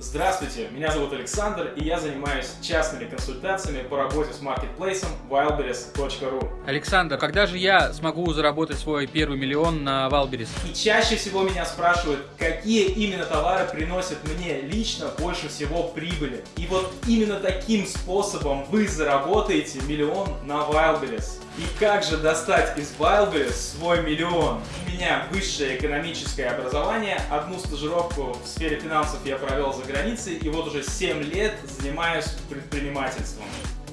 Здравствуйте, меня зовут Александр, и я занимаюсь частными консультациями по работе с маркетплейсом wildberries.ru. Александр, когда же я смогу заработать свой первый миллион на Wildberries? И чаще всего меня спрашивают, какие именно товары приносят мне лично больше всего прибыли. И вот именно таким способом вы заработаете миллион на Wildberries. И как же достать из Wildberries свой миллион? У меня высшее экономическое образование, одну стажировку в сфере финансов я провел за границей, и вот уже 7 лет занимаюсь предпринимательством.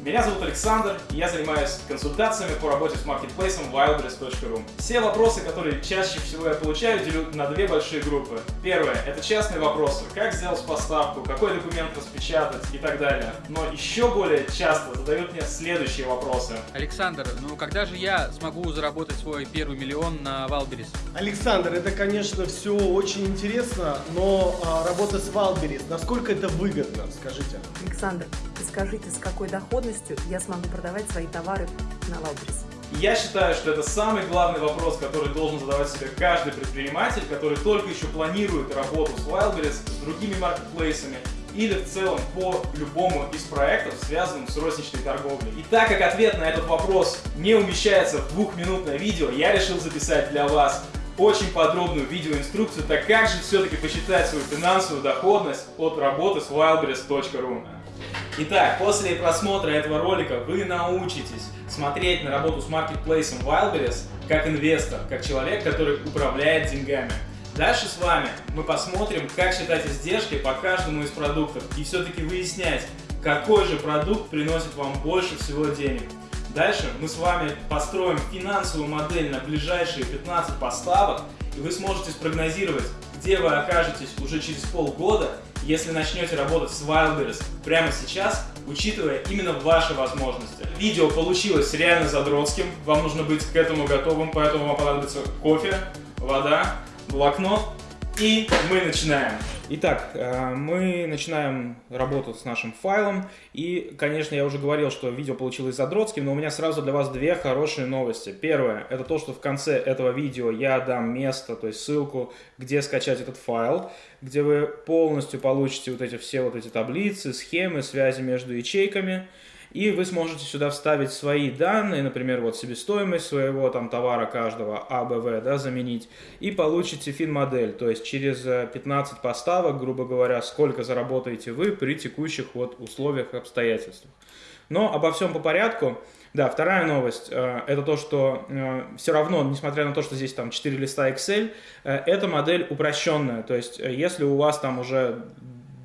Меня зовут Александр, и я занимаюсь консультациями по работе с маркетплейсом wildberries.ru. Все вопросы, которые чаще всего я получаю, делю на две большие группы. Первое – это частные вопросы. Как сделать поставку, какой документ распечатать и так далее. Но еще более часто задают мне следующие вопросы. Александр, ну когда же я смогу заработать свой первый миллион на Wildberries? Александр, это, конечно, все очень интересно, но а, работа с Wildberries, насколько это выгодно, скажите? Александр, скажите, с какой доходностью я смогу продавать свои товары на Wildberries? Я считаю, что это самый главный вопрос, который должен задавать себе каждый предприниматель, который только еще планирует работу с Wildberries, с другими маркетплейсами или в целом по любому из проектов, связанным с розничной торговлей. И так как ответ на этот вопрос не умещается в двухминутное видео, я решил записать для вас очень подробную видеоинструкцию, так как же все-таки посчитать свою финансовую доходность от работы с wildberries.ru. Итак, после просмотра этого ролика вы научитесь смотреть на работу с маркетплейсом Wildberries как инвестор, как человек, который управляет деньгами. Дальше с вами мы посмотрим, как считать издержки по каждому из продуктов и все-таки выяснять, какой же продукт приносит вам больше всего денег. Дальше мы с вами построим финансовую модель на ближайшие 15 поставок, и вы сможете спрогнозировать, где вы окажетесь уже через полгода если начнете работать с Wildberries прямо сейчас, учитывая именно ваши возможности. Видео получилось реально задротским, вам нужно быть к этому готовым, поэтому вам понадобится кофе, вода, блокнот и мы начинаем. Итак, э, мы начинаем работу с нашим файлом. И, конечно, я уже говорил, что видео получилось задротским, но у меня сразу для вас две хорошие новости. Первое, это то, что в конце этого видео я дам место, то есть ссылку, где скачать этот файл, где вы полностью получите вот эти все вот эти таблицы, схемы, связи между ячейками и вы сможете сюда вставить свои данные, например, вот себестоимость своего там товара каждого АБВ, да, заменить, и получите фин-модель, то есть через 15 э, поставок, грубо говоря, сколько заработаете вы при текущих вот условиях и обстоятельствах. Но обо всем по порядку. Да, вторая новость, э, это то, что э, все равно, несмотря на то, что здесь там 4 листа Excel, эта модель упрощенная, то есть если у вас там уже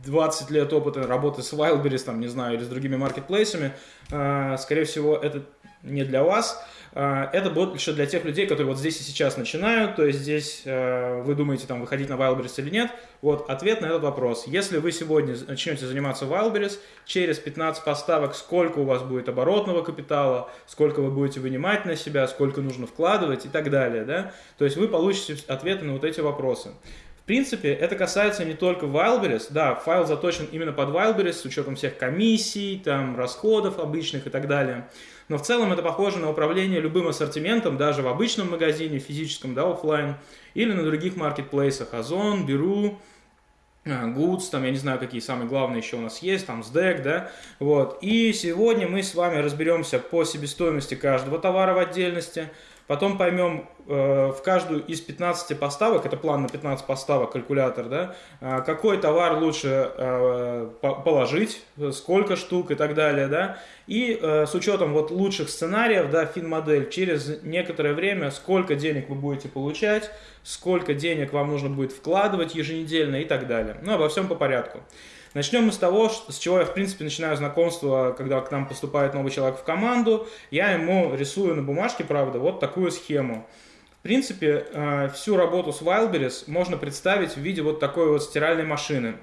20 лет опыта работы с Wildberries, там, не знаю, или с другими маркетплейсами, э, скорее всего, это не для вас. Э, это будет больше для тех людей, которые вот здесь и сейчас начинают, то есть здесь э, вы думаете, там, выходить на Wildberries или нет. Вот ответ на этот вопрос. Если вы сегодня начнете заниматься Wildberries, через 15 поставок, сколько у вас будет оборотного капитала, сколько вы будете вынимать на себя, сколько нужно вкладывать и так далее, да? То есть вы получите ответы на вот эти вопросы. Принципе, это касается не только Wildberries. Да, файл заточен именно под Wildberries с учетом всех комиссий, там, расходов обычных и так далее. Но в целом это похоже на управление любым ассортиментом, даже в обычном магазине, физическом, да, офлайн, или на других маркетплейсах. Озон, Беру, Goods, там, я не знаю, какие самые главные еще у нас есть, там, SDEC, да, вот. И сегодня мы с вами разберемся по себестоимости каждого товара в отдельности, Потом поймем э, в каждую из 15 поставок, это план на 15 поставок, калькулятор, да, э, какой товар лучше э, положить, сколько штук и так далее, да. И э, с учетом вот лучших сценариев, да, фин-модель, через некоторое время, сколько денег вы будете получать, сколько денег вам нужно будет вкладывать еженедельно и так далее. Ну, обо всем по порядку. Начнем мы с того, с чего я, в принципе, начинаю знакомство, когда к нам поступает новый человек в команду. Я ему рисую на бумажке, правда, вот такую схему. В принципе, э, всю работу с Wildberries можно представить в виде вот такой вот стиральной машины.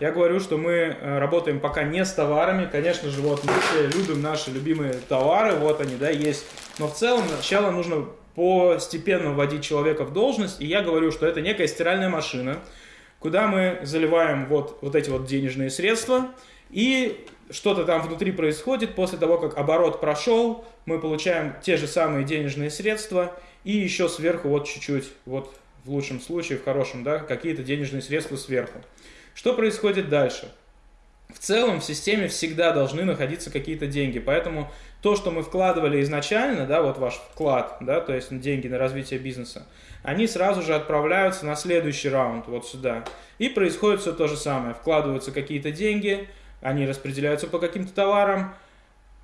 Я говорю, что мы э, работаем пока не с товарами. Конечно же, вот мы все любим наши любимые товары, вот они, да, есть. Но в целом сначала нужно постепенно вводить человека в должность. И я говорю, что это некая стиральная машина, куда мы заливаем вот, вот эти вот денежные средства, и что-то там внутри происходит, после того, как оборот прошел, мы получаем те же самые денежные средства, и еще сверху вот чуть-чуть, вот в лучшем случае, в хорошем, да, какие-то денежные средства сверху. Что происходит дальше? В целом в системе всегда должны находиться какие-то деньги, поэтому то, что мы вкладывали изначально, да, вот ваш вклад, да, то есть деньги на развитие бизнеса, они сразу же отправляются на следующий раунд, вот сюда. И происходит все то же самое. Вкладываются какие-то деньги, они распределяются по каким-то товарам,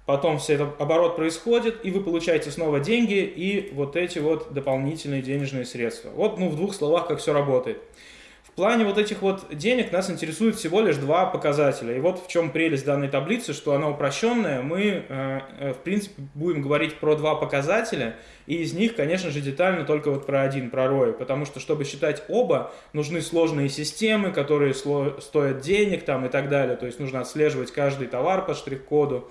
потом все это оборот происходит, и вы получаете снова деньги и вот эти вот дополнительные денежные средства. Вот, ну, в двух словах, как все работает. Плане вот этих вот денег нас интересует всего лишь два показателя. И вот в чем прелесть данной таблицы, что она упрощенная. Мы, э, э, в принципе, будем говорить про два показателя, и из них, конечно же, детально только вот про один, про ROI. Потому что, чтобы считать оба, нужны сложные системы, которые стоят денег там и так далее. То есть нужно отслеживать каждый товар по штрих-коду.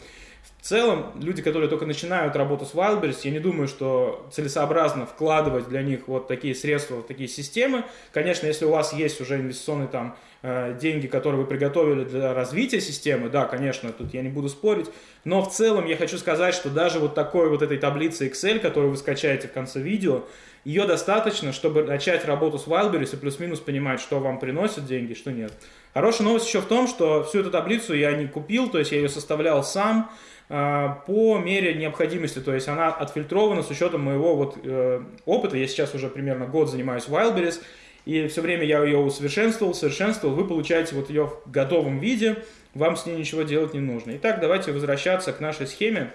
В целом, люди, которые только начинают работу с Wildberries, я не думаю, что целесообразно вкладывать для них вот такие средства, вот такие системы. Конечно, если у вас есть уже инвестиционные там э, деньги, которые вы приготовили для развития системы, да, конечно, тут я не буду спорить, но в целом я хочу сказать, что даже вот такой вот этой таблицы Excel, которую вы скачаете в конце видео, ее достаточно, чтобы начать работу с Wildberries и плюс-минус понимать, что вам приносит деньги, что нет. Хорошая новость еще в том, что всю эту таблицу я не купил, то есть я ее составлял сам, по мере необходимости, то есть она отфильтрована с учетом моего вот э, опыта. Я сейчас уже примерно год занимаюсь Wildberries, и все время я ее усовершенствовал, совершенствовал. Вы получаете вот ее в готовом виде, вам с ней ничего делать не нужно. Итак, давайте возвращаться к нашей схеме,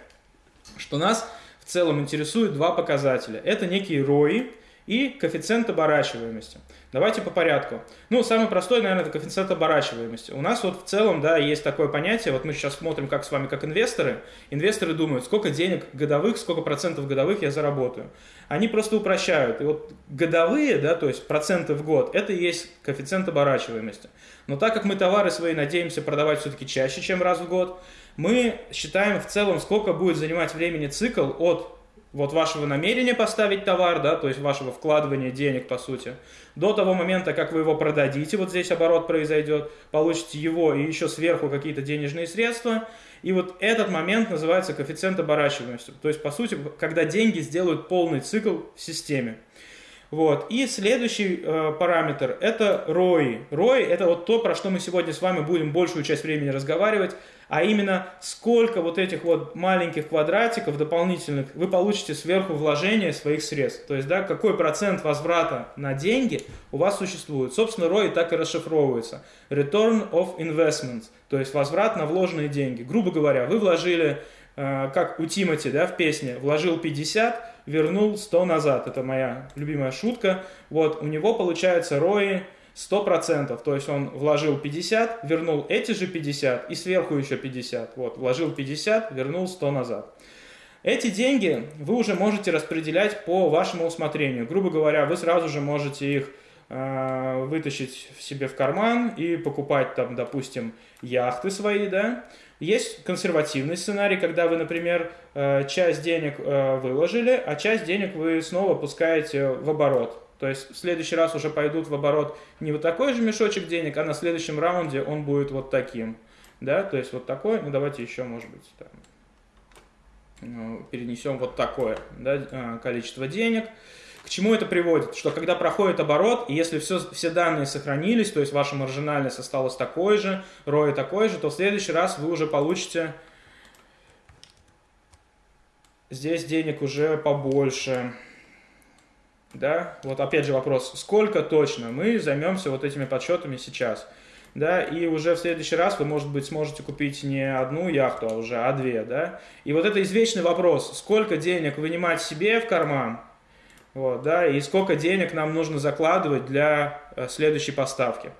что нас в целом интересует два показателя. Это некие ROI и коэффициент оборачиваемости. Давайте по порядку. Ну, самый простой, наверное, это коэффициент оборачиваемости. У нас вот в целом, да, есть такое понятие, вот мы сейчас смотрим как с вами, как инвесторы. Инвесторы думают, сколько денег годовых, сколько процентов годовых я заработаю. Они просто упрощают. И вот годовые, да, то есть проценты в год, это и есть коэффициент оборачиваемости. Но так как мы товары свои надеемся продавать все-таки чаще, чем раз в год, мы считаем в целом, сколько будет занимать времени цикл от вот вашего намерения поставить товар, да, то есть вашего вкладывания денег, по сути, до того момента, как вы его продадите, вот здесь оборот произойдет, получите его и еще сверху какие-то денежные средства, и вот этот момент называется коэффициент оборачиваемости. То есть, по сути, когда деньги сделают полный цикл в системе. Вот. И следующий э, параметр – это ROI. ROI – это вот то, про что мы сегодня с вами будем большую часть времени разговаривать, а именно сколько вот этих вот маленьких квадратиков дополнительных вы получите сверху вложения своих средств. То есть, да, какой процент возврата на деньги у вас существует. Собственно, ROI так и расшифровывается. Return of Investment, то есть возврат на вложенные деньги. Грубо говоря, вы вложили, э, как у Тимати да, в песне, вложил 50, вернул 100 назад. Это моя любимая шутка. Вот, у него получается ROI 100%, то есть он вложил 50, вернул эти же 50 и сверху еще 50. Вот, вложил 50, вернул 100 назад. Эти деньги вы уже можете распределять по вашему усмотрению. Грубо говоря, вы сразу же можете их э, вытащить себе в карман и покупать там, допустим, яхты свои, да. Есть консервативный сценарий, когда вы, например, э, часть денег э, выложили, а часть денег вы снова пускаете в оборот. То есть в следующий раз уже пойдут в оборот не вот такой же мешочек денег, а на следующем раунде он будет вот таким. Да, то есть вот такой, ну давайте еще, может быть, там, ну, перенесем вот такое да, а, количество денег. К чему это приводит? Что когда проходит оборот, и если все, все данные сохранились, то есть ваша маржинальность осталась такой же, ROI такой же, то в следующий раз вы уже получите здесь денег уже побольше. Да, вот опять же вопрос, сколько точно? Мы займемся вот этими подсчетами сейчас. Да, и уже в следующий раз вы, может быть, сможете купить не одну яхту, а уже а две, да. И вот это извечный вопрос, сколько денег вынимать себе в карман, вот, да, и сколько денег нам нужно закладывать для э, следующей поставки.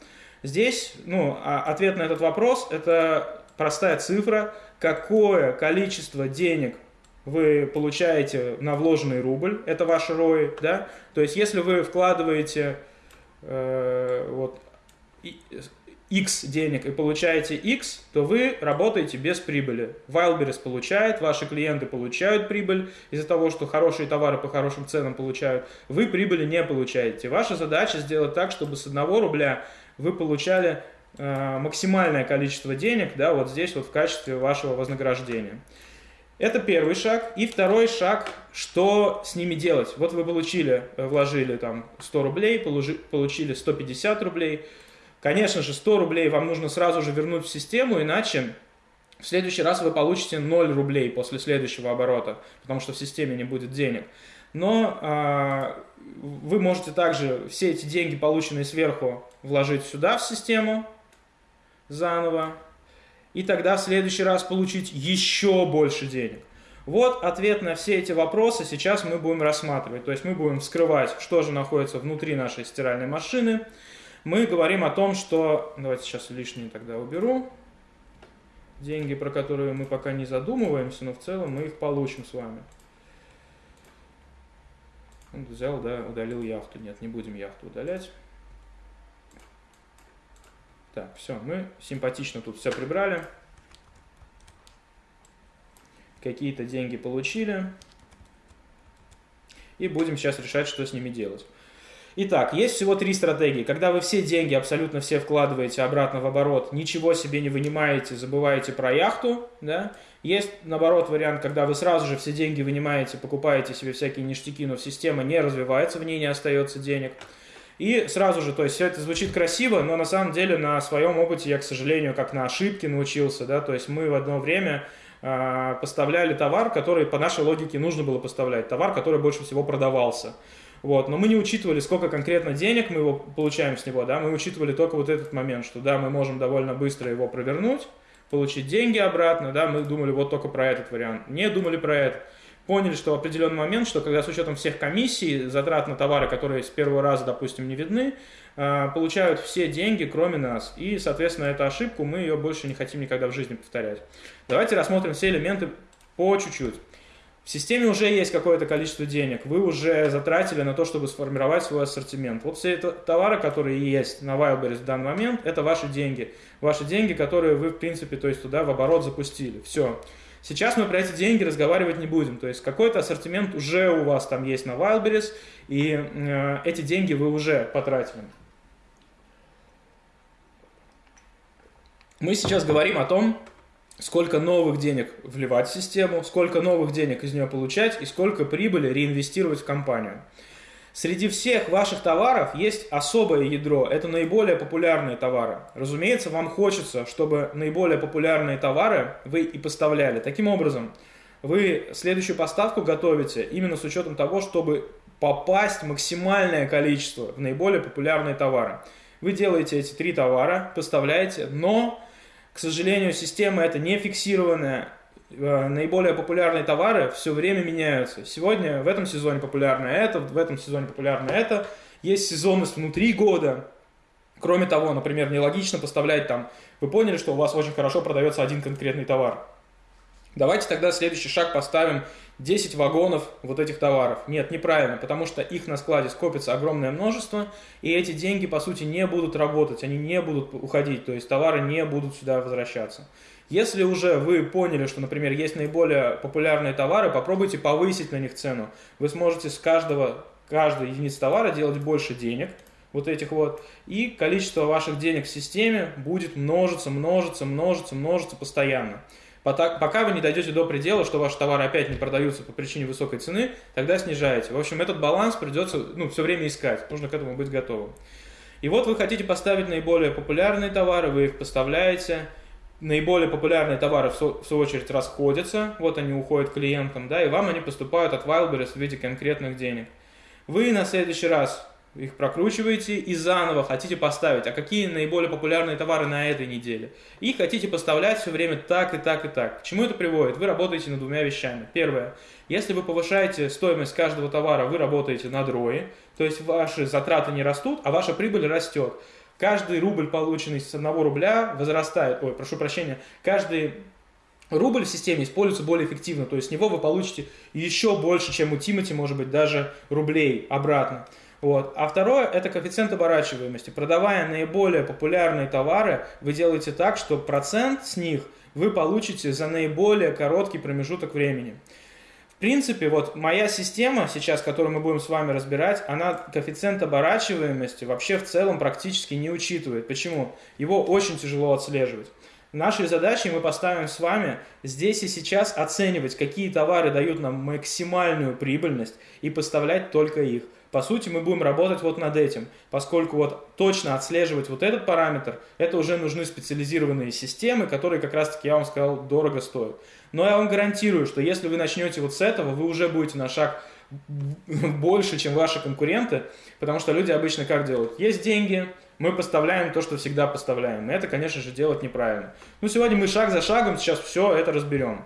Здесь, ну, а ответ на этот вопрос – это простая цифра, какое количество денег вы получаете на вложенный рубль, это ваш ROI, да, то есть если вы вкладываете э, вот, X денег и получаете X, то вы работаете без прибыли. Wildberries получает, ваши клиенты получают прибыль из-за того, что хорошие товары по хорошим ценам получают. Вы прибыли не получаете. Ваша задача сделать так, чтобы с 1 рубля вы получали э, максимальное количество денег, да, вот здесь вот в качестве вашего вознаграждения. Это первый шаг. И второй шаг, что с ними делать. Вот вы получили, э, вложили там 100 рублей, получили 150 рублей. Конечно же, 100 рублей вам нужно сразу же вернуть в систему, иначе в следующий раз вы получите 0 рублей после следующего оборота, потому что в системе не будет денег. Но э, вы можете также все эти деньги, полученные сверху, вложить сюда в систему заново, и тогда в следующий раз получить еще больше денег. Вот ответ на все эти вопросы сейчас мы будем рассматривать. То есть мы будем вскрывать, что же находится внутри нашей стиральной машины. Мы говорим о том, что... Давайте сейчас лишние тогда уберу. Деньги, про которые мы пока не задумываемся, но в целом мы их получим с вами. Взял, да, удалил яхту. Нет, не будем яхту удалять. Так, все, мы симпатично тут все прибрали. Какие-то деньги получили. И будем сейчас решать, что с ними делать. Итак, есть всего три стратегии. Когда вы все деньги, абсолютно все вкладываете обратно в оборот, ничего себе не вынимаете, забываете про яхту, да. Есть, наоборот, вариант, когда вы сразу же все деньги вынимаете, покупаете себе всякие ништяки, но система не развивается, в ней не остается денег. И сразу же, то есть все это звучит красиво, но на самом деле на своем опыте я, к сожалению, как на ошибке научился, да, то есть мы в одно время э, поставляли товар, который по нашей логике нужно было поставлять, товар, который больше всего продавался. Вот, но мы не учитывали, сколько конкретно денег мы его получаем с него, да, мы учитывали только вот этот момент, что да, мы можем довольно быстро его провернуть, получить деньги обратно, да, мы думали вот только про этот вариант, не думали про это поняли, что в определенный момент, что когда с учетом всех комиссий, затрат на товары, которые с первого раза, допустим, не видны, а, получают все деньги, кроме нас. И, соответственно, эту ошибку мы ее больше не хотим никогда в жизни повторять. Давайте рассмотрим все элементы по чуть-чуть. В системе уже есть какое-то количество денег, вы уже затратили на то, чтобы сформировать свой ассортимент. Вот все это товары, которые есть на Wildberries в данный момент, это ваши деньги. Ваши деньги, которые вы, в принципе, то есть туда в оборот запустили. Все. Сейчас мы про эти деньги разговаривать не будем. То есть какой-то ассортимент уже у вас там есть на Wildberries, и э, эти деньги вы уже потратили. Мы сейчас говорим о том, сколько новых денег вливать в систему, сколько новых денег из нее получать и сколько прибыли реинвестировать в компанию. Среди всех ваших товаров есть особое ядро, это наиболее популярные товары. Разумеется, вам хочется, чтобы наиболее популярные товары вы и поставляли. Таким образом, вы следующую поставку готовите именно с учетом того, чтобы попасть максимальное количество в наиболее популярные товары. Вы делаете эти три товара, поставляете, но, к сожалению, система это не фиксированная, наиболее популярные товары все время меняются. Сегодня в этом сезоне популярно это, в этом сезоне популярно это. Есть сезонность внутри года. Кроме того, например, нелогично поставлять там, вы поняли, что у вас очень хорошо продается один конкретный товар. Давайте тогда следующий шаг поставим 10 вагонов вот этих товаров. Нет, неправильно, потому что их на складе скопится огромное множество, и эти деньги, по сути, не будут работать, они не будут уходить, то есть товары не будут сюда возвращаться. Если уже вы поняли, что, например, есть наиболее популярные товары, попробуйте повысить на них цену. Вы сможете с каждого, каждой единицы товара делать больше денег, вот этих вот, и количество ваших денег в системе будет множиться, множиться, множиться, множиться постоянно. Пока вы не дойдете до предела, что ваши товары опять не продаются по причине высокой цены, тогда снижаете. В общем, этот баланс придется ну, все время искать, нужно к этому быть готовым. И вот вы хотите поставить наиболее популярные товары, вы их поставляете, наиболее популярные товары в, в свою очередь расходятся, вот они уходят клиентам, да, и вам они поступают от Wildberries в виде конкретных денег. Вы на следующий раз их прокручиваете и заново хотите поставить, а какие наиболее популярные товары на этой неделе. И хотите поставлять все время так и так и так. К чему это приводит? Вы работаете над двумя вещами. Первое. Если вы повышаете стоимость каждого товара, вы работаете над ROI, то есть ваши затраты не растут, а ваша прибыль растет. Каждый рубль, полученный с одного рубля, возрастает, ой, прошу прощения, каждый рубль в системе используется более эффективно, то есть с него вы получите еще больше, чем у Тимати, может быть, даже рублей обратно. Вот. А второе – это коэффициент оборачиваемости. Продавая наиболее популярные товары, вы делаете так, что процент с них вы получите за наиболее короткий промежуток времени. В принципе, вот моя система сейчас, которую мы будем с вами разбирать, она коэффициент оборачиваемости вообще в целом практически не учитывает. Почему? Его очень тяжело отслеживать. Нашей задачей мы поставим с вами здесь и сейчас оценивать, какие товары дают нам максимальную прибыльность и поставлять только их. по сути, мы будем работать вот над этим, поскольку вот точно отслеживать вот этот параметр, это уже нужны специализированные системы, которые, как раз таки, я вам сказал, дорого стоят. Но я вам гарантирую, что если вы начнете вот с этого, вы уже будете на шаг больше, чем ваши конкуренты, потому что люди обычно как делают? Есть деньги, мы поставляем то, что всегда поставляем. И это, конечно же, делать неправильно. Ну, сегодня мы шаг за шагом сейчас все это разберем.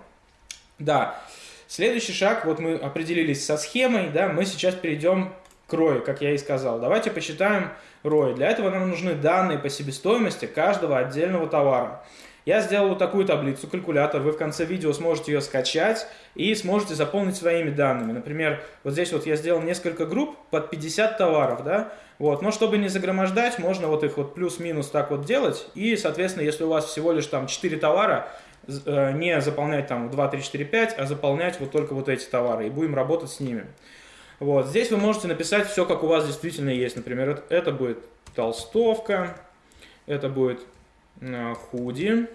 Да, следующий шаг, вот мы определились со схемой, да, мы сейчас перейдем к ROI, как я и сказал. Давайте посчитаем ROI. Для этого нам нужны данные по себестоимости каждого отдельного товара. Я сделал вот такую таблицу, калькулятор, вы в конце видео сможете ее скачать и сможете заполнить своими данными. Например, вот здесь вот я сделал несколько групп под 50 товаров, да, вот, но чтобы не загромождать, можно вот их вот плюс-минус так вот делать, и, соответственно, если у вас всего лишь там 4 товара, э, не заполнять там 2, 3, 4, 5, а заполнять вот только вот эти товары, и будем работать с ними. Вот, здесь вы можете написать все, как у вас действительно есть. Например, это будет толстовка, это будет худи,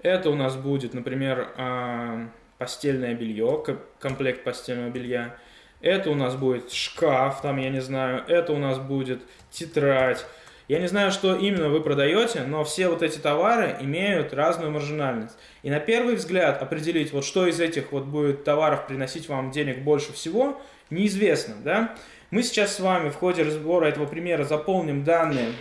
это у нас будет, например, а, постельное белье, комплект постельного белья. Это у нас будет шкаф, там, я не знаю, это у нас будет тетрадь. Я не знаю, что именно вы продаете, но все вот эти товары имеют разную маржинальность. И на первый взгляд определить, вот что из этих вот будет товаров приносить вам денег больше всего, неизвестно, да? Мы сейчас с вами в ходе разбора этого примера заполним данные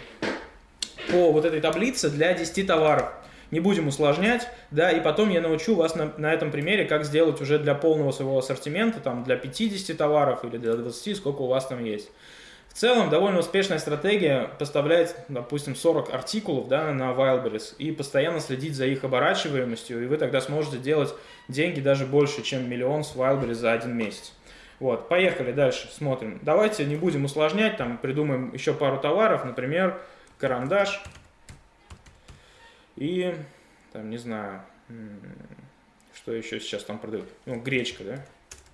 по вот этой таблице для 10 товаров не будем усложнять, да, и потом я научу вас на, на этом примере, как сделать уже для полного своего ассортимента, там, для 50 товаров или для 20, сколько у вас там есть. В целом, довольно успешная стратегия поставляет, допустим, 40 артикулов да, на Wildberries и постоянно следить за их оборачиваемостью, и вы тогда сможете делать деньги даже больше, чем миллион с Wildberries за один месяц. Вот, поехали дальше, смотрим. Давайте не будем усложнять, там придумаем еще пару товаров, например, карандаш. И, там, не знаю, что еще сейчас там продают. Ну, гречка, да?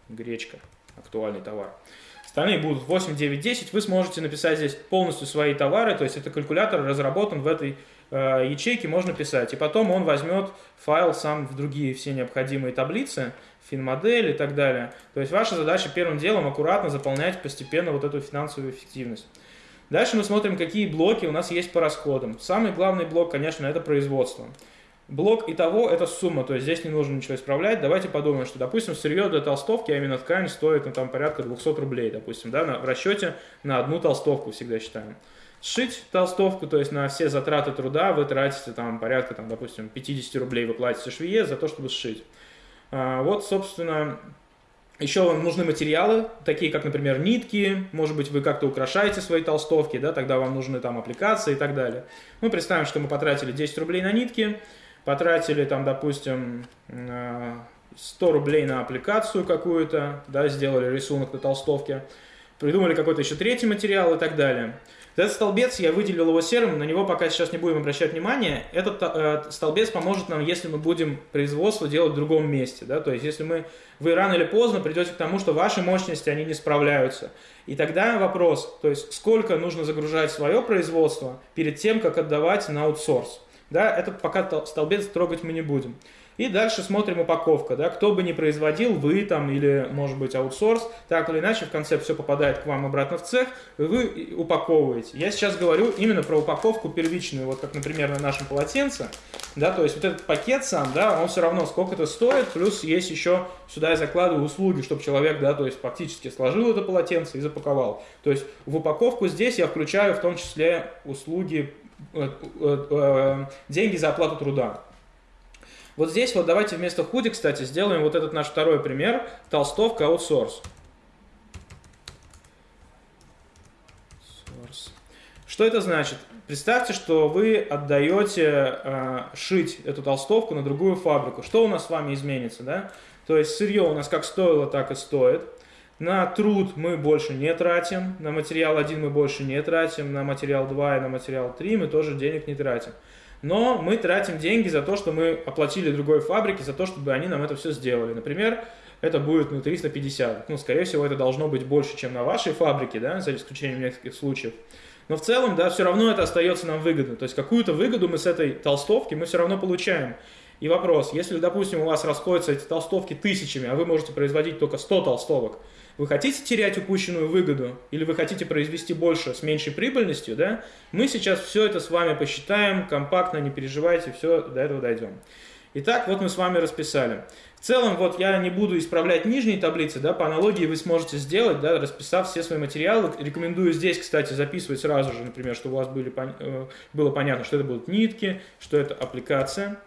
Гречка, актуальный товар. Остальные будут 8, 9, 10. Вы сможете написать здесь полностью свои товары, то есть это калькулятор разработан в этой э, ячейке, можно писать. И потом он возьмет файл сам в другие все необходимые таблицы, финмодель и так далее. То есть ваша задача первым делом аккуратно заполнять постепенно вот эту финансовую эффективность. Дальше мы смотрим, какие блоки у нас есть по расходам. Самый главный блок, конечно, это производство. Блок и того это сумма, то есть здесь не нужно ничего исправлять. Давайте подумаем, что, допустим, сырье для толстовки, а именно ткань, стоит ну, там, порядка 200 рублей, допустим, да, на, в расчете на одну толстовку всегда считаем. Сшить толстовку, то есть на все затраты труда вы тратите там порядка, там, допустим, 50 рублей вы платите швее за то, чтобы сшить. А, вот, собственно, еще вам нужны материалы, такие как, например, нитки, может быть, вы как-то украшаете свои толстовки, да, тогда вам нужны там аппликации и так далее. Мы представим, что мы потратили 10 рублей на нитки, потратили там, допустим, 100 рублей на аппликацию какую-то, да, сделали рисунок на толстовке, придумали какой-то еще третий материал и так далее. Этот столбец, я выделил его серым, на него пока сейчас не будем обращать внимание. Этот э, столбец поможет нам, если мы будем производство делать в другом месте. Да? То есть, если мы, вы рано или поздно придете к тому, что ваши мощности, они не справляются. И тогда вопрос, то есть, сколько нужно загружать свое производство перед тем, как отдавать на аутсорс. Да? Этот пока столбец трогать мы не будем. И дальше смотрим упаковка, да, кто бы ни производил, вы там или, может быть, аутсорс, так или иначе в конце все попадает к вам обратно в цех, и вы упаковываете. Я сейчас говорю именно про упаковку первичную, вот как, например, на нашем полотенце, да, то есть вот этот пакет сам, да, он все равно сколько-то стоит, плюс есть еще сюда я закладываю услуги, чтобы человек, да, то есть фактически сложил это полотенце и запаковал. То есть в упаковку здесь я включаю в том числе услуги, э, э, э, деньги за оплату труда. Вот здесь вот давайте вместо худи, кстати, сделаем вот этот наш второй пример. Толстовка аутсорс. Что это значит? Представьте, что вы отдаете э, шить эту толстовку на другую фабрику. Что у нас с вами изменится, да? То есть сырье у нас как стоило, так и стоит. На труд мы больше не тратим, на материал 1 мы больше не тратим, на материал 2 и на материал 3 мы тоже денег не тратим но мы тратим деньги за то, что мы оплатили другой фабрике, за то, чтобы они нам это все сделали. Например, это будет ну, 350. Ну, скорее всего, это должно быть больше, чем на вашей фабрике, да, за исключением нескольких случаев. Но в целом, да, все равно это остается нам выгодно. То есть какую-то выгоду мы с этой толстовки мы все равно получаем. И вопрос, если, допустим, у вас расходятся эти толстовки тысячами, а вы можете производить только 100 толстовок, вы хотите терять упущенную выгоду или вы хотите произвести больше с меньшей прибыльностью, да? Мы сейчас все это с вами посчитаем, компактно, не переживайте, все, до этого дойдем. Итак, вот мы с вами расписали. В целом, вот я не буду исправлять нижние таблицы, да, по аналогии вы сможете сделать, да, расписав все свои материалы. Рекомендую здесь, кстати, записывать сразу же, например, чтобы у вас были, э, было понятно, что это будут нитки, что это аппликация,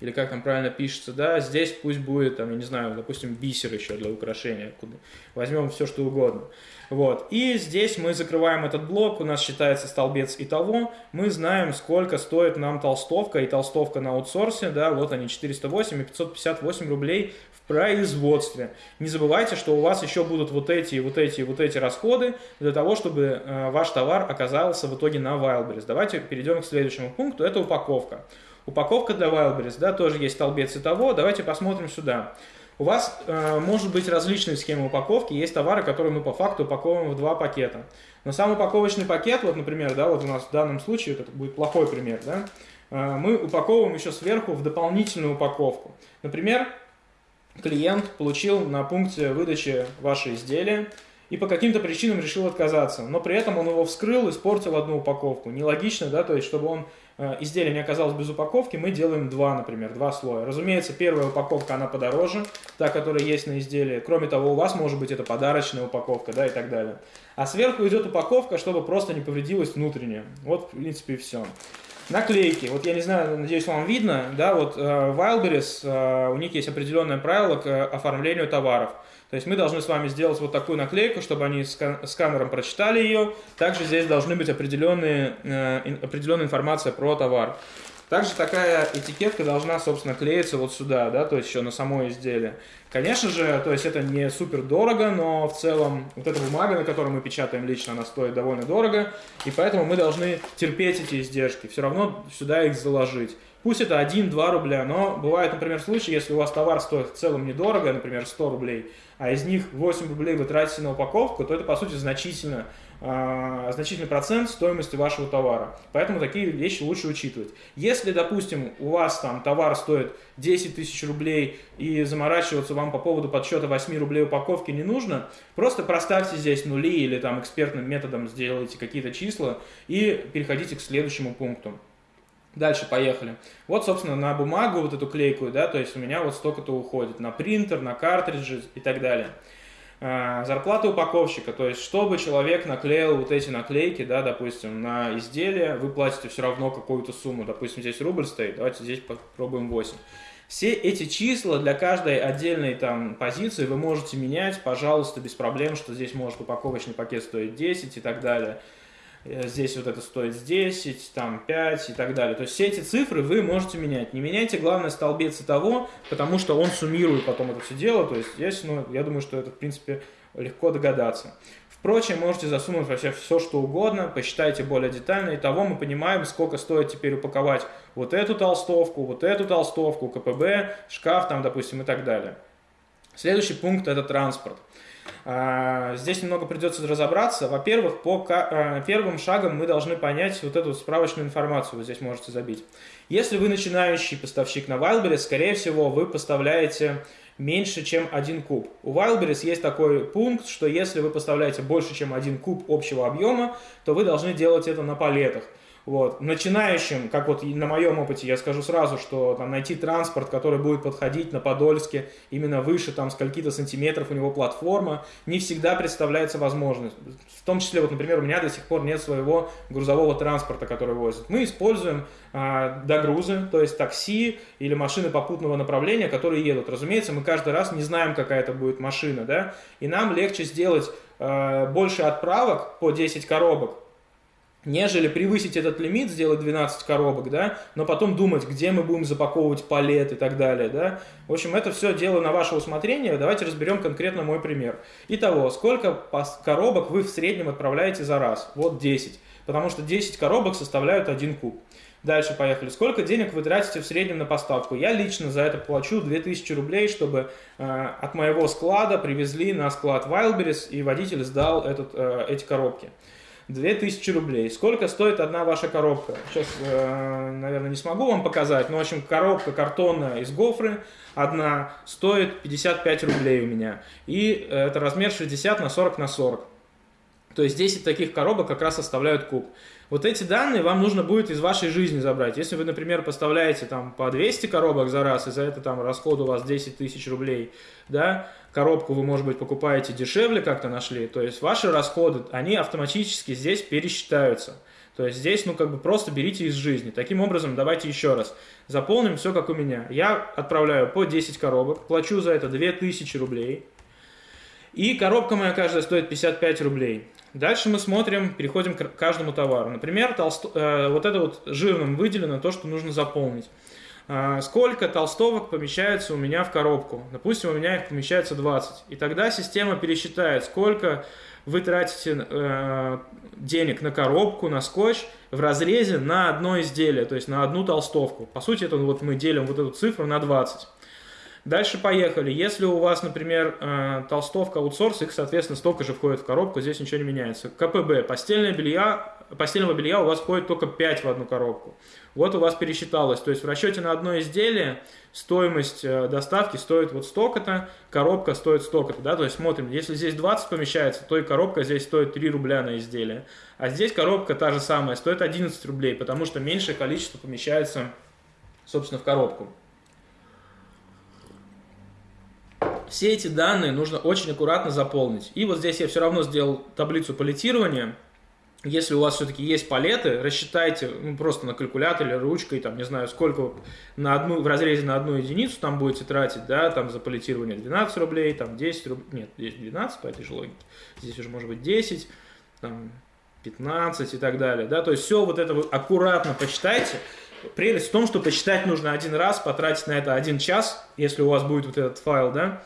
или как там правильно пишется, да, здесь пусть будет, там, я не знаю, допустим, бисер еще для украшения, куда возьмем все, что угодно. Вот, и здесь мы закрываем этот блок, у нас считается столбец и того, мы знаем, сколько стоит нам толстовка и толстовка на аутсорсе, да, вот они, 408 и 558 рублей в производстве. Не забывайте, что у вас еще будут вот эти, вот эти, вот эти расходы для того, чтобы э, ваш товар оказался в итоге на Wildberries. Давайте перейдем к следующему пункту, это упаковка. Упаковка для Wildberries, да, тоже есть столбец и того. Давайте посмотрим сюда. У вас э, может быть различные схемы упаковки. Есть товары, которые мы по факту упаковываем в два пакета. Но сам упаковочный пакет, вот, например, да, вот у нас в данном случае, это будет плохой пример, да, э, мы упаковываем еще сверху в дополнительную упаковку. Например, клиент получил на пункте выдачи ваше изделие и по каким-то причинам решил отказаться, но при этом он его вскрыл, испортил одну упаковку. Нелогично, да, то есть, чтобы он изделие не оказалось без упаковки, мы делаем два, например, два слоя. Разумеется, первая упаковка, она подороже, та, которая есть на изделии. Кроме того, у вас может быть это подарочная упаковка, да, и так далее. А сверху идет упаковка, чтобы просто не повредилась внутренняя. Вот, в принципе, и все. Наклейки. Вот я не знаю, надеюсь, вам видно, да, вот э, Wildberries, э, у них есть определенное правило к оформлению товаров. То есть мы должны с вами сделать вот такую наклейку, чтобы они сканером прочитали ее. Также здесь должны быть определенные, э, определенная информация про товар. Также такая этикетка должна, собственно, клеиться вот сюда, да, то есть еще на само изделие. Конечно же, то есть это не супер дорого, но в целом вот эта бумага, на которой мы печатаем лично, она стоит довольно дорого, и поэтому мы должны терпеть эти издержки, все равно сюда их заложить. Пусть это 1-2 рубля, но бывает, например, случаи, если у вас товар стоит в целом недорого, например, 100 рублей, а из них 8 рублей вы тратите на упаковку, то это, по сути, значительно, э, значительный процент стоимости вашего товара. Поэтому такие вещи лучше учитывать. Если, допустим, у вас там товар стоит 10 тысяч рублей и заморачиваться вам по поводу подсчета 8 рублей упаковки не нужно, просто проставьте здесь нули или там экспертным методом сделайте какие-то числа и переходите к следующему пункту. Дальше поехали. Вот, собственно, на бумагу вот эту клейкую, да, то есть у меня вот столько-то уходит. На принтер, на картриджи и так далее. А, зарплата упаковщика, то есть чтобы человек наклеил вот эти наклейки, да, допустим, на изделие, вы платите все равно какую-то сумму. Допустим, здесь рубль стоит, давайте здесь попробуем 8. Все эти числа для каждой отдельной там позиции вы можете менять, пожалуйста, без проблем, что здесь может упаковочный пакет стоить 10 и так далее. Э, здесь вот это стоит 10, там 5 и так далее. То есть все эти цифры вы можете менять. Не меняйте, главное, столбец того, потому что он суммирует потом это все дело. То есть здесь, ну, я думаю, что это, в принципе, легко догадаться. Впрочем, можете засунуть вообще все, что угодно, посчитайте более детально. И того мы понимаем, сколько стоит теперь упаковать вот эту толстовку, вот эту толстовку, КПБ, шкаф там, допустим, и так далее. Следующий пункт – это транспорт. А, здесь немного придется разобраться. Во-первых, по а, первым шагам мы должны понять вот эту справочную информацию, вы здесь можете забить. Если вы начинающий поставщик на Wildberries, скорее всего, вы поставляете меньше, чем один куб. У Wildberries есть такой пункт, что если вы поставляете больше, чем один куб общего объема, то вы должны делать это на палетах. Вот. Начинающим, как вот на моем опыте, я скажу сразу, что там, найти транспорт, который будет подходить на Подольске именно выше там скольки-то сантиметров у него платформа, не всегда представляется возможность. В том числе, вот, например, у меня до сих пор нет своего грузового транспорта, который возит. Мы используем а, догрузы, то есть такси или машины попутного направления, которые едут. Разумеется, мы каждый раз не знаем, какая это будет машина, да, и нам легче сделать а, больше отправок по 10 коробок, нежели превысить этот лимит, сделать 12 коробок, да, но потом думать, где мы будем запаковывать палет и так далее, да. В общем, это все дело на ваше усмотрение. Давайте разберем конкретно мой пример. Итого, сколько коробок вы в среднем отправляете за раз? Вот 10, потому что 10 коробок составляют 1 куб. Дальше поехали. Сколько денег вы тратите в среднем на поставку? Я лично за это плачу 2000 рублей, чтобы э, от моего склада привезли на склад Wildberries, и водитель сдал этот, э, эти коробки. 2000 рублей. Сколько стоит одна ваша коробка? Сейчас, э, наверное, не смогу вам показать, но, в общем, коробка картонная из гофры, одна, стоит 55 рублей у меня. И э, это размер 60 на 40 на 40. То есть 10 таких коробок как раз составляют куб. Вот эти данные вам нужно будет из вашей жизни забрать. Если вы, например, поставляете там по 200 коробок за раз, и за это там расход у вас 10 тысяч рублей, да, коробку вы, может быть, покупаете дешевле как-то нашли, то есть ваши расходы, они автоматически здесь пересчитаются. То есть здесь, ну, как бы просто берите из жизни. Таким образом, давайте еще раз. Заполним все, как у меня. Я отправляю по 10 коробок, плачу за это 2000 рублей. И коробка моя каждая стоит 55 рублей. Дальше мы смотрим, переходим к каждому товару. Например, толст... э, вот это вот жирным выделено то, что нужно заполнить. Э, сколько толстовок помещается у меня в коробку? Допустим, у меня их помещается 20. И тогда система пересчитает, сколько вы тратите э, денег на коробку, на скотч в разрезе на одно изделие, то есть на одну толстовку. По сути, это вот мы делим вот эту цифру на 20. Дальше поехали. Если у вас, например, э, толстовка аутсорс, их, соответственно, столько же входит в коробку, здесь ничего не меняется. КПБ. Постельное белья, постельного белья у вас входит только 5 в одну коробку. Вот у вас пересчиталось. То есть в расчете на одно изделие стоимость э, доставки стоит вот столько-то, коробка стоит столько-то. Да? То есть смотрим, если здесь 20 помещается, то и коробка здесь стоит 3 рубля на изделие. А здесь коробка та же самая, стоит 11 рублей, потому что меньшее количество помещается, собственно, в коробку. Все эти данные нужно очень аккуратно заполнить. И вот здесь я все равно сделал таблицу палетирования. Если у вас все-таки есть палеты, рассчитайте ну, просто на калькуляторе, ручкой, там, не знаю, сколько на одну, в разрезе на одну единицу там будете тратить, да, там за палетирование 12 рублей, там 10 рублей, нет, здесь 12 по этой же логике, здесь уже может быть 10, там, 15 и так далее, да, то есть все вот это вы аккуратно почитайте, Прелесть в том, что почитать нужно один раз, потратить на это один час, если у вас будет вот этот файл, да,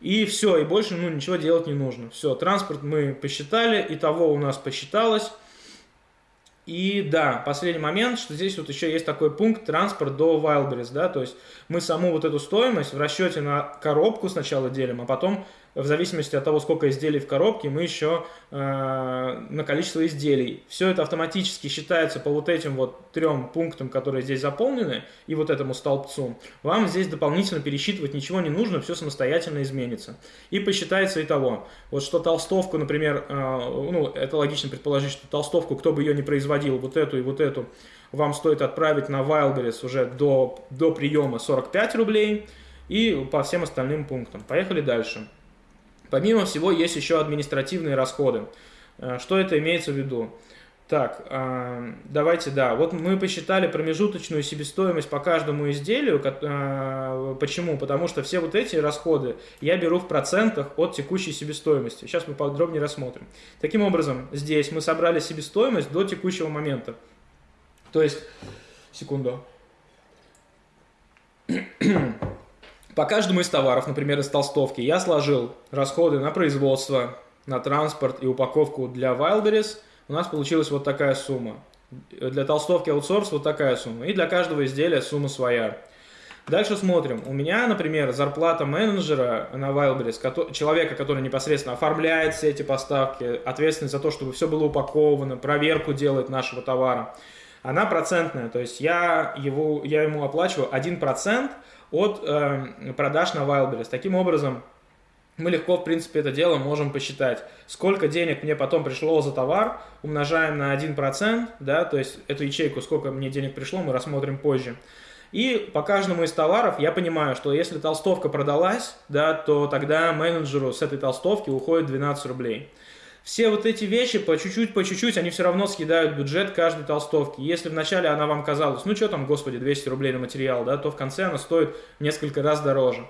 и все, и больше ну, ничего делать не нужно. Все, транспорт мы посчитали, и того у нас посчиталось. И да, последний момент, что здесь вот еще есть такой пункт транспорт до Wildberries, да, то есть мы саму вот эту стоимость в расчете на коробку сначала делим, а потом в зависимости от того, сколько изделий в коробке, мы еще э, на количество изделий. Все это автоматически считается по вот этим вот трем пунктам, которые здесь заполнены, и вот этому столбцу. Вам здесь дополнительно пересчитывать ничего не нужно, все самостоятельно изменится. И посчитается и того. Вот что толстовку, например, э, ну, это логично предположить, что толстовку, кто бы ее не производил, вот эту и вот эту, вам стоит отправить на Wildberries уже до, до приема 45 рублей и по всем остальным пунктам. Поехали дальше. Помимо всего, есть еще административные расходы. Э, что это имеется в виду? Так, э, давайте, да, вот мы посчитали промежуточную себестоимость по каждому изделию. Э, почему? Потому что все вот эти расходы я беру в процентах от текущей себестоимости. Сейчас мы подробнее рассмотрим. Таким образом, здесь мы собрали себестоимость до текущего момента. То есть, секунду. По каждому из товаров, например, из толстовки, я сложил расходы на производство, на транспорт и упаковку для Wildberries. У нас получилась вот такая сумма. Для толстовки аутсорс вот такая сумма. И для каждого изделия сумма своя. Дальше смотрим. У меня, например, зарплата менеджера на Wildberries, человека, который непосредственно оформляет все эти поставки, ответственный за то, чтобы все было упаковано, проверку делает нашего товара, она процентная. То есть я, его, я ему оплачиваю 1% от э, продаж на Wildberries. Таким образом, мы легко, в принципе, это дело можем посчитать. Сколько денег мне потом пришло за товар, умножаем на 1%, да, то есть эту ячейку, сколько мне денег пришло, мы рассмотрим позже. И по каждому из товаров я понимаю, что если толстовка продалась, да, то тогда менеджеру с этой толстовки уходит 12 рублей. Все вот эти вещи по чуть-чуть, по чуть-чуть, они все равно съедают бюджет каждой толстовки. Если вначале она вам казалась, ну что там, господи, 200 рублей на материал, да, то в конце она стоит несколько раз дороже.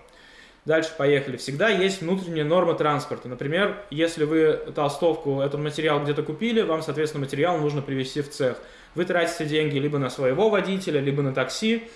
Дальше поехали. Всегда есть внутренняя норма транспорта. Например, если вы толстовку, этот материал где-то купили, вам, соответственно, материал нужно привезти в цех. Вы тратите деньги либо на своего водителя, либо на такси,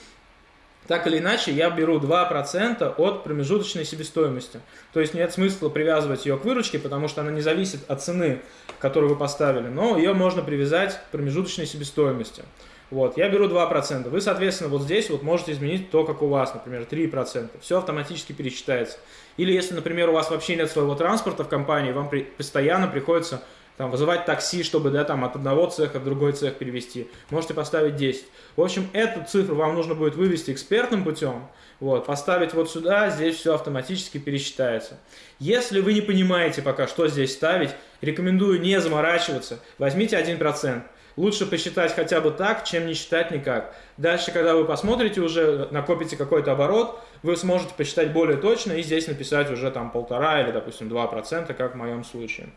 так или иначе, я беру 2% от промежуточной себестоимости. То есть нет смысла привязывать ее к выручке, потому что она не зависит от цены, которую вы поставили, но ее можно привязать к промежуточной себестоимости. Вот, я беру 2%. Вы, соответственно, вот здесь вот можете изменить то, как у вас, например, 3%. Все автоматически пересчитается. Или если, например, у вас вообще нет своего транспорта в компании, вам при, постоянно приходится там, вызывать такси, чтобы да, там, от одного цеха в другой цех перевести. Можете поставить 10. В общем, эту цифру вам нужно будет вывести экспертным путем, вот, поставить вот сюда, здесь все автоматически пересчитается. Если вы не понимаете пока, что здесь ставить, рекомендую не заморачиваться, возьмите 1%. Лучше посчитать хотя бы так, чем не считать никак. Дальше, когда вы посмотрите уже, накопите какой-то оборот, вы сможете посчитать более точно и здесь написать уже там полтора или, допустим, 2%, как в моем случае.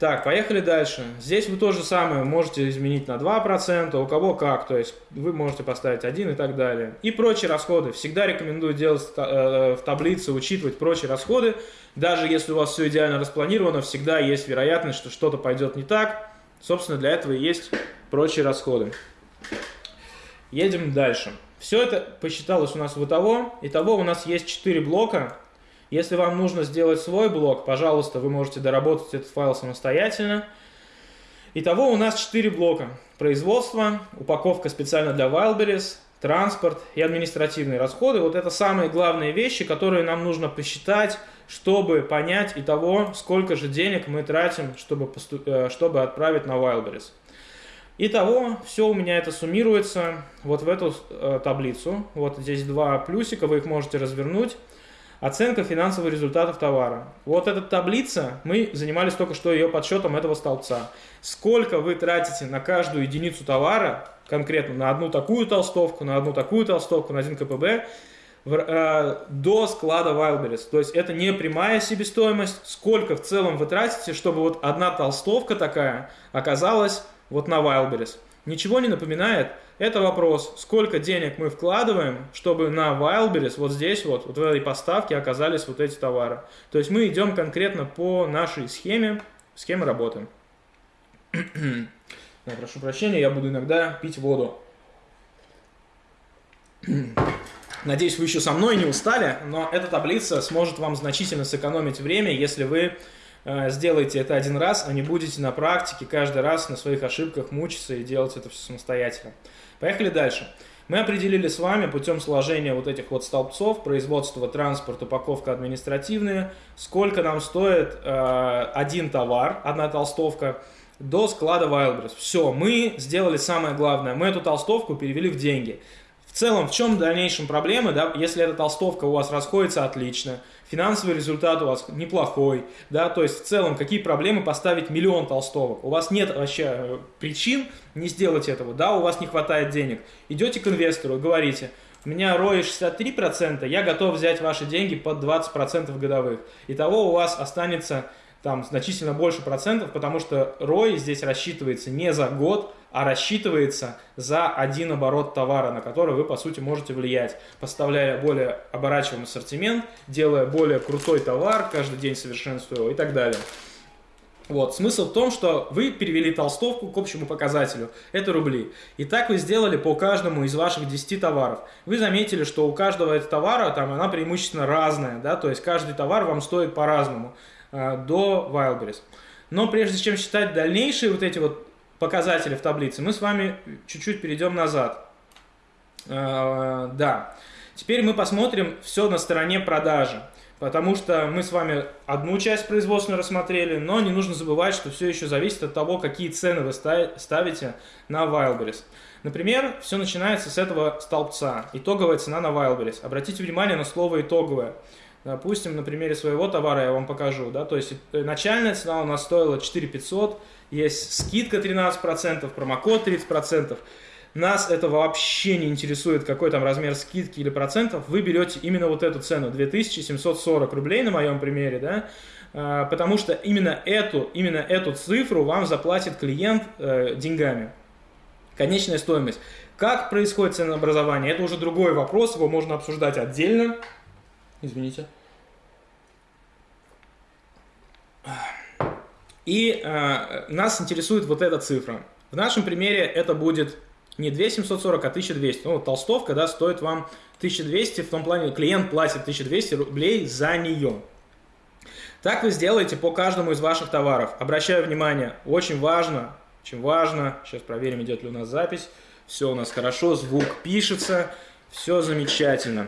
Так, поехали дальше. Здесь вы то же самое можете изменить на 2%, у кого как, то есть вы можете поставить 1 и так далее. И прочие расходы. Всегда рекомендую делать э, в таблице, учитывать прочие расходы. Даже если у вас все идеально распланировано, всегда есть вероятность, что что-то пойдет не так. Собственно, для этого и есть прочие расходы. Едем дальше. Все это посчиталось у нас в итого. Итого у нас есть 4 блока. Если вам нужно сделать свой блок, пожалуйста, вы можете доработать этот файл самостоятельно. Итого у нас 4 блока. Производство, упаковка специально для Wildberries, транспорт и административные расходы. Вот это самые главные вещи, которые нам нужно посчитать, чтобы понять и того, сколько же денег мы тратим, чтобы, поступ... Э, чтобы отправить на Wildberries. Итого, все у меня это суммируется вот в эту э, таблицу. Вот здесь два плюсика, вы их можете развернуть. Оценка финансовых результатов товара. Вот эта таблица, мы занимались только что ее подсчетом этого столбца. Сколько вы тратите на каждую единицу товара, конкретно на одну такую толстовку, на одну такую толстовку, на один КПБ, в, э, до склада Wildberries. То есть это не прямая себестоимость, сколько в целом вы тратите, чтобы вот одна толстовка такая оказалась вот на Wildberries. Ничего не напоминает? Это вопрос, сколько денег мы вкладываем, чтобы на Wildberries вот здесь вот, вот в этой поставке оказались вот эти товары. То есть мы идем конкретно по нашей схеме, схеме работы. Прошу прощения, я буду иногда пить воду. Надеюсь, вы еще со мной не устали, но эта таблица сможет вам значительно сэкономить время, если вы сделайте это один раз, а не будете на практике каждый раз на своих ошибках мучиться и делать это все самостоятельно. Поехали дальше. Мы определили с вами путем сложения вот этих вот столбцов, производство, транспорт, упаковка административные, сколько нам стоит э, один товар, одна толстовка, до склада Wildberries. Все, мы сделали самое главное, мы эту толстовку перевели в деньги. В целом, в чем в дальнейшем проблемы, да, если эта толстовка у вас расходится отлично, финансовый результат у вас неплохой, да, то есть в целом какие проблемы поставить миллион толстовок, у вас нет вообще э, причин не сделать этого, да, у вас не хватает денег, идете к инвестору говорите, у меня ROI 63%, я готов взять ваши деньги под 20% годовых, итого у вас останется там значительно больше процентов, потому что ROI здесь рассчитывается не за год, а рассчитывается за один оборот товара, на который вы, по сути, можете влиять, поставляя более оборачиваемый ассортимент, делая более крутой товар, каждый день совершенствуя его и так далее. Вот, смысл в том, что вы перевели толстовку к общему показателю, это рубли. И так вы сделали по каждому из ваших 10 товаров. Вы заметили, что у каждого этого товара, там, она преимущественно разная, да, то есть каждый товар вам стоит по-разному э, до Wildberries. Но прежде чем считать дальнейшие вот эти вот показатели в таблице, мы с вами чуть-чуть перейдем назад. Э, да. Теперь мы посмотрим все на стороне продажи. Потому что мы с вами одну часть производственную рассмотрели, но не нужно забывать, что все еще зависит от того, какие цены вы ставите на Wildberries. Например, все начинается с этого столбца. Итоговая цена на Wildberries. Обратите внимание на слово «итоговая». Допустим, на примере своего товара я вам покажу. Да? То есть э, начальная цена у нас стоила 4 500, есть скидка 13%, промокод 30%. Нас это вообще не интересует, какой там размер скидки или процентов. Вы берете именно вот эту цену, 2740 рублей на моем примере, да, а, потому что именно эту, именно эту цифру вам заплатит клиент э, деньгами. Конечная стоимость. Как происходит ценообразование, это уже другой вопрос, его можно обсуждать отдельно. Извините. И э, нас интересует вот эта цифра. В нашем примере это будет не 2740, а 1200. Ну, толстовка, да, стоит вам 1200, в том плане клиент платит 1200 рублей за нее. Так вы сделаете по каждому из ваших товаров. Обращаю внимание, очень важно, очень важно, сейчас проверим, идет ли у нас запись. Все у нас хорошо, звук пишется, все замечательно.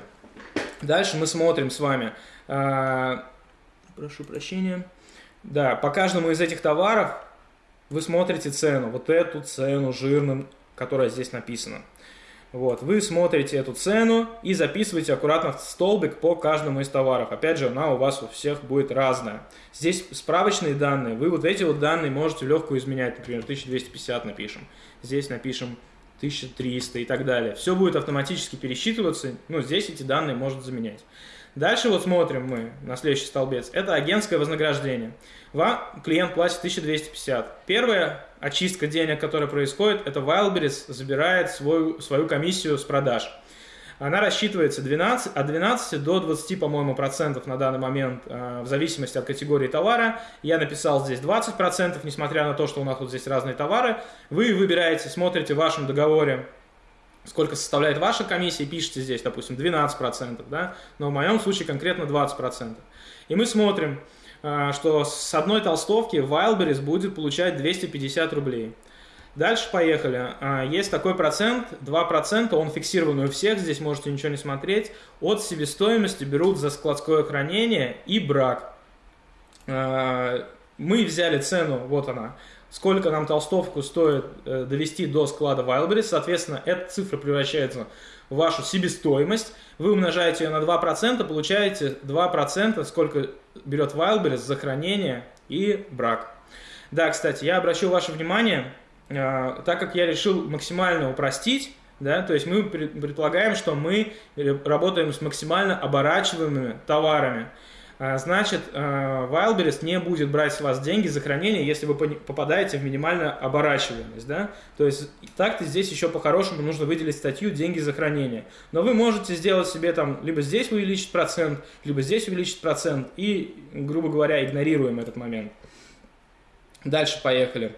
Дальше мы смотрим с вами. Э, прошу прощения. Да, по каждому из этих товаров вы смотрите цену, вот эту цену жирным, которая здесь написана. Вот, вы смотрите эту цену и записываете аккуратно в столбик по каждому из товаров. Опять же, она у вас у всех будет разная. Здесь справочные данные. Вы вот эти вот данные можете легко изменять. Например, 1250 напишем. Здесь напишем 1300 и так далее. Все будет автоматически пересчитываться. Ну, здесь эти данные может заменять. Дальше вот смотрим мы на следующий столбец. Это агентское вознаграждение. Вам клиент платит 1250. Первая очистка денег, которая происходит, это Wildberries забирает свою, свою комиссию с продаж. Она рассчитывается 12, от 12 до 20, по-моему, процентов на данный момент, э, в зависимости от категории товара. Я написал здесь 20 процентов, несмотря на то, что у нас вот здесь разные товары. Вы выбираете, смотрите в вашем договоре, сколько составляет ваша комиссия, пишите здесь, допустим, 12%, да, но в моем случае конкретно 20%. И мы смотрим, а, что с одной толстовки Wildberries будет получать 250 рублей. Дальше поехали. А, есть такой процент, 2%, он фиксированный у всех, здесь можете ничего не смотреть. От себестоимости берут за складское хранение и брак. А, мы взяли цену, вот она, сколько нам толстовку стоит э, довести до склада Wildberries. Соответственно, эта цифра превращается в вашу себестоимость. Вы умножаете ее на 2%, получаете 2%, сколько берет Wildberries за хранение и брак. Да, кстати, я обращу ваше внимание, э, так как я решил максимально упростить, да, то есть мы предполагаем, что мы работаем с максимально оборачиваемыми товарами. А, значит, а, Wildberries не будет брать с вас деньги за хранение, если вы попадаете в минимальную оборачиваемость. Да? То есть так-то здесь еще по-хорошему нужно выделить статью «деньги за хранение». Но вы можете сделать себе там, либо здесь увеличить процент, либо здесь увеличить процент и, грубо говоря, игнорируем этот момент. Дальше поехали.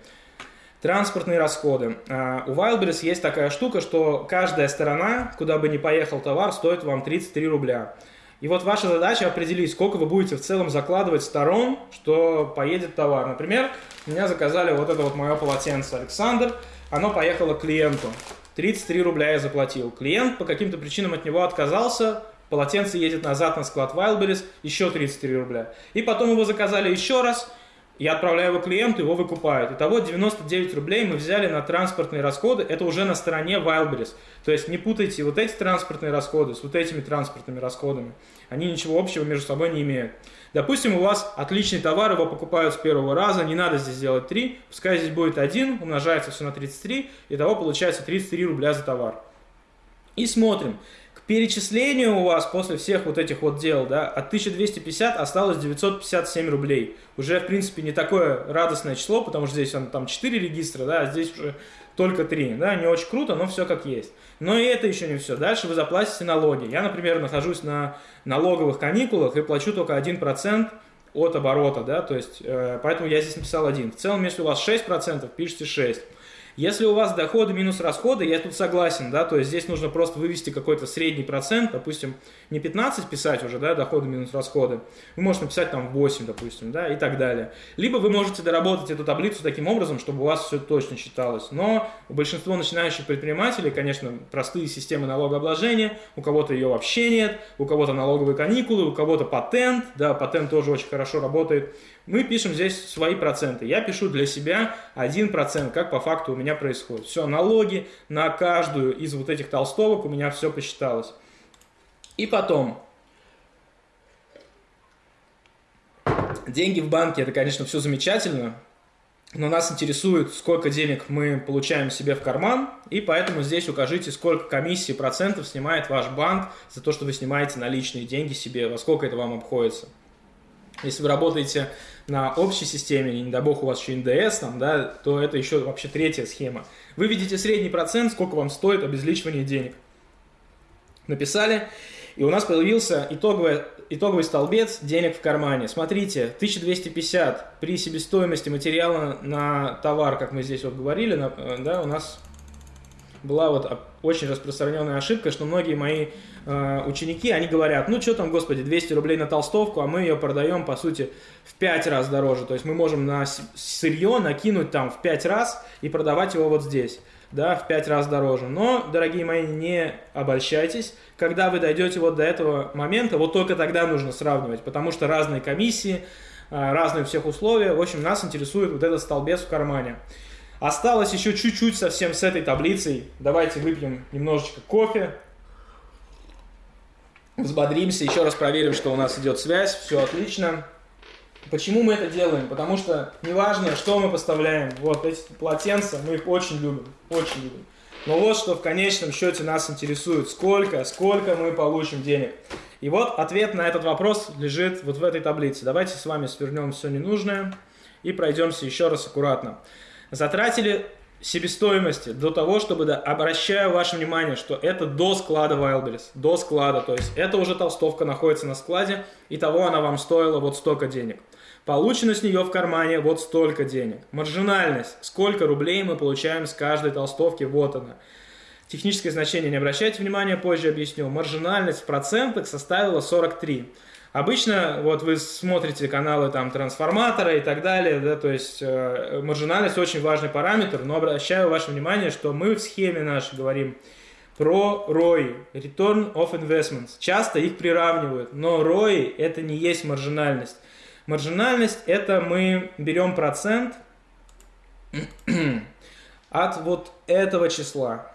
Транспортные расходы. А, у Wildberries есть такая штука, что каждая сторона, куда бы ни поехал товар, стоит вам 33 рубля. И вот ваша задача определить, сколько вы будете в целом закладывать сторон, что поедет товар. Например, меня заказали вот это вот мое полотенце Александр, оно поехало клиенту. 33 рубля я заплатил. Клиент по каким-то причинам от него отказался, полотенце едет назад на склад Wildberries, еще 33 рубля. И потом его заказали еще раз, я отправляю его клиенту, его выкупают. Итого 99 рублей мы взяли на транспортные расходы, это уже на стороне Wildberries. То есть не путайте вот эти транспортные расходы с вот этими транспортными расходами. Они ничего общего между собой не имеют. Допустим, у вас отличный товар, его покупают с первого раза, не надо здесь делать 3, пускай здесь будет 1, умножается все на 33, итого получается 33 рубля за товар. И смотрим, перечислению у вас после всех вот этих вот дел, да, от 1250 осталось 957 рублей. Уже, в принципе, не такое радостное число, потому что здесь он, там 4 регистра, да, а здесь уже только 3, да, не очень круто, но все как есть. Но и это еще не все. Дальше вы заплатите налоги. Я, например, нахожусь на налоговых каникулах и плачу только 1% от оборота, да, то есть, э, поэтому я здесь написал 1. В целом, если у вас 6%, пишите 6. Если у вас доходы минус расходы, я тут согласен, да, то есть здесь нужно просто вывести какой-то средний процент, допустим, не 15 писать уже, да, доходы минус расходы, вы можете написать там 8, допустим, да, и так далее. Либо вы можете доработать эту таблицу таким образом, чтобы у вас все точно считалось. Но у большинства начинающих предпринимателей, конечно, простые системы налогообложения, у кого-то ее вообще нет, у кого-то налоговые каникулы, у кого-то патент, да, патент тоже очень хорошо работает, мы пишем здесь свои проценты. Я пишу для себя 1%, как по факту у меня происходит. Все, налоги на каждую из вот этих толстовок у меня все посчиталось. И потом, деньги в банке, это, конечно, все замечательно, но нас интересует, сколько денег мы получаем себе в карман, и поэтому здесь укажите, сколько комиссии процентов снимает ваш банк за то, что вы снимаете наличные деньги себе, во сколько это вам обходится. Если вы работаете на общей системе, не дай бог у вас еще НДС, там, да, то это еще вообще третья схема. Вы видите средний процент, сколько вам стоит обезличивание денег. Написали, и у нас появился итоговый, итоговый столбец денег в кармане. Смотрите, 1250 при себестоимости материала на товар, как мы здесь вот говорили, на, э, да, у нас была вот очень распространенная ошибка, что многие мои ученики, они говорят, ну что там, господи, 200 рублей на толстовку, а мы ее продаем, по сути, в 5 раз дороже. То есть мы можем на сырье накинуть там в 5 раз и продавать его вот здесь да, в 5 раз дороже. Но, дорогие мои, не обольщайтесь. Когда вы дойдете вот до этого момента, вот только тогда нужно сравнивать, потому что разные комиссии, а, разные всех условия. В общем, нас интересует вот этот столбец в кармане. Осталось еще чуть-чуть совсем с этой таблицей. Давайте выпьем немножечко кофе. Взбодримся, еще раз проверим, что у нас идет связь, все отлично. Почему мы это делаем? Потому что неважно, что мы поставляем, вот эти полотенца, мы их очень любим, очень любим. Но вот что в конечном счете нас интересует, сколько, сколько мы получим денег. И вот ответ на этот вопрос лежит вот в этой таблице. Давайте с вами свернем все ненужное и пройдемся еще раз аккуратно. Затратили себестоимости до того, чтобы, да, обращаю ваше внимание, что это до склада Wildberries, до склада, то есть это уже толстовка находится на складе, и того она вам стоила вот столько денег. Получено с нее в кармане вот столько денег. Маржинальность, сколько рублей мы получаем с каждой толстовки, вот она. Техническое значение не обращайте внимания, позже объясню. Маржинальность в процентах составила 43. Обычно вот вы смотрите каналы там трансформатора и так далее, да, то есть э, маржинальность очень важный параметр, но обращаю ваше внимание, что мы в схеме нашей говорим про ROI, Return of Investments. Часто их приравнивают, но ROI это не есть маржинальность. Маржинальность это мы берем процент от вот этого числа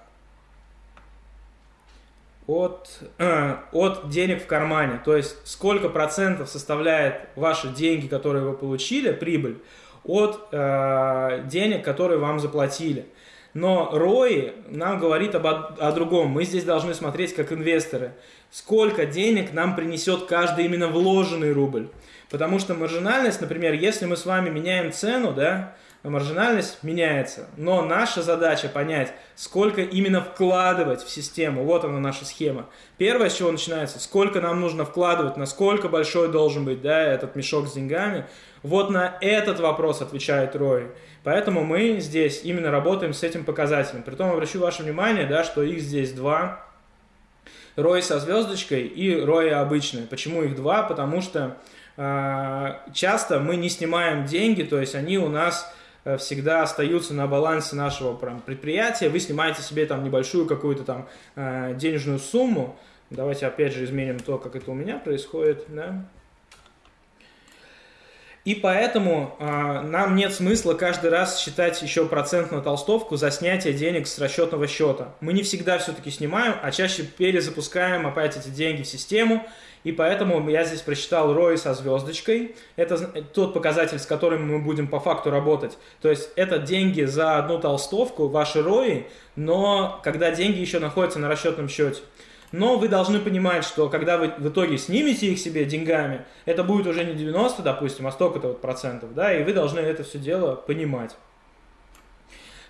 от, от денег в кармане. То есть сколько процентов составляет ваши деньги, которые вы получили, прибыль, от э, денег, которые вам заплатили. Но ROI нам говорит об, о другом. Мы здесь должны смотреть как инвесторы. Сколько денег нам принесет каждый именно вложенный рубль. Потому что маржинальность, например, если мы с вами меняем цену, да, маржинальность меняется. Но наша задача понять, сколько именно вкладывать в систему. Вот она наша схема. Первое, с чего начинается, сколько нам нужно вкладывать, насколько большой должен быть да, этот мешок с деньгами. Вот на этот вопрос отвечает Рой. Поэтому мы здесь именно работаем с этим показателем. Притом обращу ваше внимание, да, что их здесь два. Рой со звездочкой и Рой обычный. Почему их два? Потому что э, часто мы не снимаем деньги, то есть они у нас всегда остаются на балансе нашего прям, предприятия. Вы снимаете себе там небольшую какую-то там э, денежную сумму. Давайте опять же изменим то, как это у меня происходит. Да? И поэтому э, нам нет смысла каждый раз считать еще процент на толстовку за снятие денег с расчетного счета. Мы не всегда все-таки снимаем, а чаще перезапускаем опять эти деньги в систему и поэтому я здесь прочитал ROI со звездочкой. Это тот показатель, с которым мы будем по факту работать. То есть это деньги за одну толстовку, ваши ROI, но когда деньги еще находятся на расчетном счете. Но вы должны понимать, что когда вы в итоге снимете их себе деньгами, это будет уже не 90, допустим, а столько-то вот процентов, да, и вы должны это все дело понимать.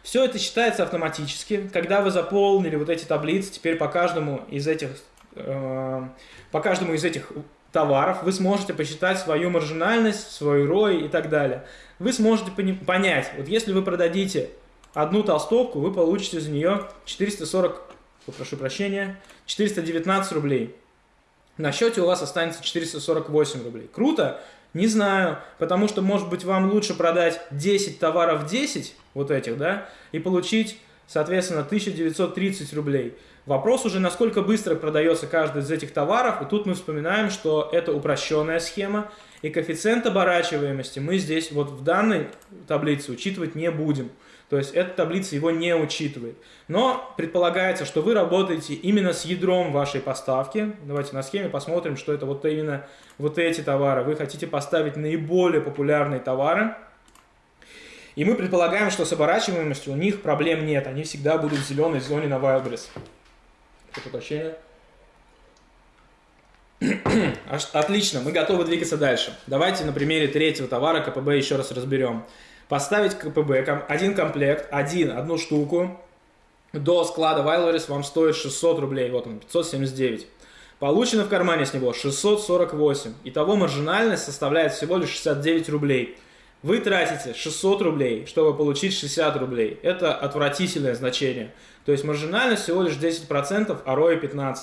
Все это считается автоматически. Когда вы заполнили вот эти таблицы, теперь по каждому из этих э, по каждому из этих товаров вы сможете посчитать свою маржинальность, свой ROI и так далее. Вы сможете понять, вот если вы продадите одну толстовку, вы получите за нее 440, прошу прощения, 419 рублей. На счете у вас останется 448 рублей. Круто? Не знаю, потому что, может быть, вам лучше продать 10 товаров 10, вот этих, да, и получить, соответственно, 1930 рублей. Вопрос уже, насколько быстро продается каждый из этих товаров. И тут мы вспоминаем, что это упрощенная схема. И коэффициент оборачиваемости мы здесь вот в данной таблице учитывать не будем. То есть эта таблица его не учитывает. Но предполагается, что вы работаете именно с ядром вашей поставки. Давайте на схеме посмотрим, что это вот именно вот эти товары. Вы хотите поставить наиболее популярные товары. И мы предполагаем, что с оборачиваемостью у них проблем нет. Они всегда будут в зеленой зоне на Wildberries. Прошу прощения. Отлично, мы готовы двигаться дальше. Давайте на примере третьего товара КПБ еще раз разберем. Поставить КПБ, один комплект, один, одну штуку, до склада Вайлорис вам стоит 600 рублей, вот он, 579. Получено в кармане с него 648. Итого маржинальность составляет всего лишь 69 рублей. Вы тратите 600 рублей, чтобы получить 60 рублей. Это отвратительное значение. То есть маржинальность всего лишь 10%, а ROI 15%.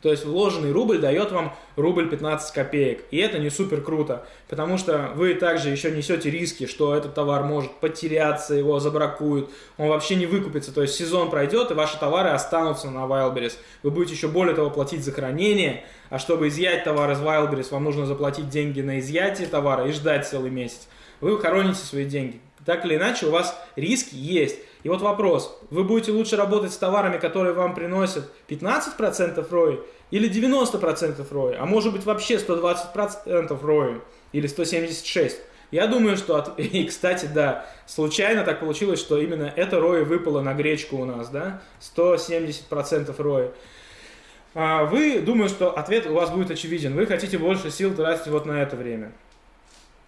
То есть вложенный рубль дает вам рубль 15 копеек. И это не супер круто, потому что вы также еще несете риски, что этот товар может потеряться, его забракуют, он вообще не выкупится. То есть сезон пройдет, и ваши товары останутся на Wildberries. Вы будете еще более того платить за хранение, а чтобы изъять товар из Wildberries, вам нужно заплатить деньги на изъятие товара и ждать целый месяц. Вы хороните свои деньги. Так или иначе, у вас риски есть. И вот вопрос, вы будете лучше работать с товарами, которые вам приносят 15% ROI или 90% ROI, а может быть вообще 120% ROI или 176%. Я думаю, что... От... И, кстати, да, случайно так получилось, что именно это ROI выпало на гречку у нас, да? 170% ROI. А вы, думаю, что ответ у вас будет очевиден. Вы хотите больше сил тратить вот на это время.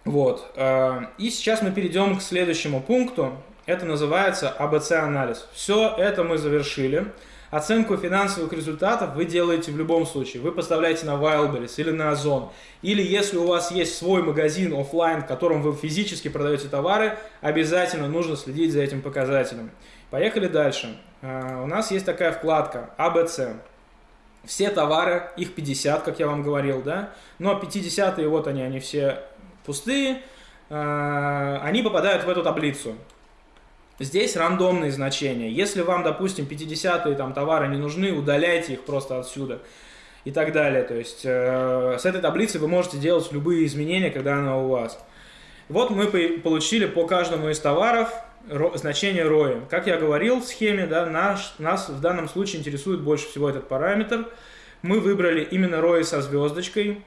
Вот. А, и сейчас мы перейдем к следующему пункту. Это называется АБЦ-анализ. Все это мы завершили. Оценку финансовых результатов вы делаете в любом случае. Вы поставляете на Wildberries или на Озон. Или если у вас есть свой магазин офлайн, в котором вы физически продаете товары, обязательно нужно следить за этим показателем. Поехали дальше. А, у нас есть такая вкладка АБЦ. Все товары, их 50, как я вам говорил, да? Но 50-е, вот они, они все пустые. А, они попадают в эту таблицу. Здесь рандомные значения. Если вам, допустим, 50-е там товары не нужны, удаляйте их просто отсюда и так далее. То есть э, с этой таблицы вы можете делать любые изменения, когда она у вас. Вот мы получили по каждому из товаров значение ROI. Как я говорил в схеме, да, наш, нас в данном случае интересует больше всего этот параметр. Мы выбрали именно ROI со звездочкой.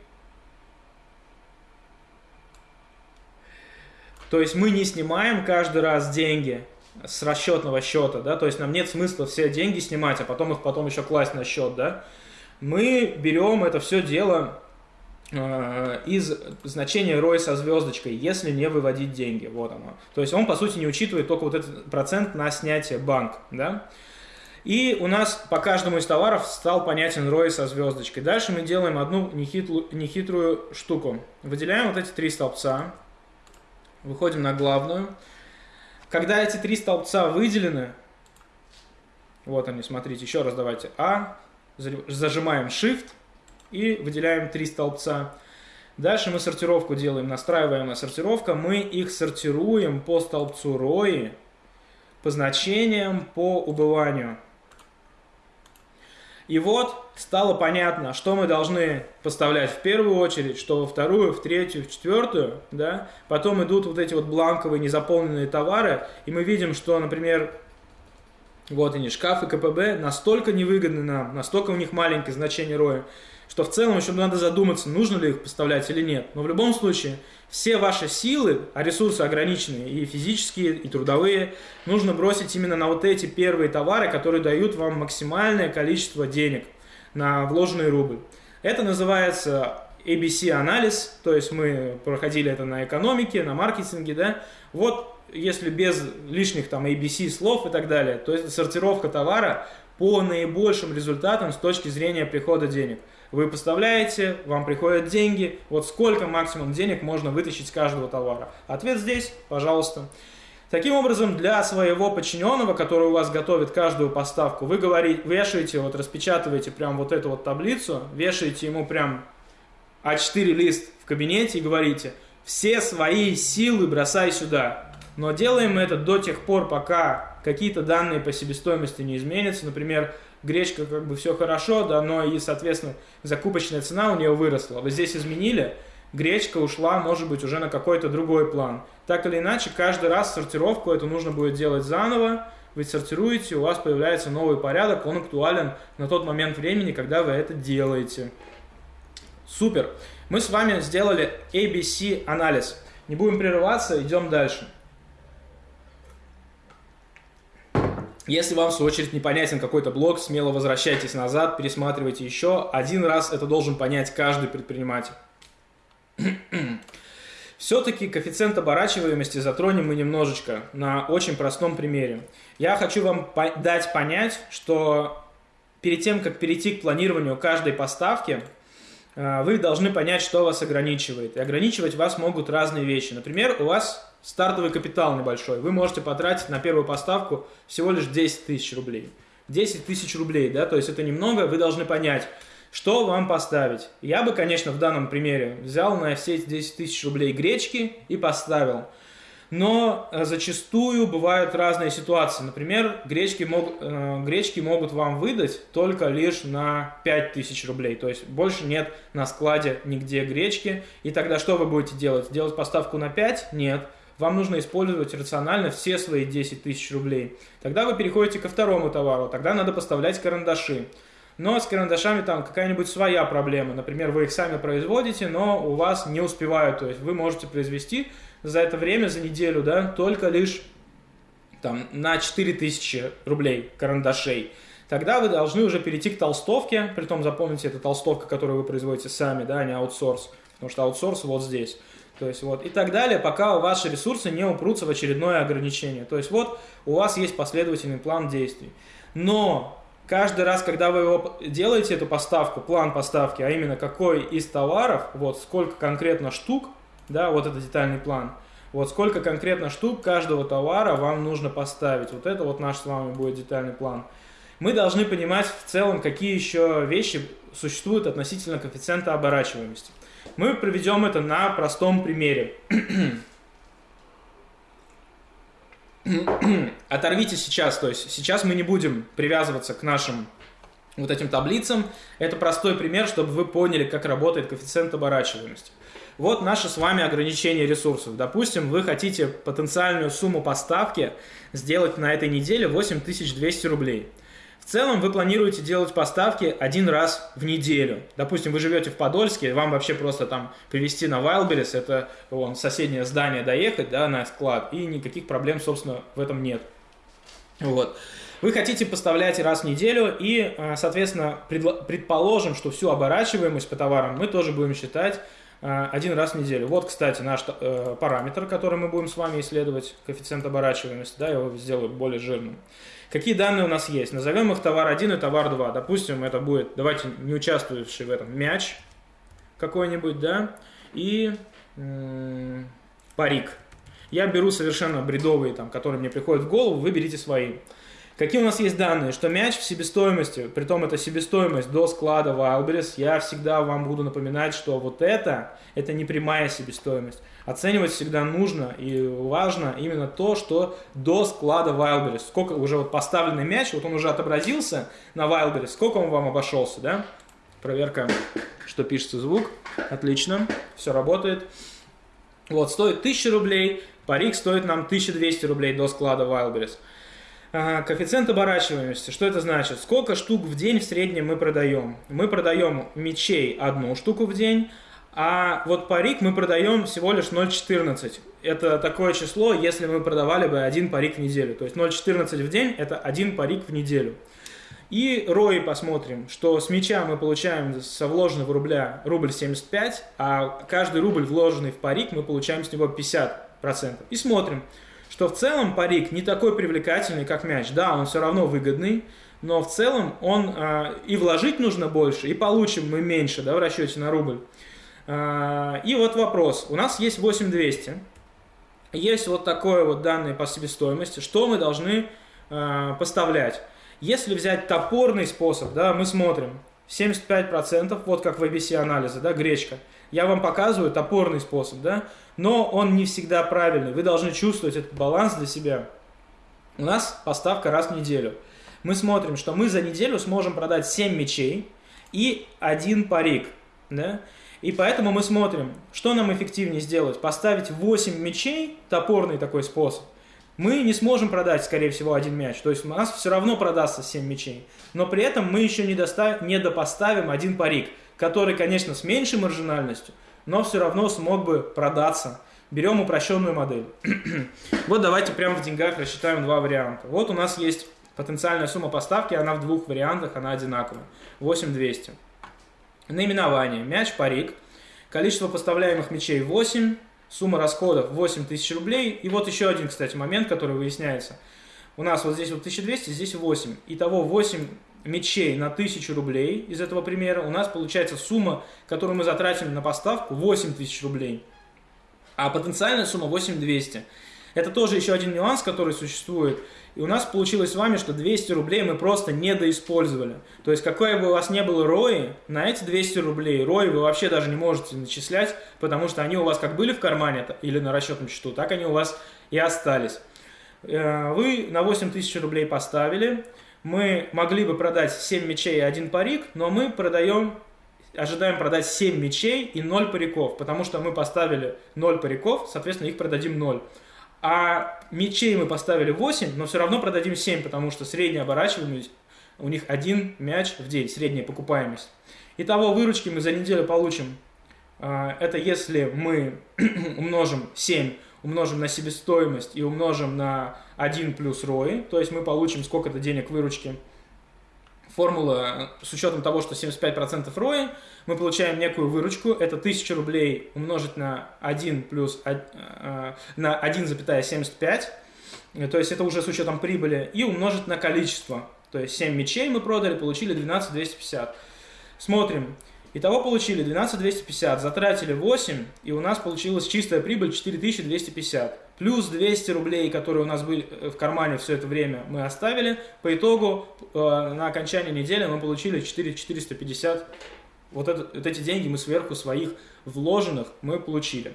То есть мы не снимаем каждый раз деньги с расчетного счета, да, то есть нам нет смысла все деньги снимать, а потом их потом еще класть на счет, да. Мы берем это все дело э, из значения ROI со звездочкой, если не выводить деньги, вот оно. То есть он, по сути, не учитывает только вот этот процент на снятие банк, да. И у нас по каждому из товаров стал понятен ROI со звездочкой. Дальше мы делаем одну нехитрую, нехитрую штуку. Выделяем вот эти три столбца, выходим на главную, когда эти три столбца выделены, вот они, смотрите, еще раз давайте А, зажимаем Shift и выделяем три столбца. Дальше мы сортировку делаем, настраиваемая сортировка. Мы их сортируем по столбцу ROI, по значениям, по убыванию. И вот стало понятно, что мы должны поставлять в первую очередь, что во вторую, в третью, в четвертую, да. Потом идут вот эти вот бланковые незаполненные товары, и мы видим, что, например, вот они, шкафы КПБ настолько невыгодны нам, настолько у них маленькое значение роя, что в целом еще надо задуматься, нужно ли их поставлять или нет. Но в любом случае, все ваши силы, а ресурсы ограниченные, и физические, и трудовые, нужно бросить именно на вот эти первые товары, которые дают вам максимальное количество денег на вложенный рубль. Это называется ABC-анализ, то есть мы проходили это на экономике, на маркетинге, да. Вот если без лишних там ABC слов и так далее, то есть сортировка товара по наибольшим результатам с точки зрения прихода денег. Вы поставляете, вам приходят деньги. Вот сколько максимум денег можно вытащить с каждого товара? Ответ здесь, пожалуйста. Таким образом, для своего подчиненного, который у вас готовит каждую поставку, вы говорите, вешаете, вот распечатываете прям вот эту вот таблицу, вешаете ему прям А4 лист в кабинете и говорите, все свои силы бросай сюда. Но делаем это до тех пор, пока какие-то данные по себестоимости не изменятся. Например, гречка как бы все хорошо, да, но и, соответственно, закупочная цена у нее выросла. Вы здесь изменили, гречка ушла, может быть, уже на какой-то другой план. Так или иначе, каждый раз сортировку это нужно будет делать заново. Вы сортируете, у вас появляется новый порядок, он актуален на тот момент времени, когда вы это делаете. Супер! Мы с вами сделали ABC анализ. Не будем прерываться, идем дальше. Если вам, в свою очередь, непонятен какой-то блок, смело возвращайтесь назад, пересматривайте еще. Один раз это должен понять каждый предприниматель. Все-таки коэффициент оборачиваемости затронем мы немножечко на очень простом примере. Я хочу вам по дать понять, что перед тем, как перейти к планированию каждой поставки, э, вы должны понять, что вас ограничивает. И ограничивать вас могут разные вещи. Например, у вас стартовый капитал небольшой, вы можете потратить на первую поставку всего лишь 10 тысяч рублей. 10 тысяч рублей, да, то есть это немного, вы должны понять, Что вам поставить? Я бы, конечно, в данном примере взял на все эти 10 тысяч рублей гречки и поставил. Но э, зачастую бывают разные ситуации. Например, гречки, мог, э, гречки могут вам выдать только лишь на 5000 рублей. То есть больше нет на складе нигде гречки. И тогда что вы будете делать? Делать поставку на 5? Нет. Вам нужно использовать рационально все свои 10 тысяч рублей. Тогда вы переходите ко второму товару. Тогда надо поставлять карандаши. Но с карандашами там какая-нибудь своя проблема. Например, вы их сами производите, но у вас не успевают. То есть вы можете произвести за это время, за неделю, да, только лишь там, на 4000 рублей карандашей. Тогда вы должны уже перейти к толстовке, при том запомните, это толстовка, которую вы производите сами, да, а не аутсорс, потому что аутсорс вот здесь. То есть вот и так далее, пока ваши ресурсы не упрутся в очередное ограничение. То есть вот у вас есть последовательный план действий. Но каждый раз, когда вы его делаете, эту поставку, план поставки, а именно какой из товаров, вот сколько конкретно штук, да, вот это детальный план. Вот сколько конкретно штук каждого товара вам нужно поставить. Вот это вот наш с вами будет детальный план. Мы должны понимать в целом, какие еще вещи существуют относительно коэффициента оборачиваемости. Мы проведем это на простом примере. Оторвите сейчас, то есть сейчас мы не будем привязываться к нашим вот этим таблицам. Это простой пример, чтобы вы поняли, как работает коэффициент оборачиваемости. Вот наше с вами ограничение ресурсов. Допустим, вы хотите потенциальную сумму поставки сделать на этой неделе 8200 рублей. В целом вы планируете делать поставки один раз в неделю. Допустим, вы живете в Подольске, вам вообще просто там привезти на Wildberries, это вон, соседнее здание доехать да, на склад, и никаких проблем, собственно, в этом нет. Вот. Вы хотите поставлять раз в неделю, и, а, соответственно, предположим, что всю оборачиваемость по товарам мы тоже будем считать Э, один раз в неделю. Вот, кстати, наш э, параметр, который мы будем с вами исследовать, коэффициент оборачиваемости, да, я его сделаю более жирным. Какие данные у нас есть? Назовем их товар 1 и товар 2. Допустим, это будет, давайте не участвующий в этом, мяч какой-нибудь, да, и парик. Я беру совершенно бредовые, там, которые мне приходят в голову, вы берите свои. Какие у нас есть данные? Что мяч в себестоимости, при том это себестоимость до склада Wildberries, я всегда вам буду напоминать, что вот это, это не прямая себестоимость. Оценивать всегда нужно и важно именно то, что до склада Wildberries. Сколько уже вот поставленный мяч, вот он уже отобразился на Wildberries, сколько он вам обошелся, да? Проверка, что пишется звук. Отлично, все работает. Вот, стоит 1000 рублей, парик стоит нам 1200 рублей до склада Wildberries. Коэффициент оборачиваемости. Что это значит? Сколько штук в день в среднем мы продаем? Мы продаем мечей одну штуку в день, а вот парик мы продаем всего лишь 0,14. Это такое число, если мы продавали бы один парик в неделю. То есть 0,14 в день – это один парик в неделю. И ROI посмотрим, что с меча мы получаем со вложенного рубля рубль 75, а каждый рубль, вложенный в парик, мы получаем с него 50%. И смотрим, что в целом парик не такой привлекательный, как мяч. Да, он все равно выгодный, но в целом он э, и вложить нужно больше, и получим мы меньше да, в расчете на рубль. Э, и вот вопрос. У нас есть 8200. Есть вот такое вот данные по себестоимости. Что мы должны э, поставлять? Если взять топорный способ, да, мы смотрим 75%, вот как в ABC анализа, да, гречка. Я вам показываю топорный способ, да, но он не всегда правильный. Вы должны чувствовать этот баланс для себя. У нас поставка раз в неделю. Мы смотрим, что мы за неделю сможем продать 7 мечей и один парик. Да? И поэтому мы смотрим, что нам эффективнее сделать. Поставить 8 мечей, топорный такой способ. Мы не сможем продать, скорее всего, один мяч. То есть у нас все равно продастся 7 мечей. Но при этом мы еще не, достав... не допоставим один парик, который, конечно, с меньшей маржинальностью, но все равно смог бы продаться. Берем упрощенную модель. вот давайте прямо в деньгах рассчитаем два варианта. Вот у нас есть потенциальная сумма поставки, она в двух вариантах, она одинаковая. 8200. Наименование. Мяч, парик. Количество поставляемых мячей 8. Сумма расходов 8000 рублей. И вот еще один, кстати, момент, который выясняется. У нас вот здесь вот 1200, здесь 8. Итого 8 мечей на 1000 рублей из этого примера, у нас получается сумма, которую мы затратим на поставку, 8000 рублей. А потенциальная сумма 8200. Это тоже еще один нюанс, который существует. И у нас получилось с вами, что 200 рублей мы просто недоиспользовали. То есть, какое бы у вас не было рои, на эти 200 рублей рои вы вообще даже не можете начислять, потому что они у вас как были в кармане или на расчетном счету, так они у вас и остались. Э, вы на 8 тысяч рублей поставили, мы могли бы продать 7 мечей и 1 парик, но мы продаем, ожидаем продать 7 мечей и 0 париков, потому что мы поставили 0 париков, соответственно, их продадим 0. А мечей мы поставили 8, но все равно продадим 7, потому что средняя оборачиваемость у них один мяч в день, средняя покупаемость. Итого выручки мы за неделю получим. А, это если мы умножим 7, умножим на себестоимость и умножим на 1 плюс ROI, то есть мы получим сколько-то денег выручки. Формула с учетом того, что 75% ROI, мы получаем некую выручку, это 1000 рублей умножить на 1 плюс э, на 1,75, то есть это уже с учетом прибыли, и умножить на количество. То есть 7 мечей мы продали, получили 12250. Смотрим. Итого получили 12250, затратили 8, и у нас получилась чистая прибыль 4250. Плюс 200 рублей, которые у нас были э, в кармане все это время, мы оставили. По итогу э, на окончании недели мы получили 4450 вот, это, вот эти деньги мы сверху своих вложенных мы получили.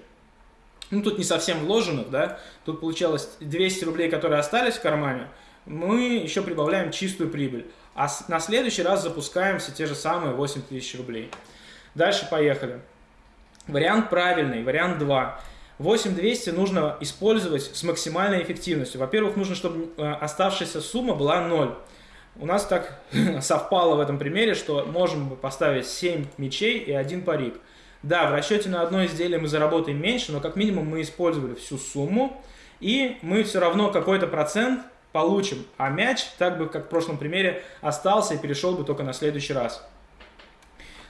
Ну, тут не совсем вложенных, да, тут получалось 200 рублей, которые остались в кармане, мы еще прибавляем чистую прибыль. А на следующий раз запускаем все те же самые 8 тысяч рублей. Дальше поехали. Вариант правильный, вариант 2. 8200 нужно использовать с максимальной эффективностью. Во-первых, нужно, чтобы э, оставшаяся сумма была 0. У нас так совпало в этом примере, что можем поставить 7 мечей и один парик. Да, в расчете на одно изделие мы заработаем меньше, но как минимум мы использовали всю сумму, и мы все равно какой-то процент получим. А мяч, так бы как в прошлом примере, остался и перешел бы только на следующий раз.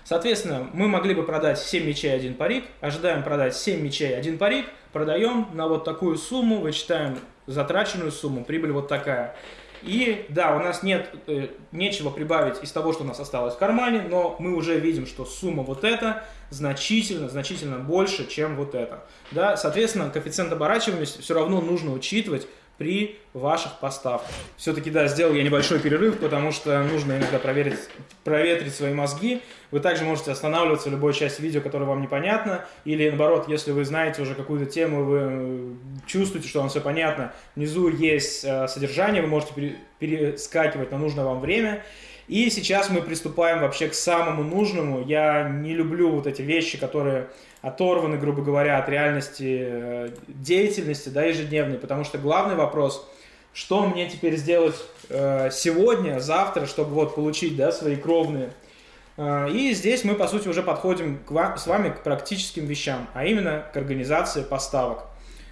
Соответственно, мы могли бы продать 7 мечей, 1 парик, ожидаем продать 7 мечей, 1 парик, продаем на вот такую сумму, вычитаем затраченную сумму, прибыль вот такая. И да, у нас нет э, нечего прибавить из того, что у нас осталось в кармане, но мы уже видим, что сумма вот эта значительно, значительно больше, чем вот эта. Да, соответственно, коэффициент оборачиваемости все равно нужно учитывать при ваших поставках. Все-таки, да, сделал я небольшой перерыв, потому что нужно иногда проверить, проветрить свои мозги. Вы также можете останавливаться в любой части видео, которая вам непонятна, или наоборот, если вы знаете уже какую-то тему, вы э, чувствуете, что вам все понятно, внизу есть э, содержание, вы можете перескакивать на нужное вам время. И сейчас мы приступаем вообще к самому нужному. Я не люблю вот эти вещи, которые оторваны, грубо говоря, от реальности э, деятельности да, ежедневной, потому что главный вопрос, что мне теперь сделать э, сегодня, завтра, чтобы вот получить да, свои кровные. Э, и здесь мы, по сути, уже подходим к вам, с вами к практическим вещам, а именно к организации поставок.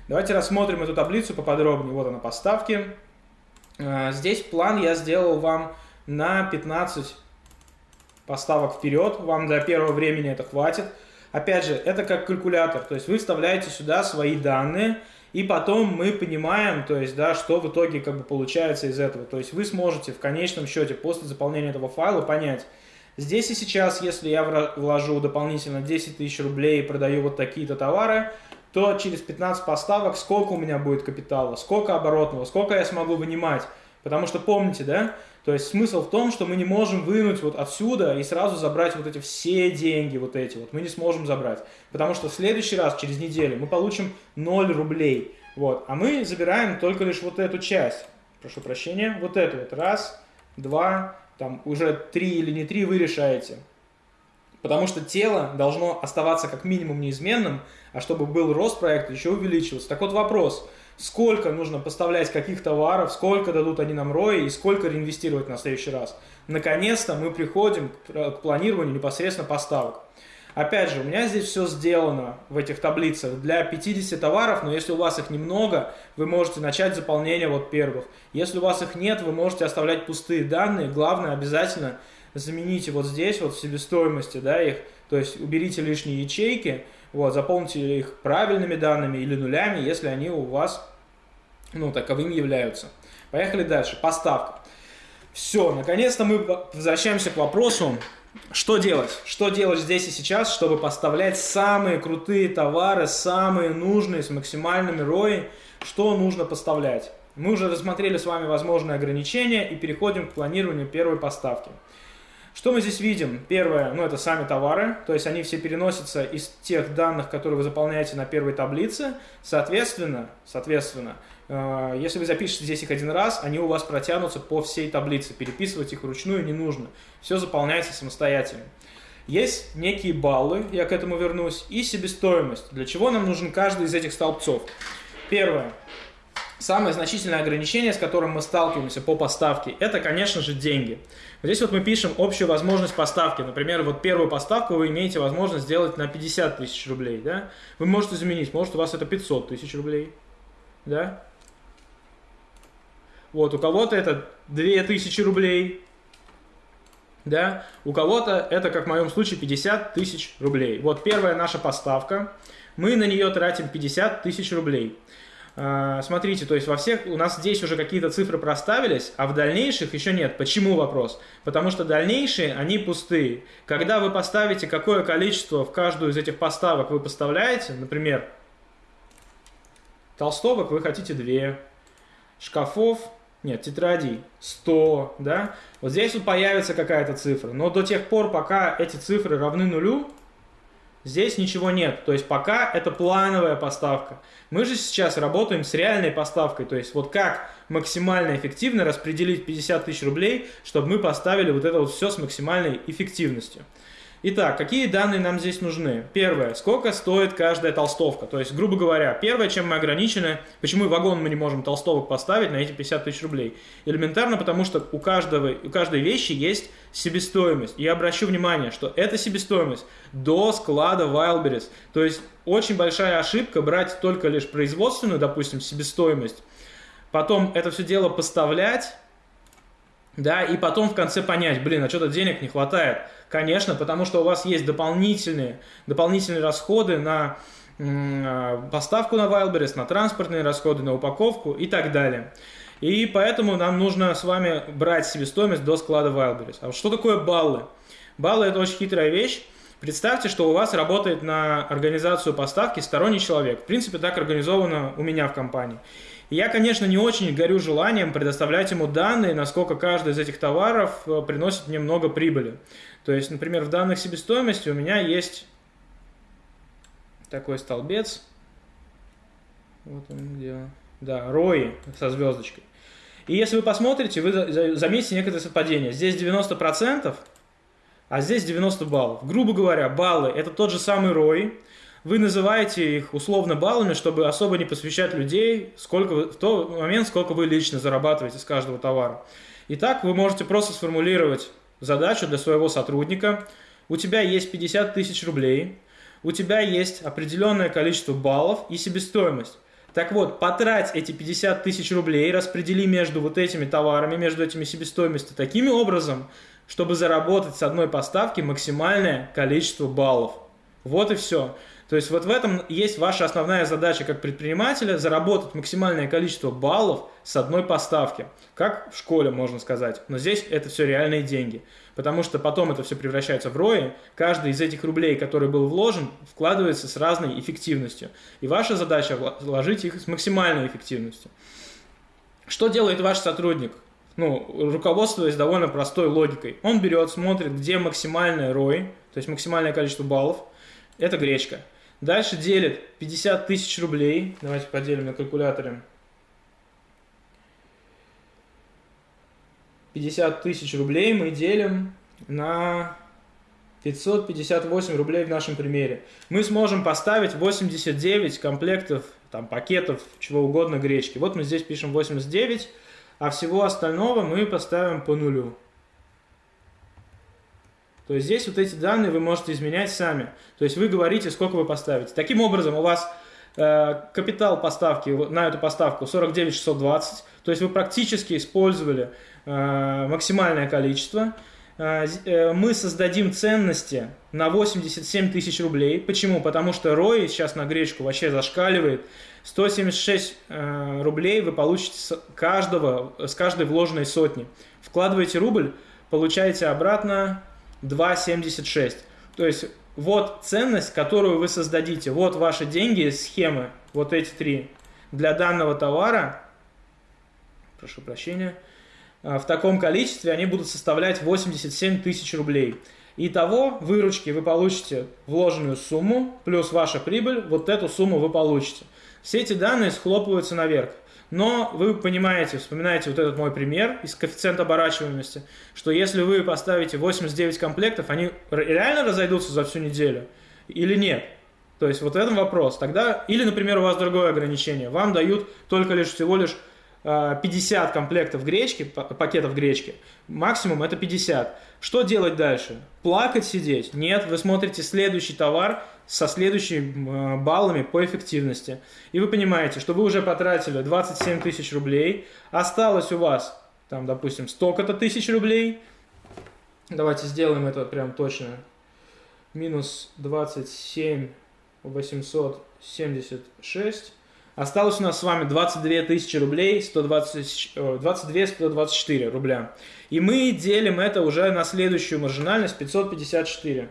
Давайте рассмотрим эту таблицу поподробнее. Вот она, поставки. Здесь план я сделал вам на 15 поставок вперед. Вам для первого времени это хватит. Опять же, это как калькулятор, то есть вы вставляете сюда свои данные, и потом мы понимаем, то есть, да, что в итоге как бы получается из этого. То есть вы сможете в конечном счете после заполнения этого файла понять, здесь и сейчас, если я вложу дополнительно 10 тысяч рублей и продаю вот такие-то товары, то через 15 поставок сколько у меня будет капитала, сколько оборотного, сколько я смогу вынимать. Потому что помните, да, то есть смысл в том, что мы не можем вынуть вот отсюда и сразу забрать вот эти все деньги, вот эти вот. Мы не сможем забрать. Потому что в следующий раз, через неделю, мы получим 0 рублей. Вот. А мы забираем только лишь вот эту часть. Прошу прощения. Вот эту вот. Раз, два, там уже три или не три вы решаете. Потому что тело должно оставаться как минимум неизменным, а чтобы был рост проекта, еще увеличиваться. Так вот вопрос – сколько нужно поставлять каких товаров, сколько дадут они нам рои и сколько реинвестировать на следующий раз. Наконец-то мы приходим к планированию непосредственно поставок. Опять же, у меня здесь все сделано в этих таблицах для 50 товаров, но если у вас их немного, вы можете начать заполнение вот первых. Если у вас их нет, вы можете оставлять пустые данные. Главное, обязательно замените вот здесь, вот в себестоимости, да, их, то есть уберите лишние ячейки, вот, заполните их правильными данными или нулями, если они у вас, ну, таковыми являются. Поехали дальше. Поставка. Все, наконец-то мы возвращаемся к вопросу, что делать? Что делать здесь и сейчас, чтобы поставлять самые крутые товары, самые нужные, с максимальными рои, что нужно поставлять. Мы уже рассмотрели с вами возможные ограничения и переходим к планированию первой поставки. Что мы здесь видим? Первое, ну это сами товары, то есть они все переносятся из тех данных, которые вы заполняете на первой таблице. Соответственно, соответственно, э, если вы запишете здесь их один раз, они у вас протянутся по всей таблице. Переписывать их вручную не нужно. Все заполняется самостоятельно. Есть некие баллы, я к этому вернусь, и себестоимость. Для чего нам нужен каждый из этих столбцов? Первое. Самое значительное ограничение, с которым мы сталкиваемся по поставке, это, конечно же, деньги. Здесь вот мы пишем общую возможность поставки. Например, вот первую поставку вы имеете возможность сделать на 50 тысяч рублей. Да? Вы можете заменить, может у вас это 500 тысяч рублей. Да? Вот, у кого-то это 2000 рублей. Да? У кого-то это, как в моем случае, 50 тысяч рублей. Вот первая наша поставка. Мы на нее тратим 50 тысяч рублей. А, смотрите, то есть во всех у нас здесь уже какие-то цифры проставились, а в дальнейших еще нет. Почему вопрос? Потому что дальнейшие, они пустые. Когда вы поставите, какое количество в каждую из этих поставок вы поставляете, например, толстовок вы хотите 2, шкафов, нет, тетрадей 100, да, вот здесь вот появится какая-то цифра. Но до тех пор, пока эти цифры равны нулю, Здесь ничего нет, то есть пока это плановая поставка. Мы же сейчас работаем с реальной поставкой, то есть вот как максимально эффективно распределить 50 тысяч рублей, чтобы мы поставили вот это вот все с максимальной эффективностью. Итак, какие данные нам здесь нужны? Первое, сколько стоит каждая толстовка? То есть, грубо говоря, первое, чем мы ограничены, почему вагон мы не можем толстовок поставить на эти 50 тысяч рублей? Элементарно, потому что у, каждого, у каждой вещи есть себестоимость. И я обращу внимание, что эта себестоимость до склада Wildberries. То есть, очень большая ошибка брать только лишь производственную, допустим, себестоимость, потом это все дело поставлять, да, и потом в конце понять, блин, а что-то денег не хватает. Конечно, потому что у вас есть дополнительные, дополнительные расходы на а, поставку на Wildberries, на транспортные расходы, на упаковку и так далее. И поэтому нам нужно с вами брать себестоимость до склада Wildberries. А что такое баллы? Баллы – это очень хитрая вещь. Представьте, что у вас работает на организацию поставки сторонний человек. В принципе, так организовано у меня в компании. Я, конечно, не очень горю желанием предоставлять ему данные, насколько каждый из этих товаров э, приносит мне много прибыли. То есть, например, в данных себестоимости у меня есть такой столбец. Вот он где. Да, ROI со звездочкой. И если вы посмотрите, вы заметите некоторые совпадения. Здесь 90%, а здесь 90 баллов. Грубо говоря, баллы – это тот же самый ROI. Вы называете их условно баллами, чтобы особо не посвящать людей сколько вы, в тот момент, сколько вы лично зарабатываете с каждого товара. Итак, вы можете просто сформулировать задачу для своего сотрудника. У тебя есть 50 тысяч рублей, у тебя есть определенное количество баллов и себестоимость. Так вот, потрать эти 50 тысяч рублей, распредели между вот этими товарами, между этими себестоимостью таким образом, чтобы заработать с одной поставки максимальное количество баллов. Вот и все. То есть вот в этом есть ваша основная задача как предпринимателя – заработать максимальное количество баллов с одной поставки. Как в школе, можно сказать. Но здесь это все реальные деньги. Потому что потом это все превращается в рои. Каждый из этих рублей, который был вложен, вкладывается с разной эффективностью. И ваша задача – вложить их с максимальной эффективностью. Что делает ваш сотрудник? Ну, руководствуясь довольно простой логикой. Он берет, смотрит, где максимальная ROI, то есть максимальное количество баллов. Это гречка. Дальше делит 50 тысяч рублей. Давайте поделим на калькуляторе. 50 тысяч рублей мы делим на 558 рублей в нашем примере. Мы сможем поставить 89 комплектов, там, пакетов, чего угодно гречки. Вот мы здесь пишем 89, а всего остального мы поставим по нулю. То есть здесь вот эти данные вы можете изменять сами. То есть вы говорите, сколько вы поставите. Таким образом, у вас э, капитал поставки на эту поставку 49 620. То есть вы практически использовали э, максимальное количество. Э, э мы создадим ценности на 87 тысяч рублей. Почему? Потому что ROI сейчас на гречку вообще зашкаливает. 176 э, рублей вы получите с, каждого, с каждой вложенной сотни. Вкладываете рубль, получаете обратно 2,76. То есть вот ценность, которую вы создадите, вот ваши деньги, схемы, вот эти три. для данного товара, прошу прощения, а, в таком количестве они будут составлять 87 тысяч рублей. Итого выручки вы получите вложенную сумму, плюс ваша прибыль, вот эту сумму вы получите. Все эти данные схлопываются наверх. Но вы понимаете, вспоминаете вот этот мой пример из коэффициента оборачиваемости, что если вы поставите 89 комплектов, они реально разойдутся за всю неделю или нет? То есть вот в этом вопрос. Тогда, или, например, у вас другое ограничение. Вам дают только лишь всего лишь 50 э, комплектов гречки, пакетов гречки, максимум это 50. Что делать дальше? Плакать, сидеть? Нет, вы смотрите следующий товар со следующими э, баллами по эффективности. И вы понимаете, что вы уже потратили 27 тысяч рублей, осталось у вас, там, допустим, столько-то тысяч рублей. Давайте сделаем это прям точно. Минус 27 876 Осталось у нас с вами 22 тысячи рублей, 120, 22 124 рубля. И мы делим это уже на следующую маржинальность 554.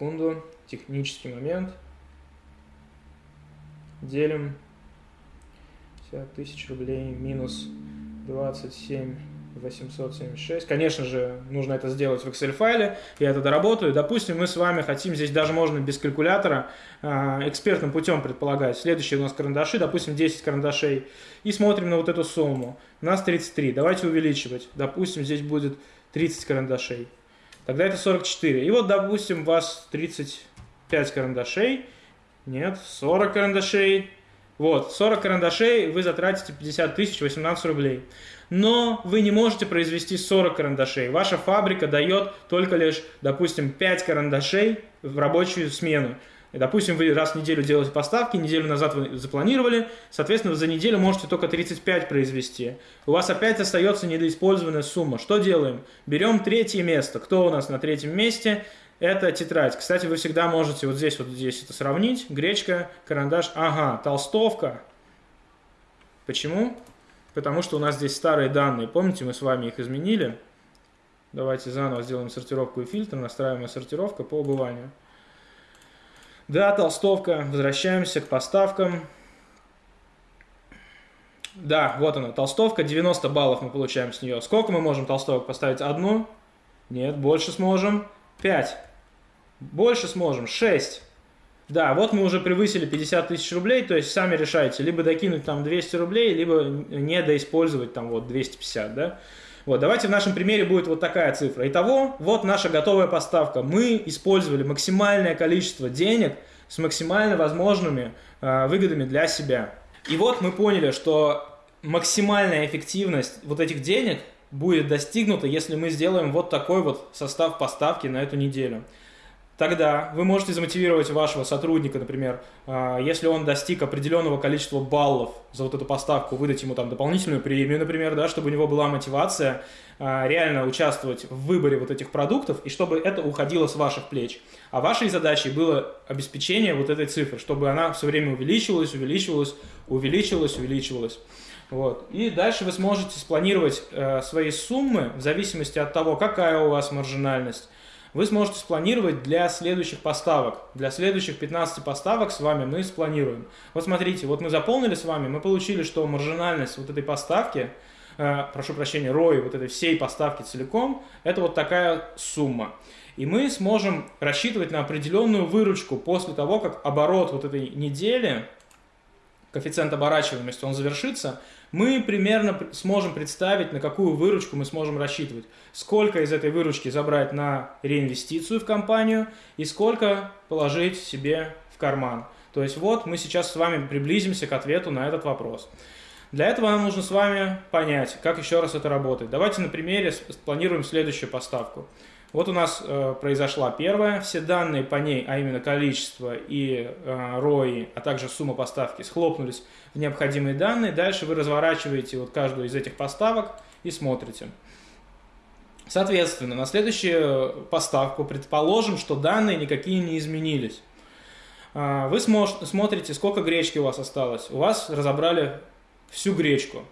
Секунду, технический момент. Делим 50 тысяч рублей минус 27 876. Конечно же, нужно это сделать в Excel файле. Я это доработаю. Допустим, мы с вами хотим, здесь даже можно без калькулятора, а, экспертным путем предполагать. Следующие у нас карандаши, допустим, 10 карандашей. И смотрим на вот эту сумму. У нас 33. Давайте увеличивать. Допустим, здесь будет 30 карандашей. Тогда это 44. И вот, допустим, у вас 35 карандашей. Нет, 40 карандашей. Вот, 40 карандашей вы затратите 50 тысяч 18 рублей но вы не можете произвести 40 карандашей. Ваша фабрика дает только лишь, допустим, 5 карандашей в рабочую смену. Допустим, вы раз в неделю делаете поставки, неделю назад вы запланировали, соответственно, за неделю можете только 35 произвести. У вас опять остается недоиспользованная сумма. Что делаем? Берем третье место. Кто у нас на третьем месте? Это тетрадь. Кстати, вы всегда можете вот здесь вот здесь это сравнить. Гречка, карандаш. Ага, толстовка. Почему? потому что у нас здесь старые данные. Помните, мы с вами их изменили? Давайте заново сделаем сортировку и фильтр, настраиваемая сортировка по убыванию. Да, толстовка. Возвращаемся к поставкам. Да, вот она, толстовка. 90 баллов мы получаем с нее. Сколько мы можем толстовок поставить? Одну? Нет, больше сможем. 5. Больше сможем. 6. Да, вот мы уже превысили 50 тысяч рублей, то есть сами решайте, либо докинуть там 200 рублей, либо не доиспользовать там вот 250, да. Вот, давайте в нашем примере будет вот такая цифра. Итого, вот наша готовая поставка. Мы использовали максимальное количество денег с максимально возможными э, выгодами для себя. И вот мы поняли, что максимальная эффективность вот этих денег будет достигнута, если мы сделаем вот такой вот состав поставки на эту неделю тогда вы можете замотивировать вашего сотрудника, например, а, если он достиг определенного количества баллов за вот эту поставку, выдать ему там дополнительную премию, например, да, чтобы у него была мотивация а, реально участвовать в выборе вот этих продуктов, и чтобы это уходило с ваших плеч. А вашей задачей было обеспечение вот этой цифры, чтобы она все время увеличивалась, увеличивалась, увеличивалась, увеличивалась. Вот. И дальше вы сможете спланировать э, свои суммы в зависимости от того, какая у вас маржинальность, вы сможете спланировать для следующих поставок. Для следующих 15 поставок с вами мы спланируем. Вот смотрите, вот мы заполнили с вами, мы получили, что маржинальность вот этой поставки, э, прошу прощения, ROI вот этой всей поставки целиком, это вот такая сумма. И мы сможем рассчитывать на определенную выручку после того, как оборот вот этой недели, коэффициент оборачиваемости, он завершится, мы примерно сможем представить, на какую выручку мы сможем рассчитывать. Сколько из этой выручки забрать на реинвестицию в компанию и сколько положить себе в карман. То есть вот мы сейчас с вами приблизимся к ответу на этот вопрос. Для этого нам нужно с вами понять, как еще раз это работает. Давайте на примере спланируем следующую поставку. Вот у нас э, произошла первая, все данные по ней, а именно количество и э, ROI, а также сумма поставки, схлопнулись в необходимые данные. Дальше вы разворачиваете вот каждую из этих поставок и смотрите. Соответственно, на следующую поставку предположим, что данные никакие не изменились. Э, вы смотрите, сколько гречки у вас осталось. У вас разобрали всю гречку,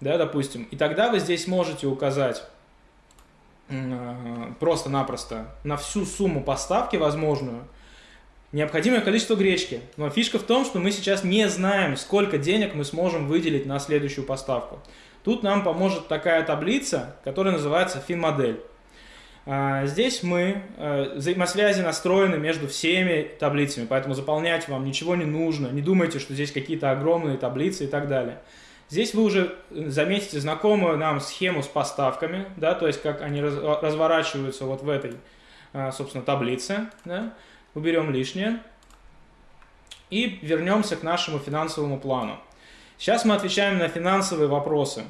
да, допустим. И тогда вы здесь можете указать просто-напросто на всю сумму поставки возможную необходимое количество гречки. Но фишка в том, что мы сейчас не знаем, сколько денег мы сможем выделить на следующую поставку. Тут нам поможет такая таблица, которая называется финмодель. А, здесь мы, э, взаимосвязи настроены между всеми таблицами, поэтому заполнять вам ничего не нужно. Не думайте, что здесь какие-то огромные таблицы и так далее. Здесь вы уже заметите знакомую нам схему с поставками, да, то есть как они разворачиваются вот в этой, а, собственно, таблице. Да. Уберем лишнее и вернемся к нашему финансовому плану. Сейчас мы отвечаем на финансовые вопросы.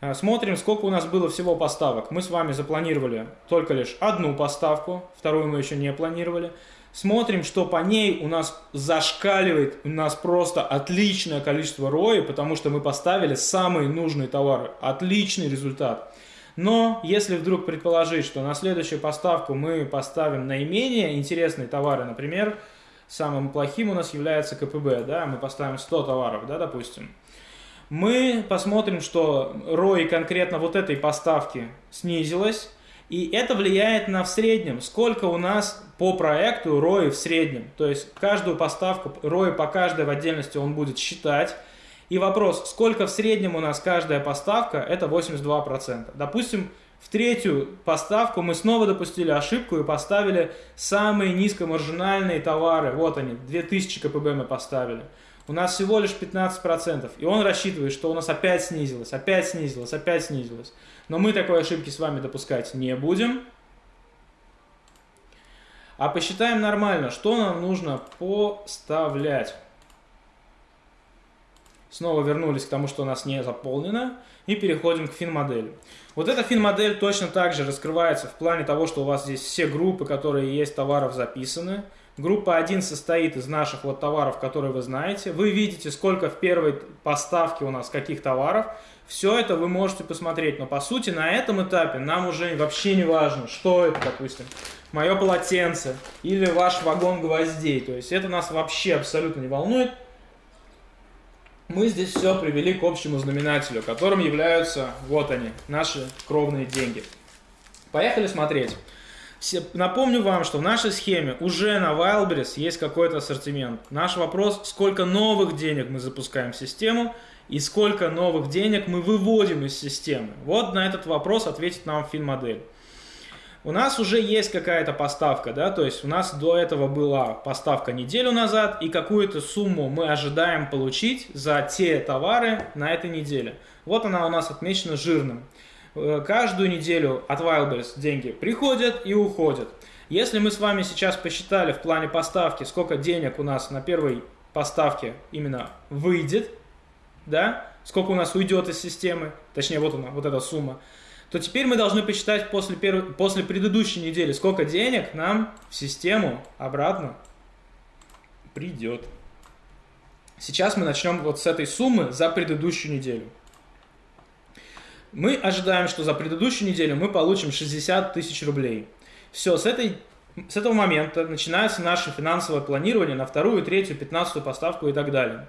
А, смотрим, сколько у нас было всего поставок. Мы с вами запланировали только лишь одну поставку, вторую мы еще не планировали. Смотрим, что по ней у нас зашкаливает, у нас просто отличное количество рои, потому что мы поставили самые нужные товары. Отличный результат. Но если вдруг предположить, что на следующую поставку мы поставим наименее интересные товары, например, самым плохим у нас является КПБ, да, мы поставим 100 товаров, да, допустим, мы посмотрим, что ROI конкретно вот этой поставки снизилась, и это влияет на в среднем, сколько у нас по проекту ROI в среднем. То есть каждую поставку, ROI по каждой в отдельности он будет считать. И вопрос, сколько в среднем у нас каждая поставка, это 82%. Допустим, в третью поставку мы снова допустили ошибку и поставили самые низкомаржинальные товары. Вот они, 2000 КПБ мы поставили у нас всего лишь 15%. И он рассчитывает, что у нас опять снизилось, опять снизилось, опять снизилось. Но мы такой ошибки с вами допускать не будем. А посчитаем нормально, что нам нужно поставлять. Снова вернулись к тому, что у нас не заполнено. И переходим к фин-модели. Вот эта фин-модель точно так же раскрывается в плане того, что у вас здесь все группы, которые есть товаров записаны. Группа 1 состоит из наших вот товаров, которые вы знаете. Вы видите, сколько в первой поставке у нас каких товаров. Все это вы можете посмотреть. Но по сути на этом этапе нам уже вообще не важно, что это, допустим, мое полотенце или ваш вагон гвоздей. То есть это нас вообще абсолютно не волнует. Мы здесь все привели к общему знаменателю, которым являются, вот они, наши кровные деньги. Поехали смотреть. Напомню вам, что в нашей схеме уже на Wildberries есть какой-то ассортимент. Наш вопрос, сколько новых денег мы запускаем в систему и сколько новых денег мы выводим из системы. Вот на этот вопрос ответит нам фин-модель. У нас уже есть какая-то поставка, да, то есть у нас до этого была поставка неделю назад, и какую-то сумму мы ожидаем получить за те товары на этой неделе. Вот она у нас отмечена жирным. Э, каждую неделю от Wildberries деньги приходят и уходят. Если мы с вами сейчас посчитали в плане поставки, сколько денег у нас на первой поставке именно выйдет, да, сколько у нас уйдет из системы, точнее вот она, вот эта сумма, то теперь мы должны посчитать после, первой, после предыдущей недели, сколько денег нам в систему обратно придет. Сейчас мы начнем вот с этой суммы за предыдущую неделю. Мы ожидаем, что за предыдущую неделю мы получим 60 тысяч рублей. Все, с, этой, с этого момента начинается наше финансовое планирование на вторую, третью, пятнадцатую поставку и так далее.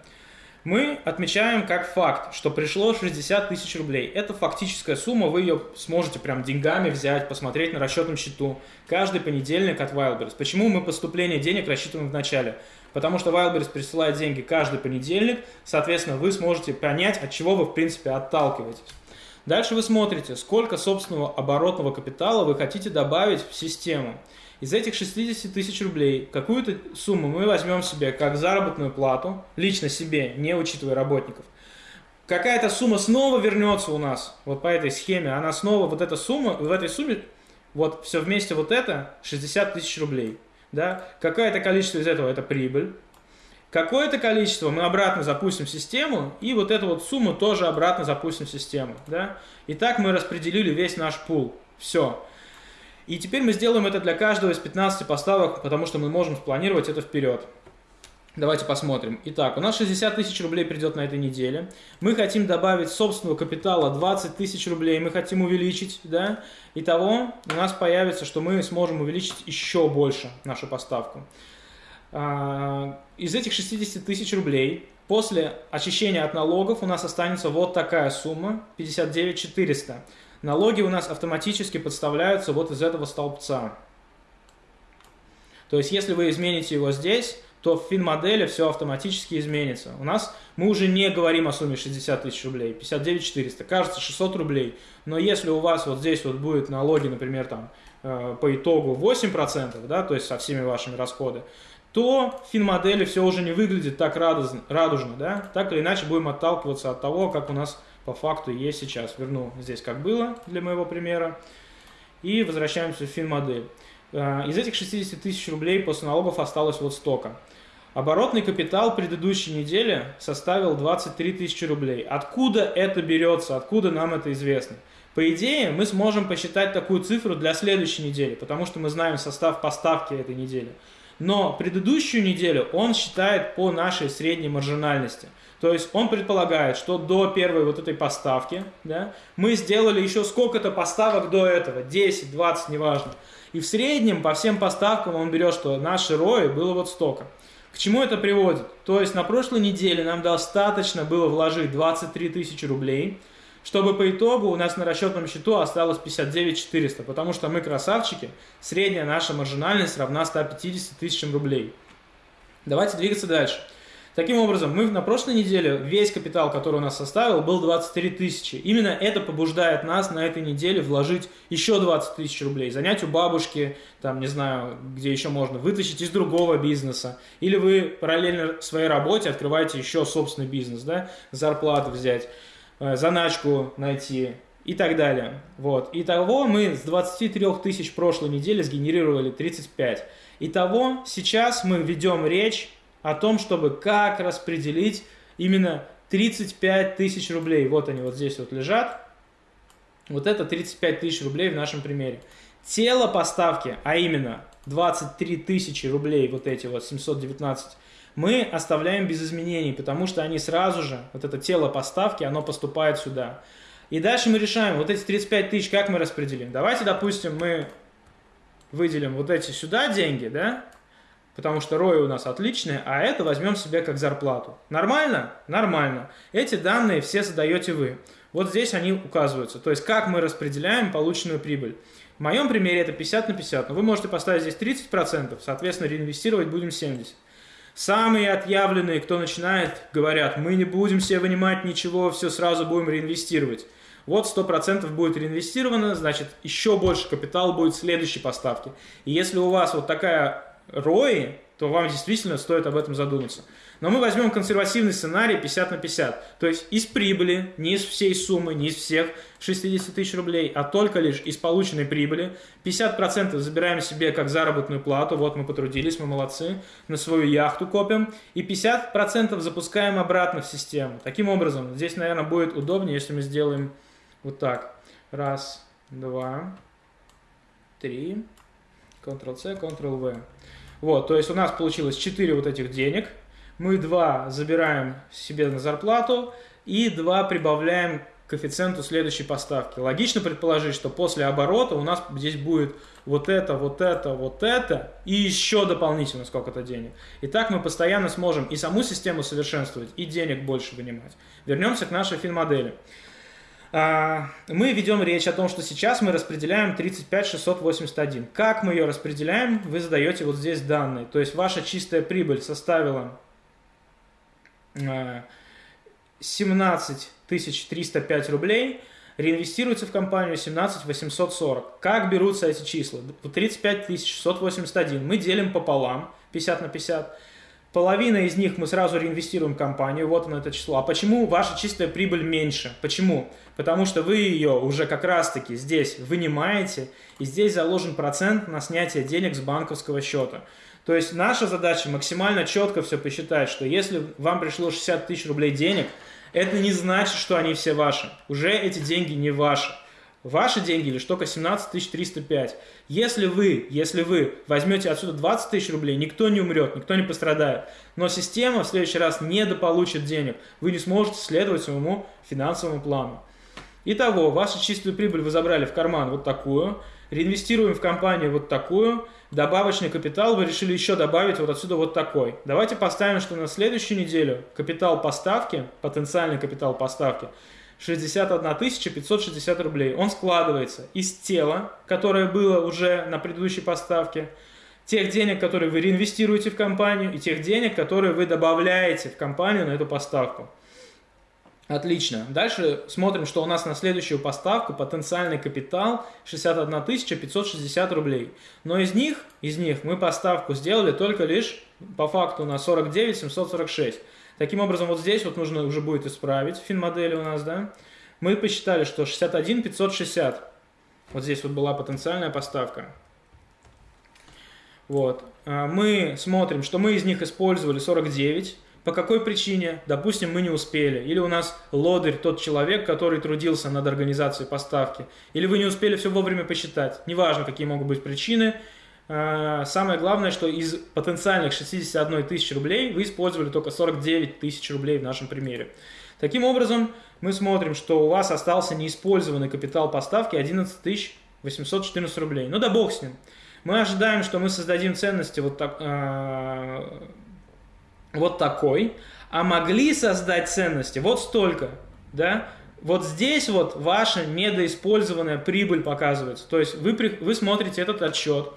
Мы отмечаем как факт, что пришло 60 тысяч рублей. Это фактическая сумма, вы ее сможете прям деньгами взять, посмотреть на расчетном счету. Каждый понедельник от Wildberries. Почему мы поступление денег рассчитываем в начале? Потому что Wildberries присылает деньги каждый понедельник, соответственно, вы сможете понять, от чего вы в принципе отталкиваетесь. Дальше вы смотрите, сколько собственного оборотного капитала вы хотите добавить в систему. Из этих 60 тысяч рублей какую-то сумму мы возьмем себе как заработную плату, лично себе, не учитывая работников. Какая-то сумма снова вернется у нас, вот по этой схеме, она снова, вот эта сумма, в этой сумме, вот все вместе вот это 60 тысяч рублей. Да? Какое-то количество из этого это прибыль, Какое-то количество мы обратно запустим систему, и вот эту вот сумму тоже обратно запустим систему. Да? И так мы распределили весь наш пул. Все. И теперь мы сделаем это для каждого из 15 поставок, потому что мы можем спланировать это вперед. Давайте посмотрим. Итак, у нас 60 тысяч рублей придет на этой неделе. Мы хотим добавить собственного капитала 20 тысяч рублей. Мы хотим увеличить, да? Итого у нас появится, что мы сможем увеличить еще больше нашу поставку. А, из этих 60 тысяч рублей после очищения от налогов у нас останется вот такая сумма 59 400. Налоги у нас автоматически подставляются вот из этого столбца. То есть, если вы измените его здесь, то в фин-модели все автоматически изменится. У нас мы уже не говорим о сумме 60 тысяч рублей, 59 400, кажется 600 рублей. Но если у вас вот здесь вот будет налоги, например, там э, по итогу 8%, да, то есть со всеми вашими расходами, то фин-модели все уже не выглядит так радужно, радужно, да, так или иначе будем отталкиваться от того, как у нас по факту есть сейчас. Верну здесь как было для моего примера и возвращаемся в фин-модель. Э, из этих 60 тысяч рублей после налогов осталось вот столько. Оборотный капитал предыдущей недели составил 23 тысячи рублей. Откуда это берется? Откуда нам это известно? По идее, мы сможем посчитать такую цифру для следующей недели, потому что мы знаем состав поставки этой недели. Но предыдущую неделю он считает по нашей средней маржинальности. То есть он предполагает, что до первой вот этой поставки да, мы сделали еще сколько-то поставок до этого, 10, 20, неважно. И в среднем по всем поставкам он берет, что наши рои было вот столько. К чему это приводит? То есть на прошлой неделе нам достаточно было вложить 23 тысячи рублей, чтобы по итогу у нас на расчетном счету осталось 59 400, потому что мы красавчики, средняя наша маржинальность равна 150 тысячам рублей. Давайте двигаться дальше. Таким образом, мы на прошлой неделе, весь капитал, который у нас составил, был 23 тысячи. Именно это побуждает нас на этой неделе вложить еще 20 тысяч рублей, занять у бабушки, там, не знаю, где еще можно, вытащить из другого бизнеса. Или вы параллельно своей работе открываете еще собственный бизнес, да, зарплату взять, заначку найти, и так далее. Вот. Итого мы с 23 тысяч прошлой недели сгенерировали 35. Итого сейчас мы ведем речь о том, чтобы как распределить именно 35 тысяч рублей. Вот они вот здесь вот лежат. Вот это 35 тысяч рублей в нашем примере. Тело поставки, а именно 23 тысячи рублей, вот эти вот 719, мы оставляем без изменений, потому что они сразу же, вот это тело поставки, оно поступает сюда. И дальше мы решаем, вот эти 35 тысяч, как мы распределим. Давайте, допустим, мы выделим вот эти сюда деньги, да, потому что ROI у нас отличные, а это возьмем себе как зарплату. Нормально? Нормально. Эти данные все задаете вы. Вот здесь они указываются. То есть, как мы распределяем полученную прибыль. В моем примере это 50 на 50, но вы можете поставить здесь 30%, соответственно, реинвестировать будем 70%. Самые отъявленные, кто начинает, говорят, мы не будем себе вынимать ничего, все сразу будем реинвестировать. Вот 100% будет реинвестировано, значит, еще больше капитала будет в следующей поставке. И если у вас вот такая ROI, то вам действительно стоит об этом задуматься. Но мы возьмем консервативный сценарий 50 на 50. То есть из прибыли, не из всей суммы, не из всех 60 тысяч рублей, а только лишь из полученной прибыли. 50% забираем себе как заработную плату. Вот мы потрудились, мы молодцы. На свою яхту копим. И 50% запускаем обратно в систему. Таким образом, здесь, наверное, будет удобнее, если мы сделаем вот так. Раз, два, три. Ctrl-C, Ctrl-V. Вот, то есть у нас получилось 4 вот этих денег. Мы 2 забираем себе на зарплату и 2 прибавляем к коэффициенту следующей поставки. Логично предположить, что после оборота у нас здесь будет вот это, вот это, вот это и еще дополнительно сколько-то денег. И так мы постоянно сможем и саму систему совершенствовать, и денег больше вынимать. Вернемся к нашей фин-модели. А, мы ведем речь о том, что сейчас мы распределяем 35681. Как мы ее распределяем, вы задаете вот здесь данные. То есть ваша чистая прибыль составила 17 305 рублей, реинвестируется в компанию 17 840. Как берутся эти числа? 35 681 мы делим пополам, 50 на 50. Половина из них мы сразу реинвестируем в компанию, вот оно это число. А почему ваша чистая прибыль меньше? Почему? Потому что вы ее уже как раз-таки здесь вынимаете, и здесь заложен процент на снятие денег с банковского счета. То есть наша задача максимально четко все посчитать, что если вам пришло 60 тысяч рублей денег, это не значит, что они все ваши. Уже эти деньги не ваши. Ваши деньги лишь только 17 305. Если вы, если вы возьмете отсюда 20 тысяч рублей, никто не умрет, никто не пострадает. Но система в следующий раз недополучит денег. Вы не сможете следовать своему финансовому плану. Итого, вашу чистую прибыль вы забрали в карман вот такую, реинвестируем в компанию вот такую, добавочный капитал вы решили еще добавить вот отсюда вот такой. Давайте поставим, что на следующую неделю капитал поставки, потенциальный капитал поставки – 61 560 рублей. Он складывается из тела, которое было уже на предыдущей поставке, тех денег, которые вы реинвестируете в компанию, и тех денег, которые вы добавляете в компанию на эту поставку. Отлично. Дальше смотрим, что у нас на следующую поставку потенциальный капитал 61 560 рублей. Но из них, из них мы поставку сделали только лишь по факту на 49 746. Таким образом, вот здесь вот нужно уже будет исправить финмодели у нас, да. Мы посчитали, что 61 560. Вот здесь вот была потенциальная поставка. Вот. А, мы смотрим, что мы из них использовали 49. По какой причине? Допустим, мы не успели. Или у нас лодырь, тот человек, который трудился над организацией поставки. Или вы не успели все вовремя посчитать. Неважно, какие могут быть причины. А, самое главное, что из потенциальных 61 тысячи рублей вы использовали только 49 тысяч рублей в нашем примере. Таким образом, мы смотрим, что у вас остался неиспользованный капитал поставки 11 814 рублей. Ну да бог с ним. Мы ожидаем, что мы создадим ценности вот, так, э, вот такой, а могли создать ценности вот столько, да? Вот здесь вот ваша недоиспользованная прибыль показывается. То есть вы, вы смотрите этот отчет,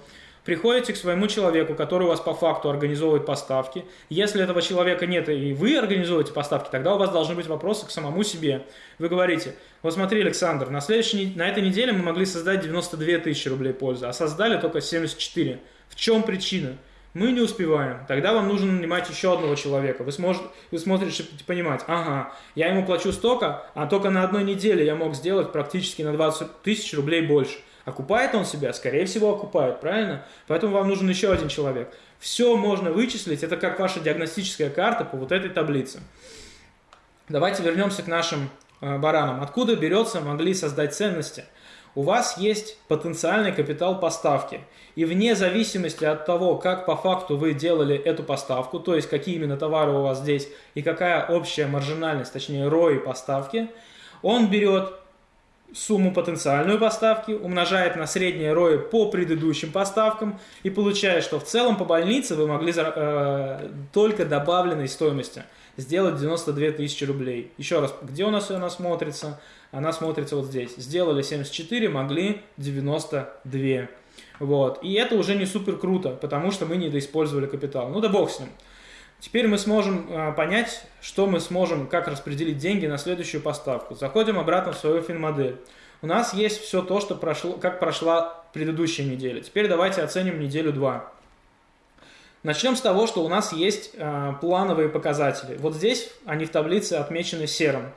приходите к своему человеку, который у вас по факту организовывает поставки. Если этого человека нет и вы организуете поставки, тогда у вас должны быть вопросы к самому себе. Вы говорите, вот смотри, Александр, на, следующей, на этой неделе мы могли создать 92 тысячи рублей пользы, а создали только 74. В чем причина? Мы не успеваем. Тогда вам нужно нанимать еще одного человека. Вы, сможете, вы смотрите понимать, ага, я ему плачу столько, а только на одной неделе я мог сделать практически на 20 тысяч рублей больше. Окупает он себя? Скорее всего, окупает, правильно? Поэтому вам нужен еще один человек. Все можно вычислить, это как ваша диагностическая карта по вот этой таблице. Давайте вернемся к нашим э, баранам. Откуда берется могли создать ценности? У вас есть потенциальный капитал поставки. И вне зависимости от того, как по факту вы делали эту поставку, то есть какие именно товары у вас здесь и какая общая маржинальность, точнее ROI поставки, он берет сумму потенциальную поставки, умножает на среднее ROI по предыдущим поставкам и получает, что в целом по больнице вы могли э, только добавленной стоимости сделать 92 тысячи рублей. Еще раз, где у нас она смотрится? Она смотрится вот здесь. Сделали 74, могли 92. Вот. И это уже не супер круто, потому что мы недоиспользовали капитал. Ну да бог с ним. Теперь мы сможем э, понять, что мы сможем, как распределить деньги на следующую поставку. Заходим обратно в свою финмодель. У нас есть все то, что прошло, как прошла предыдущая неделя. Теперь давайте оценим неделю 2. Начнем с того, что у нас есть э, плановые показатели. Вот здесь они в таблице отмечены серым.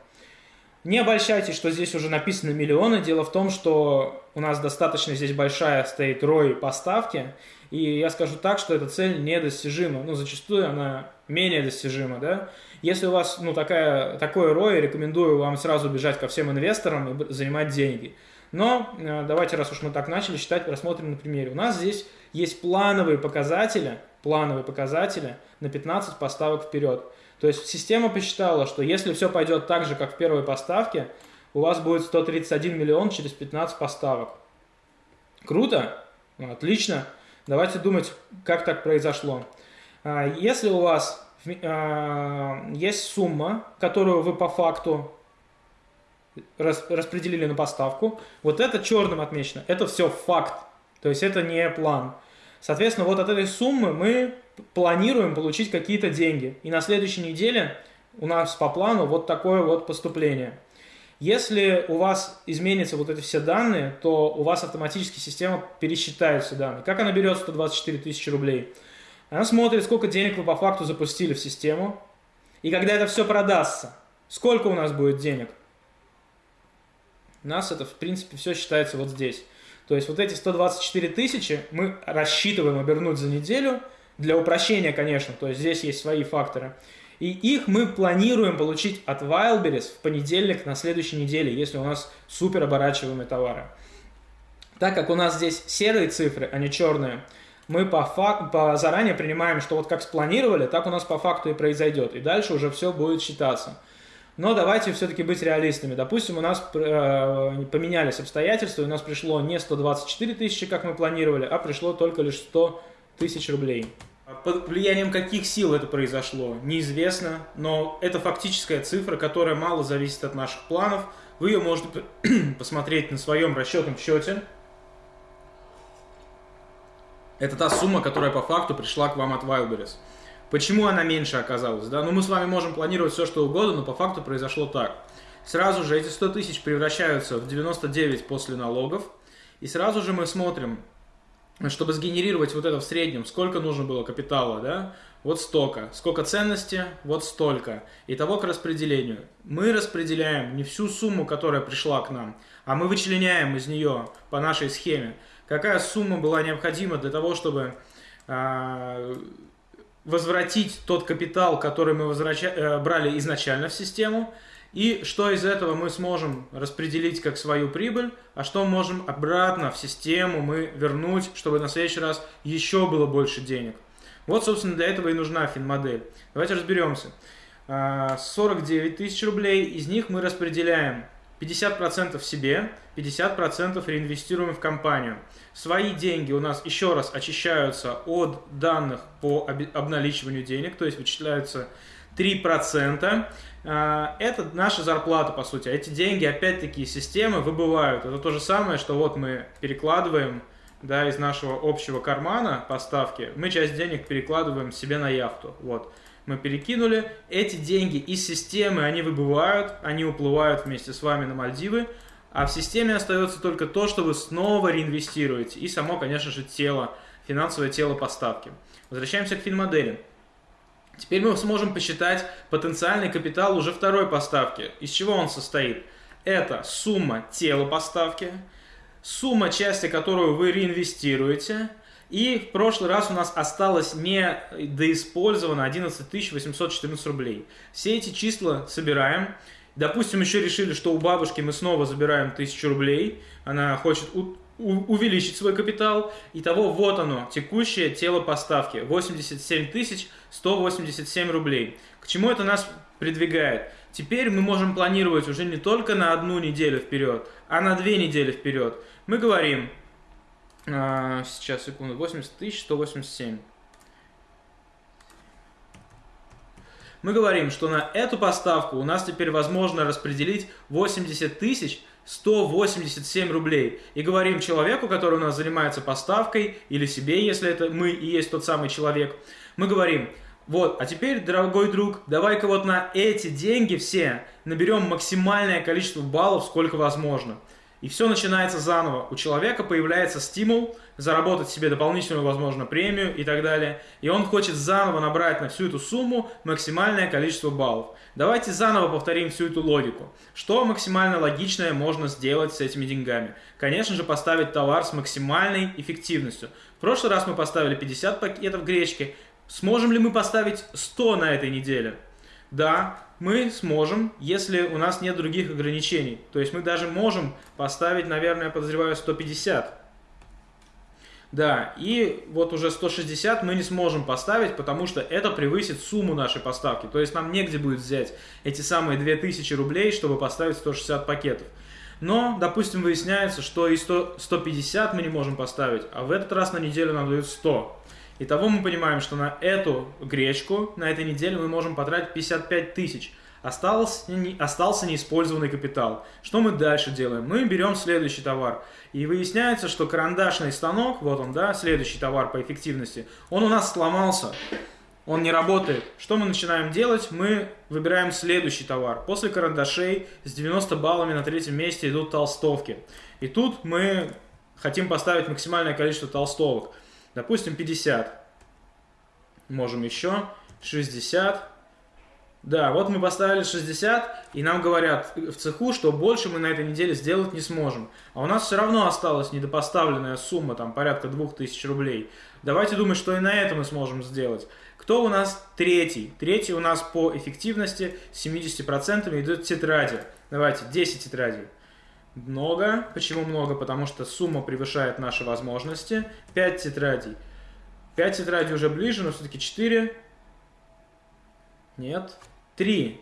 Не обольщайтесь, что здесь уже написано миллионы. Дело в том, что у нас достаточно здесь большая стоит рой поставки, и я скажу так, что эта цель недостижима. Ну, зачастую она менее достижима, да. Если у вас, ну, такая, такое ROI, рекомендую вам сразу бежать ко всем инвесторам и занимать деньги. Но э, давайте, раз уж мы так начали считать, рассмотрим на примере. У нас здесь есть плановые показатели, плановые показатели на 15 поставок вперед. То есть система посчитала, что если все пойдет так же, как в первой поставке, у вас будет 131 миллион через 15 поставок. Круто? Отлично. Давайте думать, как так произошло. А, если у вас а, есть сумма, которую вы по факту распределили на поставку, вот это черным отмечено, это все факт, то есть это не план. Соответственно, вот от этой суммы мы планируем получить какие-то деньги. И на следующей неделе у нас по плану вот такое вот поступление – если у вас изменятся вот эти все данные, то у вас автоматически система пересчитает все данные. Как она берет 124 тысячи рублей? Она смотрит, сколько денег вы по факту запустили в систему. И когда это все продастся, сколько у нас будет денег? У нас это, в принципе, все считается вот здесь. То есть вот эти 124 тысячи мы рассчитываем обернуть за неделю. Для упрощения, конечно, то есть здесь есть свои факторы. И их мы планируем получить от Wildberries в понедельник на следующей неделе, если у нас супер оборачиваемые товары. Так как у нас здесь серые цифры, а не черные, мы по, фак... по заранее принимаем, что вот как спланировали, так у нас по факту и произойдет. И дальше уже все будет считаться. Но давайте все-таки быть реалистами. Допустим, у нас э, поменялись обстоятельства, и у нас пришло не 124 тысячи, как мы планировали, а пришло только лишь 100 тысяч рублей. Под влиянием каких сил это произошло, неизвестно, но это фактическая цифра, которая мало зависит от наших планов. Вы ее можете посмотреть на своем расчетном счете. Это та сумма, которая по факту пришла к вам от Wildberries. Почему она меньше оказалась? Да? Ну, мы с вами можем планировать все, что угодно, но по факту произошло так. Сразу же эти 100 тысяч превращаются в 99 после налогов. И сразу же мы смотрим, чтобы сгенерировать вот это в среднем, сколько нужно было капитала, да? Вот столько. Сколько ценности? Вот столько. Итого к распределению. Мы распределяем не всю сумму, которая пришла к нам, а мы вычленяем из нее по нашей схеме, какая сумма была необходима для того, чтобы э, возвратить тот капитал, который мы возвраща... э, брали изначально в систему, и что из этого мы сможем распределить как свою прибыль, а что можем обратно в систему мы вернуть, чтобы на следующий раз еще было больше денег. Вот, собственно, для этого и нужна финмодель. Давайте разберемся. 49 а, тысяч рублей, из них мы распределяем 50% себе, 50% реинвестируем в компанию. Свои деньги у нас еще раз очищаются от данных по обналичиванию денег, то есть вычисляются 3%. А, это наша зарплата, по сути. Эти деньги, опять-таки, системы выбывают. Это то же самое, что вот мы перекладываем да, из нашего общего кармана поставки, мы часть денег перекладываем себе на яхту. Вот. Мы перекинули. Эти деньги из системы, они выбывают, они уплывают вместе с вами на Мальдивы. А в системе остается только то, что вы снова реинвестируете. И само, конечно же, тело, финансовое тело поставки. Возвращаемся к финмодели. Теперь мы сможем посчитать потенциальный капитал уже второй поставки. Из чего он состоит? Это сумма тела поставки, сумма части, которую вы реинвестируете, и в прошлый раз у нас осталось не доиспользовано 11 814 рублей. Все эти числа собираем. Допустим, еще решили, что у бабушки мы снова забираем 1000 рублей. Она хочет увеличить свой капитал. Итого вот оно, текущее тело поставки. 87 187 рублей. К чему это нас придвигает? Теперь мы можем планировать уже не только на одну неделю вперед, а на две недели вперед. Мы говорим, а, сейчас, секунду, 80 тысяч 187. Мы говорим, что на эту поставку у нас теперь возможно распределить 80 тысяч 187 рублей. И говорим человеку, который у нас занимается поставкой, или себе, если это мы и есть тот самый человек, мы говорим, вот, а теперь, дорогой друг, давай-ка вот на эти деньги все наберем максимальное количество баллов, сколько возможно. И все начинается заново. У человека появляется стимул заработать себе дополнительную, возможно, премию и так далее. И он хочет заново набрать на всю эту сумму максимальное количество баллов. Давайте заново повторим всю эту логику. Что максимально логичное можно сделать с этими деньгами? Конечно же, поставить товар с максимальной эффективностью. В прошлый раз мы поставили 50 пакетов гречки. Сможем ли мы поставить 100 на этой неделе? Да, мы сможем, если у нас нет других ограничений. То есть мы даже можем поставить, наверное, подозреваю, 150. Да, и вот уже 160 мы не сможем поставить, потому что это превысит сумму нашей поставки. То есть нам негде будет взять эти самые 2000 рублей, чтобы поставить 160 пакетов. Но, допустим, выясняется, что и 100, 150 мы не можем поставить, а в этот раз на неделю нам дают 100. Итого мы понимаем, что на эту гречку на этой неделе мы можем потратить 55 тысяч. Остался, не, остался неиспользованный капитал. Что мы дальше делаем? Мы берем следующий товар. И выясняется, что карандашный станок, вот он, да, следующий товар по эффективности, он у нас сломался. Он не работает. Что мы начинаем делать? Мы выбираем следующий товар. После карандашей с 90 баллами на третьем месте идут толстовки. И тут мы хотим поставить максимальное количество толстовок. Допустим, 50. Можем еще. 60. Да, вот мы поставили 60, и нам говорят в цеху, что больше мы на этой неделе сделать не сможем. А у нас все равно осталась недопоставленная сумма, там порядка 2000 рублей. Давайте думать, что и на это мы сможем сделать. Кто у нас третий? Третий у нас по эффективности 70% идет тетради. Давайте, 10 тетрадей. Много. Почему много? Потому что сумма превышает наши возможности. 5 тетрадей. 5 тетрадей уже ближе, но все-таки 4. Нет. 3.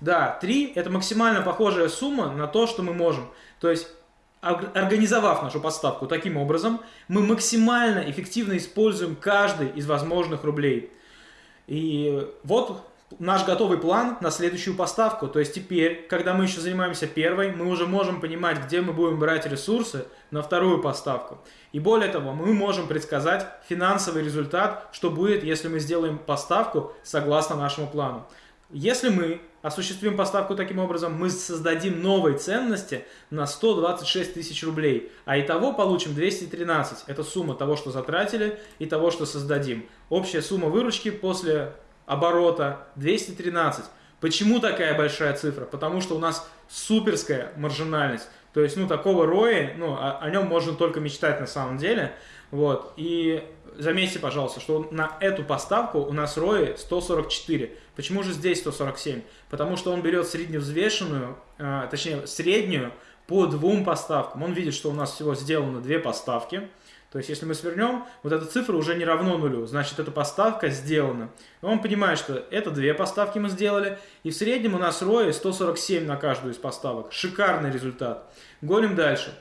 Да, 3 это максимально похожая сумма на то, что мы можем. То есть, организовав нашу подставку таким образом, мы максимально эффективно используем каждый из возможных рублей. И вот наш готовый план на следующую поставку. То есть теперь, когда мы еще занимаемся первой, мы уже можем понимать, где мы будем брать ресурсы на вторую поставку. И более того, мы можем предсказать финансовый результат, что будет, если мы сделаем поставку согласно нашему плану. Если мы осуществим поставку таким образом, мы создадим новые ценности на 126 тысяч рублей, а итого получим 213. Это сумма того, что затратили и того, что создадим. Общая сумма выручки после оборота 213. Почему такая большая цифра? Потому что у нас суперская маржинальность. То есть, ну, такого роя, ну, о, о нем можно только мечтать на самом деле. Вот. И заметьте, пожалуйста, что на эту поставку у нас рои 144. Почему же здесь 147? Потому что он берет средневзвешенную, э, точнее, среднюю по двум поставкам. Он видит, что у нас всего сделано две поставки. То есть, если мы свернем, вот эта цифра уже не равно нулю, значит, эта поставка сделана. И он понимает, что это две поставки мы сделали, и в среднем у нас ROI 147 на каждую из поставок. Шикарный результат. Гоним дальше.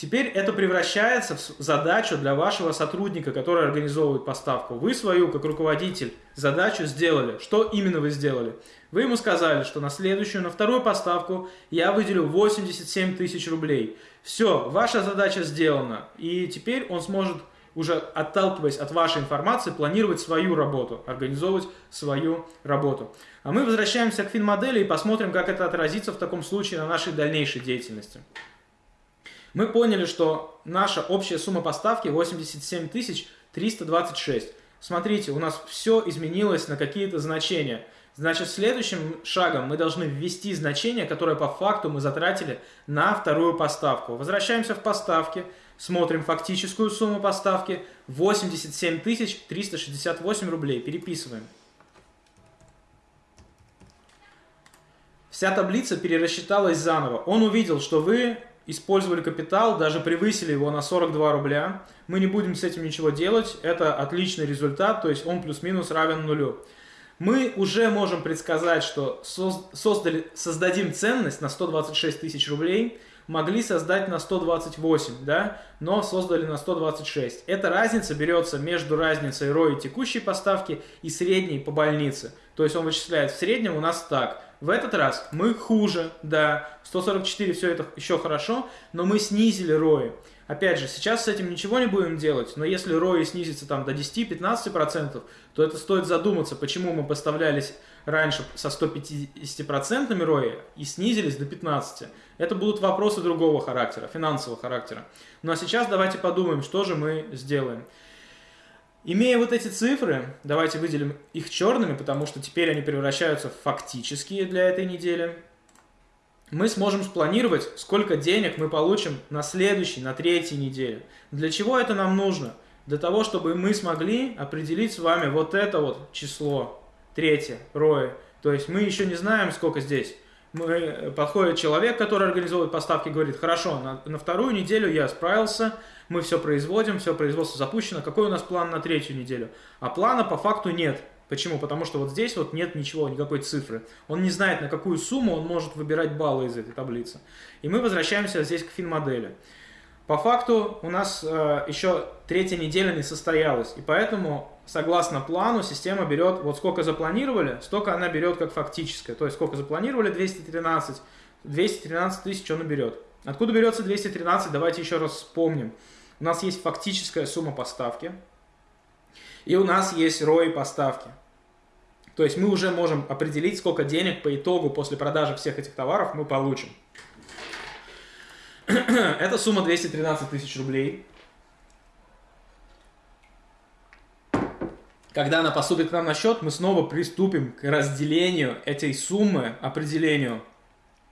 Теперь это превращается в задачу для вашего сотрудника, который организовывает поставку. Вы свою, как руководитель, задачу сделали. Что именно вы сделали? Вы ему сказали, что на следующую, на вторую поставку я выделю 87 тысяч рублей. Все, ваша задача сделана. И теперь он сможет, уже отталкиваясь от вашей информации, планировать свою работу, организовывать свою работу. А мы возвращаемся к финмодели и посмотрим, как это отразится в таком случае на нашей дальнейшей деятельности. Мы поняли, что наша общая сумма поставки 87 326. Смотрите, у нас все изменилось на какие-то значения. Значит, следующим шагом мы должны ввести значение, которое по факту мы затратили на вторую поставку. Возвращаемся в поставки, смотрим фактическую сумму поставки 87 368 рублей. Переписываем. Вся таблица перерасчиталась заново. Он увидел, что вы использовали капитал, даже превысили его на 42 рубля. Мы не будем с этим ничего делать, это отличный результат, то есть он плюс-минус равен нулю. Мы уже можем предсказать, что создали, создадим ценность на 126 тысяч рублей, могли создать на 128, да, но создали на 126. Эта разница берется между разницей ROI текущей поставки и средней по больнице. То есть он вычисляет в среднем у нас так – в этот раз мы хуже, да, 144 все это еще хорошо, но мы снизили рои. Опять же, сейчас с этим ничего не будем делать, но если рои снизится там до 10-15%, то это стоит задуматься, почему мы поставлялись раньше со 150% рои и снизились до 15%. Это будут вопросы другого характера, финансового характера. Ну а сейчас давайте подумаем, что же мы сделаем. Имея вот эти цифры, давайте выделим их черными, потому что теперь они превращаются в фактические для этой недели. Мы сможем спланировать, сколько денег мы получим на следующей, на третьей неделе. Для чего это нам нужно? Для того, чтобы мы смогли определить с вами вот это вот число, третье, роя. То есть мы еще не знаем, сколько здесь. Мы, подходит человек, который организовывает поставки, говорит, хорошо, на, на вторую неделю я справился, мы все производим, все производство запущено, какой у нас план на третью неделю? А плана по факту нет. Почему? Потому что вот здесь вот нет ничего, никакой цифры. Он не знает, на какую сумму он может выбирать баллы из этой таблицы. И мы возвращаемся здесь к фин-модели. По факту у нас э, еще третья неделя не состоялась, и поэтому, согласно плану, система берет, вот сколько запланировали, столько она берет как фактическое. То есть сколько запланировали, 213, 213 тысяч он берет. Откуда берется 213, давайте еще раз вспомним у нас есть фактическая сумма поставки, и у нас есть ROI поставки. То есть мы уже можем определить, сколько денег по итогу после продажи всех этих товаров мы получим. Это сумма 213 тысяч рублей. Когда она поступит к нам на счет, мы снова приступим к разделению этой суммы, определению,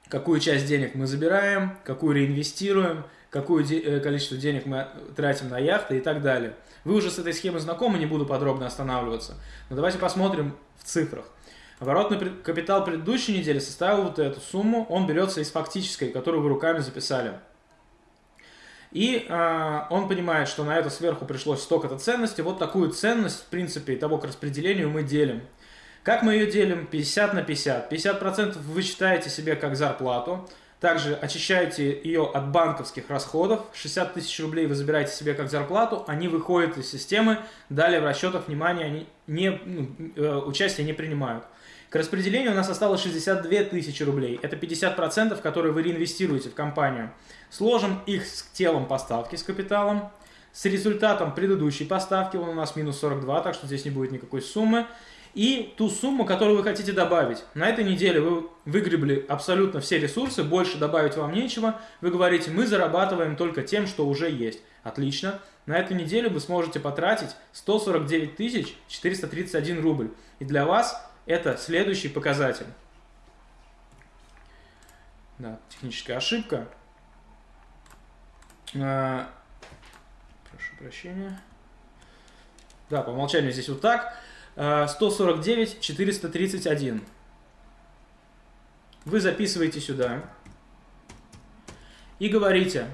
какую часть денег мы забираем, какую реинвестируем – какое э, количество денег мы тратим на яхты и так далее. Вы уже с этой схемой знакомы, не буду подробно останавливаться. Но давайте посмотрим в цифрах. Оборотный капитал предыдущей недели составил вот эту сумму. Он берется из фактической, которую вы руками записали. И э, он понимает, что на это сверху пришлось столько-то ценностей. Вот такую ценность, в принципе, того к распределению мы делим. Как мы ее делим? 50 на 50. 50% вы считаете себе как зарплату. Также очищаете ее от банковских расходов. 60 тысяч рублей вы забираете себе как зарплату, они выходят из системы, далее в расчетах внимания они не, ну, э, участие не принимают. К распределению у нас осталось 62 тысячи рублей. Это 50%, которые вы реинвестируете в компанию. Сложим их с телом поставки, с капиталом, с результатом предыдущей поставки, он у нас минус 42, так что здесь не будет никакой суммы, и ту сумму, которую вы хотите добавить. На этой неделе вы выгребли абсолютно все ресурсы, больше добавить вам нечего. Вы говорите, мы зарабатываем только тем, что уже есть. Отлично. На эту неделю вы сможете потратить 149 431 рубль. И для вас это следующий показатель. Да, техническая ошибка. А, прошу прощения. Да, по умолчанию здесь вот так. 149 а, 431. Вы записываете сюда и говорите,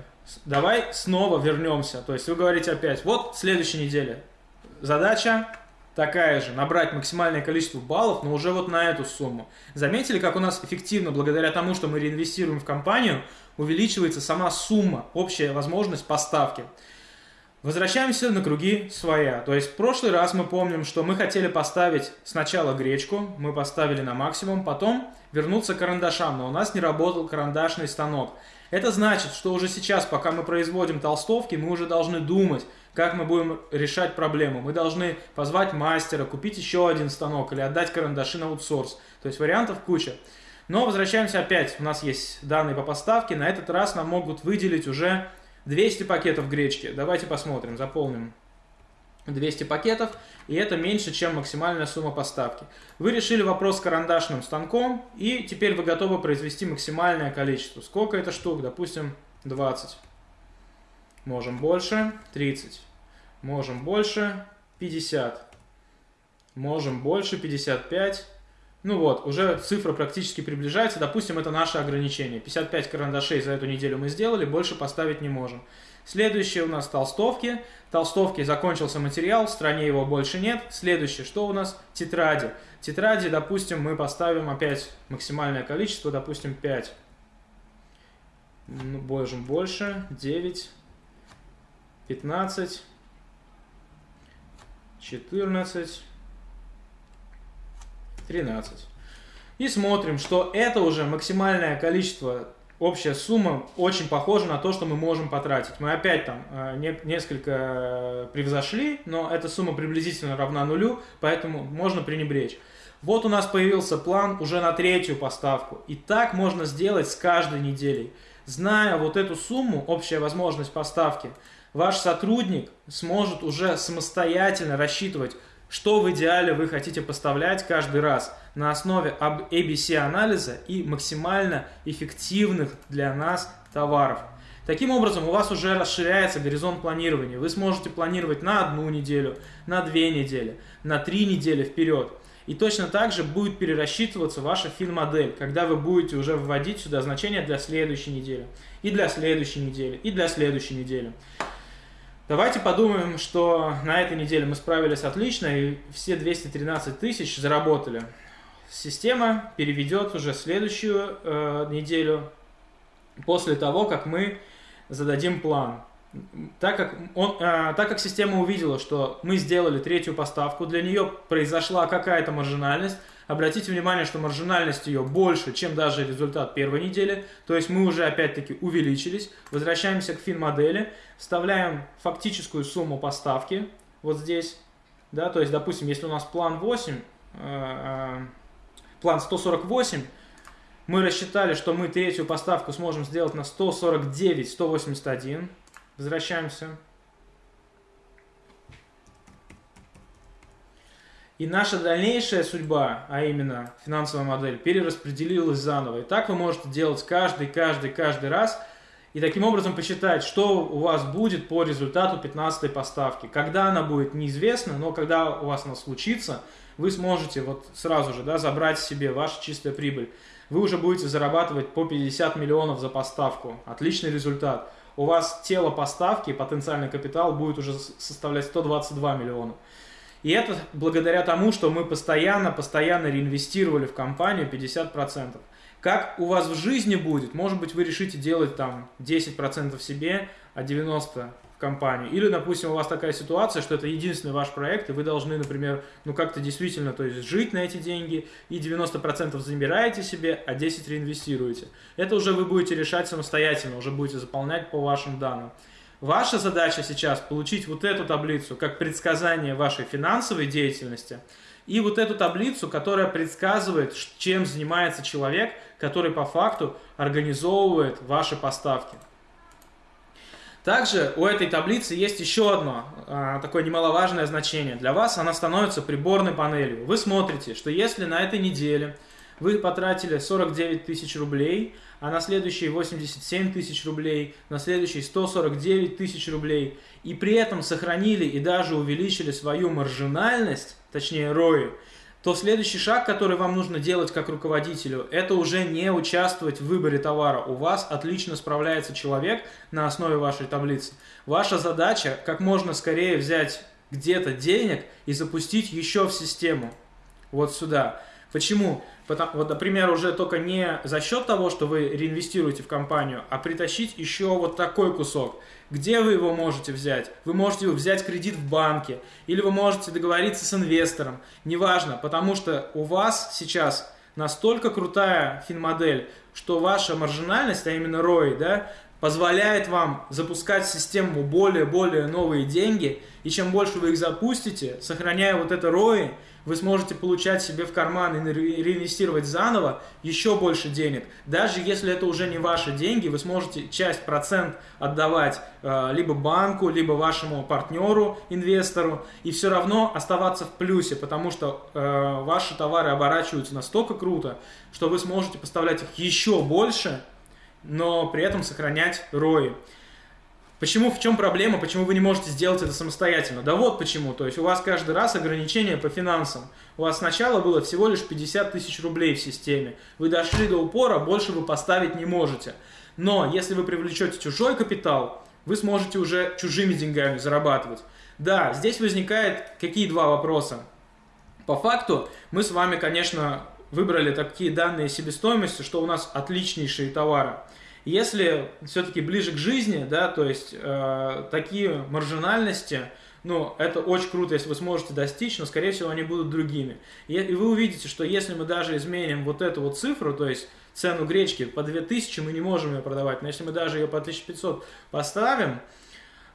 давай снова вернемся. То есть вы говорите опять, вот следующая неделя. Задача такая же, набрать максимальное количество баллов, но уже вот на эту сумму. Заметили, как у нас эффективно, благодаря тому, что мы реинвестируем в компанию, увеличивается сама сумма, общая возможность поставки. Возвращаемся на круги своя. То есть в прошлый раз мы помним, что мы хотели поставить сначала гречку, мы поставили на максимум, потом вернуться к карандашам, но у нас не работал карандашный станок. Это значит, что уже сейчас, пока мы производим толстовки, мы уже должны думать, как мы будем решать проблему. Мы должны позвать мастера, купить еще один станок или отдать карандаши на аутсорс. То есть вариантов куча. Но возвращаемся опять. У нас есть данные по поставке. На этот раз нам могут выделить уже 200 пакетов гречки. Давайте посмотрим, заполним 200 пакетов, и это меньше, чем максимальная сумма поставки. Вы решили вопрос с карандашным станком, и теперь вы готовы произвести максимальное количество. Сколько это штук? Допустим, 20. Можем больше, 30. Можем больше, 50. Можем больше, 55. Ну вот, уже цифра практически приближается. Допустим, это наше ограничение. 55 карандашей за эту неделю мы сделали, больше поставить не можем. Следующее у нас толстовки. Толстовки закончился материал, в стране его больше нет. Следующее, что у нас? Тетради. Тетради, допустим, мы поставим опять максимальное количество, допустим, 5. Ну, можем больше, 9, 15, 14, 13. И смотрим, что это уже максимальное количество, общая сумма очень похожа на то, что мы можем потратить. Мы опять там э, не, несколько э, превзошли, но эта сумма приблизительно равна нулю, поэтому можно пренебречь. Вот у нас появился план уже на третью поставку. И так можно сделать с каждой неделей. Зная вот эту сумму, общая возможность поставки, ваш сотрудник сможет уже самостоятельно рассчитывать, что в идеале вы хотите поставлять каждый раз на основе ABC-анализа и максимально эффективных для нас товаров. Таким образом, у вас уже расширяется горизонт планирования. Вы сможете планировать на одну неделю, на две недели, на три недели вперед. И точно так же будет перерасчитываться ваша фин-модель, когда вы будете уже вводить сюда значения для следующей недели, и для следующей недели, и для следующей недели. Давайте подумаем, что на этой неделе мы справились отлично и все 213 тысяч заработали. Система переведет уже следующую э, неделю после того, как мы зададим план. Так как, он, э, так как система увидела, что мы сделали третью поставку, для нее произошла какая-то маржинальность, Обратите внимание, что маржинальность ее больше, чем даже результат первой недели. То есть мы уже опять-таки увеличились. Возвращаемся к фин-модели. Вставляем фактическую сумму поставки вот здесь. Да, то есть, допустим, если у нас план 8, э, э, план 148, мы рассчитали, что мы третью поставку сможем сделать на 149, 181. Возвращаемся И наша дальнейшая судьба, а именно финансовая модель, перераспределилась заново. И так вы можете делать каждый, каждый, каждый раз. И таким образом посчитать, что у вас будет по результату 15 поставки. Когда она будет, неизвестно, но когда у вас она случится, вы сможете вот сразу же да, забрать себе вашу чистую прибыль. Вы уже будете зарабатывать по 50 миллионов за поставку. Отличный результат. У вас тело поставки, потенциальный капитал будет уже составлять 122 миллиона. И это благодаря тому, что мы постоянно, постоянно реинвестировали в компанию 50%. Как у вас в жизни будет, может быть, вы решите делать там 10% себе, а 90% в компанию. Или, допустим, у вас такая ситуация, что это единственный ваш проект, и вы должны, например, ну как-то действительно, то есть жить на эти деньги, и 90% забираете себе, а 10% реинвестируете. Это уже вы будете решать самостоятельно, уже будете заполнять по вашим данным. Ваша задача сейчас получить вот эту таблицу как предсказание вашей финансовой деятельности и вот эту таблицу, которая предсказывает, чем занимается человек, который по факту организовывает ваши поставки. Также у этой таблицы есть еще одно а, такое немаловажное значение. Для вас она становится приборной панелью. Вы смотрите, что если на этой неделе вы потратили 49 тысяч рублей, а на следующие 87 тысяч рублей, на следующие 149 тысяч рублей, и при этом сохранили и даже увеличили свою маржинальность, точнее ROI, то следующий шаг, который вам нужно делать как руководителю, это уже не участвовать в выборе товара. У вас отлично справляется человек на основе вашей таблицы. Ваша задача как можно скорее взять где-то денег и запустить еще в систему. Вот сюда. Почему? Потому, вот, например, уже только не за счет того, что вы реинвестируете в компанию, а притащить еще вот такой кусок. Где вы его можете взять? Вы можете взять кредит в банке, или вы можете договориться с инвестором, неважно, потому что у вас сейчас настолько крутая финмодель, что ваша маржинальность, а именно ROI, да, позволяет вам запускать в систему более-более новые деньги, и чем больше вы их запустите, сохраняя вот это ROI, вы сможете получать себе в карман и реинвестировать заново еще больше денег. Даже если это уже не ваши деньги, вы сможете часть процент отдавать э, либо банку, либо вашему партнеру, инвестору, и все равно оставаться в плюсе, потому что э, ваши товары оборачиваются настолько круто, что вы сможете поставлять их еще больше, но при этом сохранять ROI. Почему, в чем проблема, почему вы не можете сделать это самостоятельно? Да вот почему, то есть у вас каждый раз ограничения по финансам. У вас сначала было всего лишь 50 тысяч рублей в системе. Вы дошли до упора, больше вы поставить не можете. Но если вы привлечете чужой капитал, вы сможете уже чужими деньгами зарабатывать. Да, здесь возникает какие два вопроса. По факту мы с вами, конечно, выбрали такие данные себестоимости, что у нас отличнейшие товары. Если все-таки ближе к жизни, да, то есть э, такие маржинальности, ну, это очень круто, если вы сможете достичь, но, скорее всего, они будут другими. И, и вы увидите, что если мы даже изменим вот эту вот цифру, то есть цену гречки по 2000 мы не можем ее продавать, но если мы даже ее по 1500 поставим,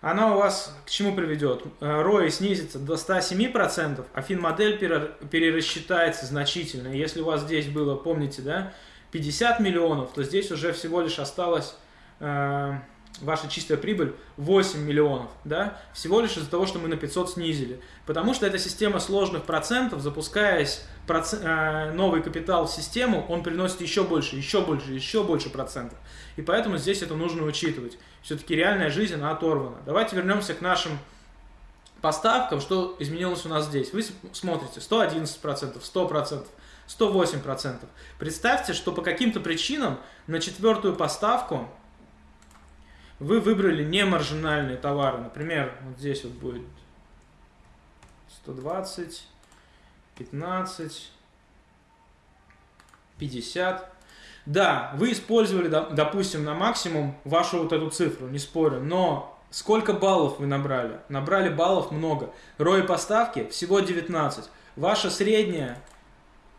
она у вас к чему приведет? Э, снизится до 107%, а финмодель перерасчитается значительно. Если у вас здесь было, помните, да, 50 миллионов, то здесь уже всего лишь осталось э, ваша чистая прибыль 8 миллионов, да, всего лишь из-за того, что мы на 500 снизили. Потому что эта система сложных процентов, запускаясь проц... э, новый капитал в систему, он приносит еще больше, еще больше, еще больше процентов. И поэтому здесь это нужно учитывать. Все-таки реальная жизнь, она оторвана. Давайте вернемся к нашим поставкам, что изменилось у нас здесь. Вы смотрите 111%, 100%, 108%. Представьте, что по каким-то причинам на четвертую поставку вы выбрали не маржинальные товары. Например, вот здесь вот будет 120, 15, 50. Да, вы использовали, допустим, на максимум вашу вот эту цифру, не спорю, но сколько баллов вы набрали? Набрали баллов много. Рой поставки всего 19. Ваша средняя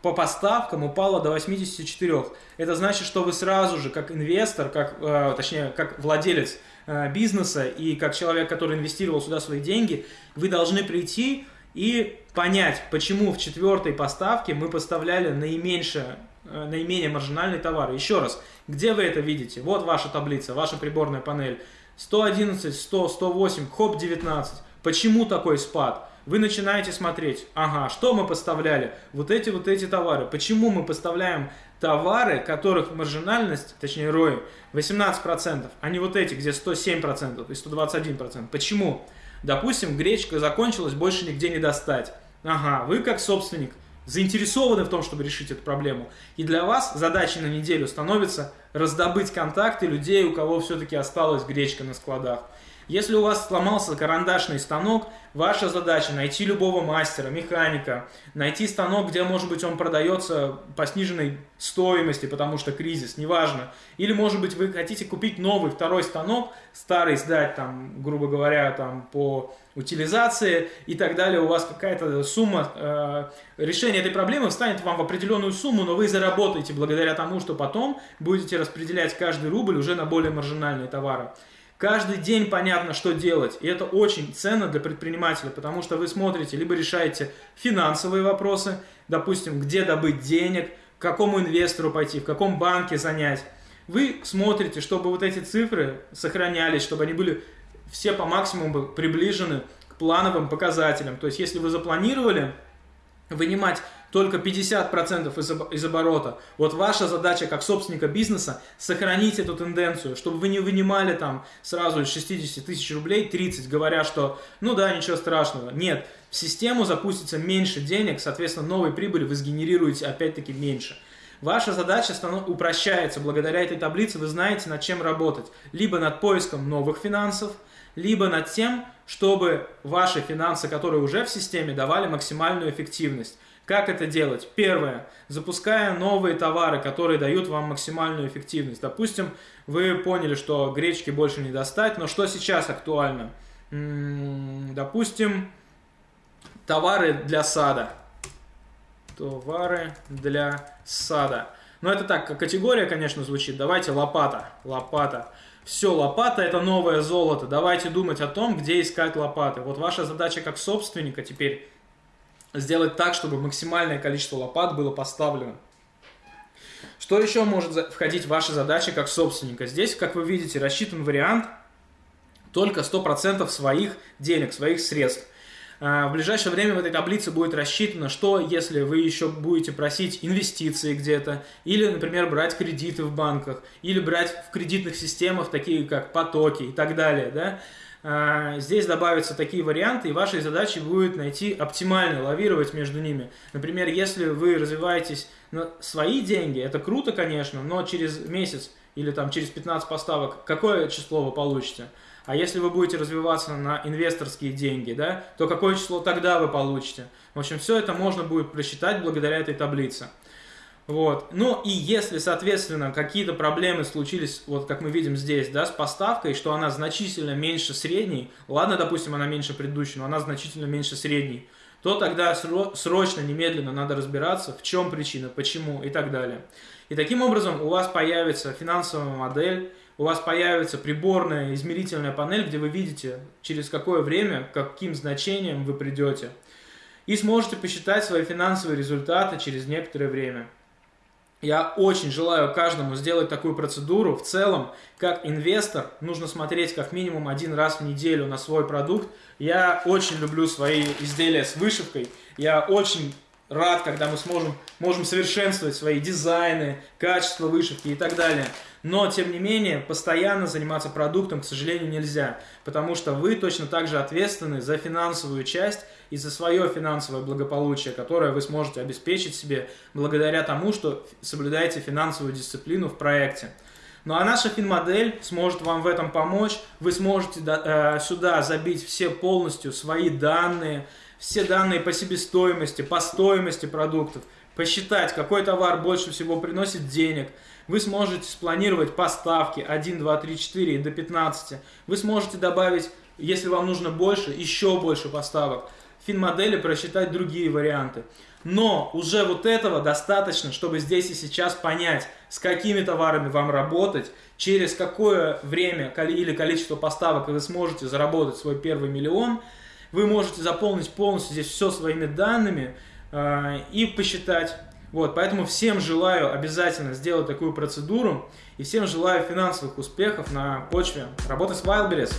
по поставкам упала до 84. Это значит, что вы сразу же, как инвестор, как, э, точнее, как владелец э, бизнеса и как человек, который инвестировал сюда свои деньги, вы должны прийти и понять, почему в четвертой поставке мы поставляли наименьшее, э, наименее маржинальный товар. Еще раз, где вы это видите? Вот ваша таблица, ваша приборная панель. 111, 100, 108, хоп, 19. Почему такой спад? Вы начинаете смотреть, ага, что мы поставляли? Вот эти вот эти товары. Почему мы поставляем товары, которых маржинальность, точнее ROI, 18%, а не вот эти, где 107% и 121%. Почему? Допустим, гречка закончилась, больше нигде не достать. Ага, вы как собственник заинтересованы в том, чтобы решить эту проблему. И для вас задачей на неделю становится раздобыть контакты людей, у кого все-таки осталась гречка на складах. Если у вас сломался карандашный станок, ваша задача найти любого мастера, механика, найти станок, где, может быть, он продается по сниженной стоимости, потому что кризис, неважно. Или, может быть, вы хотите купить новый второй станок, старый сдать, там, грубо говоря, там, по утилизации и так далее, у вас какая-то сумма, э, решение этой проблемы встанет вам в определенную сумму, но вы заработаете благодаря тому, что потом будете распределять каждый рубль уже на более маржинальные товары. Каждый день понятно, что делать. И это очень ценно для предпринимателя, потому что вы смотрите, либо решаете финансовые вопросы, допустим, где добыть денег, к какому инвестору пойти, в каком банке занять. Вы смотрите, чтобы вот эти цифры сохранялись, чтобы они были все по максимуму приближены к плановым показателям. То есть, если вы запланировали вынимать только 50% из, из оборота. Вот ваша задача как собственника бизнеса сохранить эту тенденцию, чтобы вы не вынимали там сразу из 60 тысяч рублей 30, говоря, что ну да, ничего страшного. Нет, в систему запустится меньше денег, соответственно, новой прибыли вы сгенерируете опять-таки меньше. Ваша задача упрощается благодаря этой таблице, вы знаете, над чем работать. Либо над поиском новых финансов, либо над тем, чтобы ваши финансы, которые уже в системе, давали максимальную эффективность. Как это делать? Первое. Запуская новые товары, которые дают вам максимальную эффективность. Допустим, вы поняли, что гречки больше не достать, но что сейчас актуально? Допустим, товары для сада. Товары для сада. Но это так, категория, конечно, звучит. Давайте лопата. Лопата. Все, лопата это новое золото. Давайте думать о том, где искать лопаты. Вот ваша задача как собственника теперь сделать так, чтобы максимальное количество лопат было поставлено. Что еще может входить в ваши задачи как собственника? Здесь, как вы видите, рассчитан вариант только 100% своих денег, своих средств. А, в ближайшее время в этой таблице будет рассчитано, что если вы еще будете просить инвестиции где-то, или, например, брать кредиты в банках, или брать в кредитных системах, такие как потоки и так далее, да, здесь добавятся такие варианты, и вашей задачей будет найти оптимально, лавировать между ними. Например, если вы развиваетесь на свои деньги, это круто, конечно, но через месяц или там через 15 поставок какое число вы получите? А если вы будете развиваться на инвесторские деньги, да, то какое число тогда вы получите? В общем, все это можно будет просчитать благодаря этой таблице. Вот. Ну и если, соответственно, какие-то проблемы случились, вот как мы видим здесь, да, с поставкой, что она значительно меньше средней, ладно, допустим, она меньше предыдущей, но она значительно меньше средней, то тогда срочно, немедленно надо разбираться, в чем причина, почему и так далее. И таким образом у вас появится финансовая модель, у вас появится приборная измерительная панель, где вы видите, через какое время, каким значением вы придете. И сможете посчитать свои финансовые результаты через некоторое время. Я очень желаю каждому сделать такую процедуру. В целом, как инвестор, нужно смотреть как минимум один раз в неделю на свой продукт. Я очень люблю свои изделия с вышивкой. Я очень рад, когда мы сможем, можем совершенствовать свои дизайны, качество вышивки и так далее. Но, тем не менее, постоянно заниматься продуктом, к сожалению, нельзя, потому что вы точно так же ответственны за финансовую часть и за свое финансовое благополучие, которое вы сможете обеспечить себе благодаря тому, что соблюдаете финансовую дисциплину в проекте. Ну а наша финмодель сможет вам в этом помочь. Вы сможете э, сюда забить все полностью свои данные, все данные по себестоимости, по стоимости продуктов, посчитать, какой товар больше всего приносит денег – вы сможете спланировать поставки 1, 2, 3, 4 и до 15. Вы сможете добавить, если вам нужно больше, еще больше поставок. Финмодели просчитать другие варианты. Но уже вот этого достаточно, чтобы здесь и сейчас понять, с какими товарами вам работать, через какое время или количество поставок вы сможете заработать свой первый миллион. Вы можете заполнить полностью здесь все своими данными э, и посчитать, вот, поэтому всем желаю обязательно сделать такую процедуру и всем желаю финансовых успехов на почве работы с Wildberries.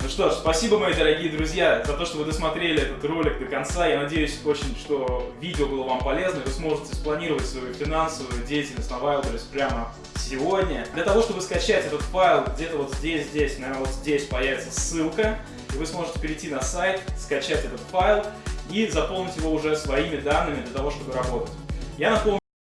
Ну что ж, спасибо, мои дорогие друзья, за то, что вы досмотрели этот ролик до конца. Я надеюсь очень, что видео было вам полезно, вы сможете спланировать свою финансовую деятельность на Wildberries прямо сегодня. Для того, чтобы скачать этот файл, где-то вот здесь, здесь, наверное, вот здесь появится ссылка, и вы сможете перейти на сайт, скачать этот файл и заполнить его уже своими данными для того, чтобы работать. Я напомню,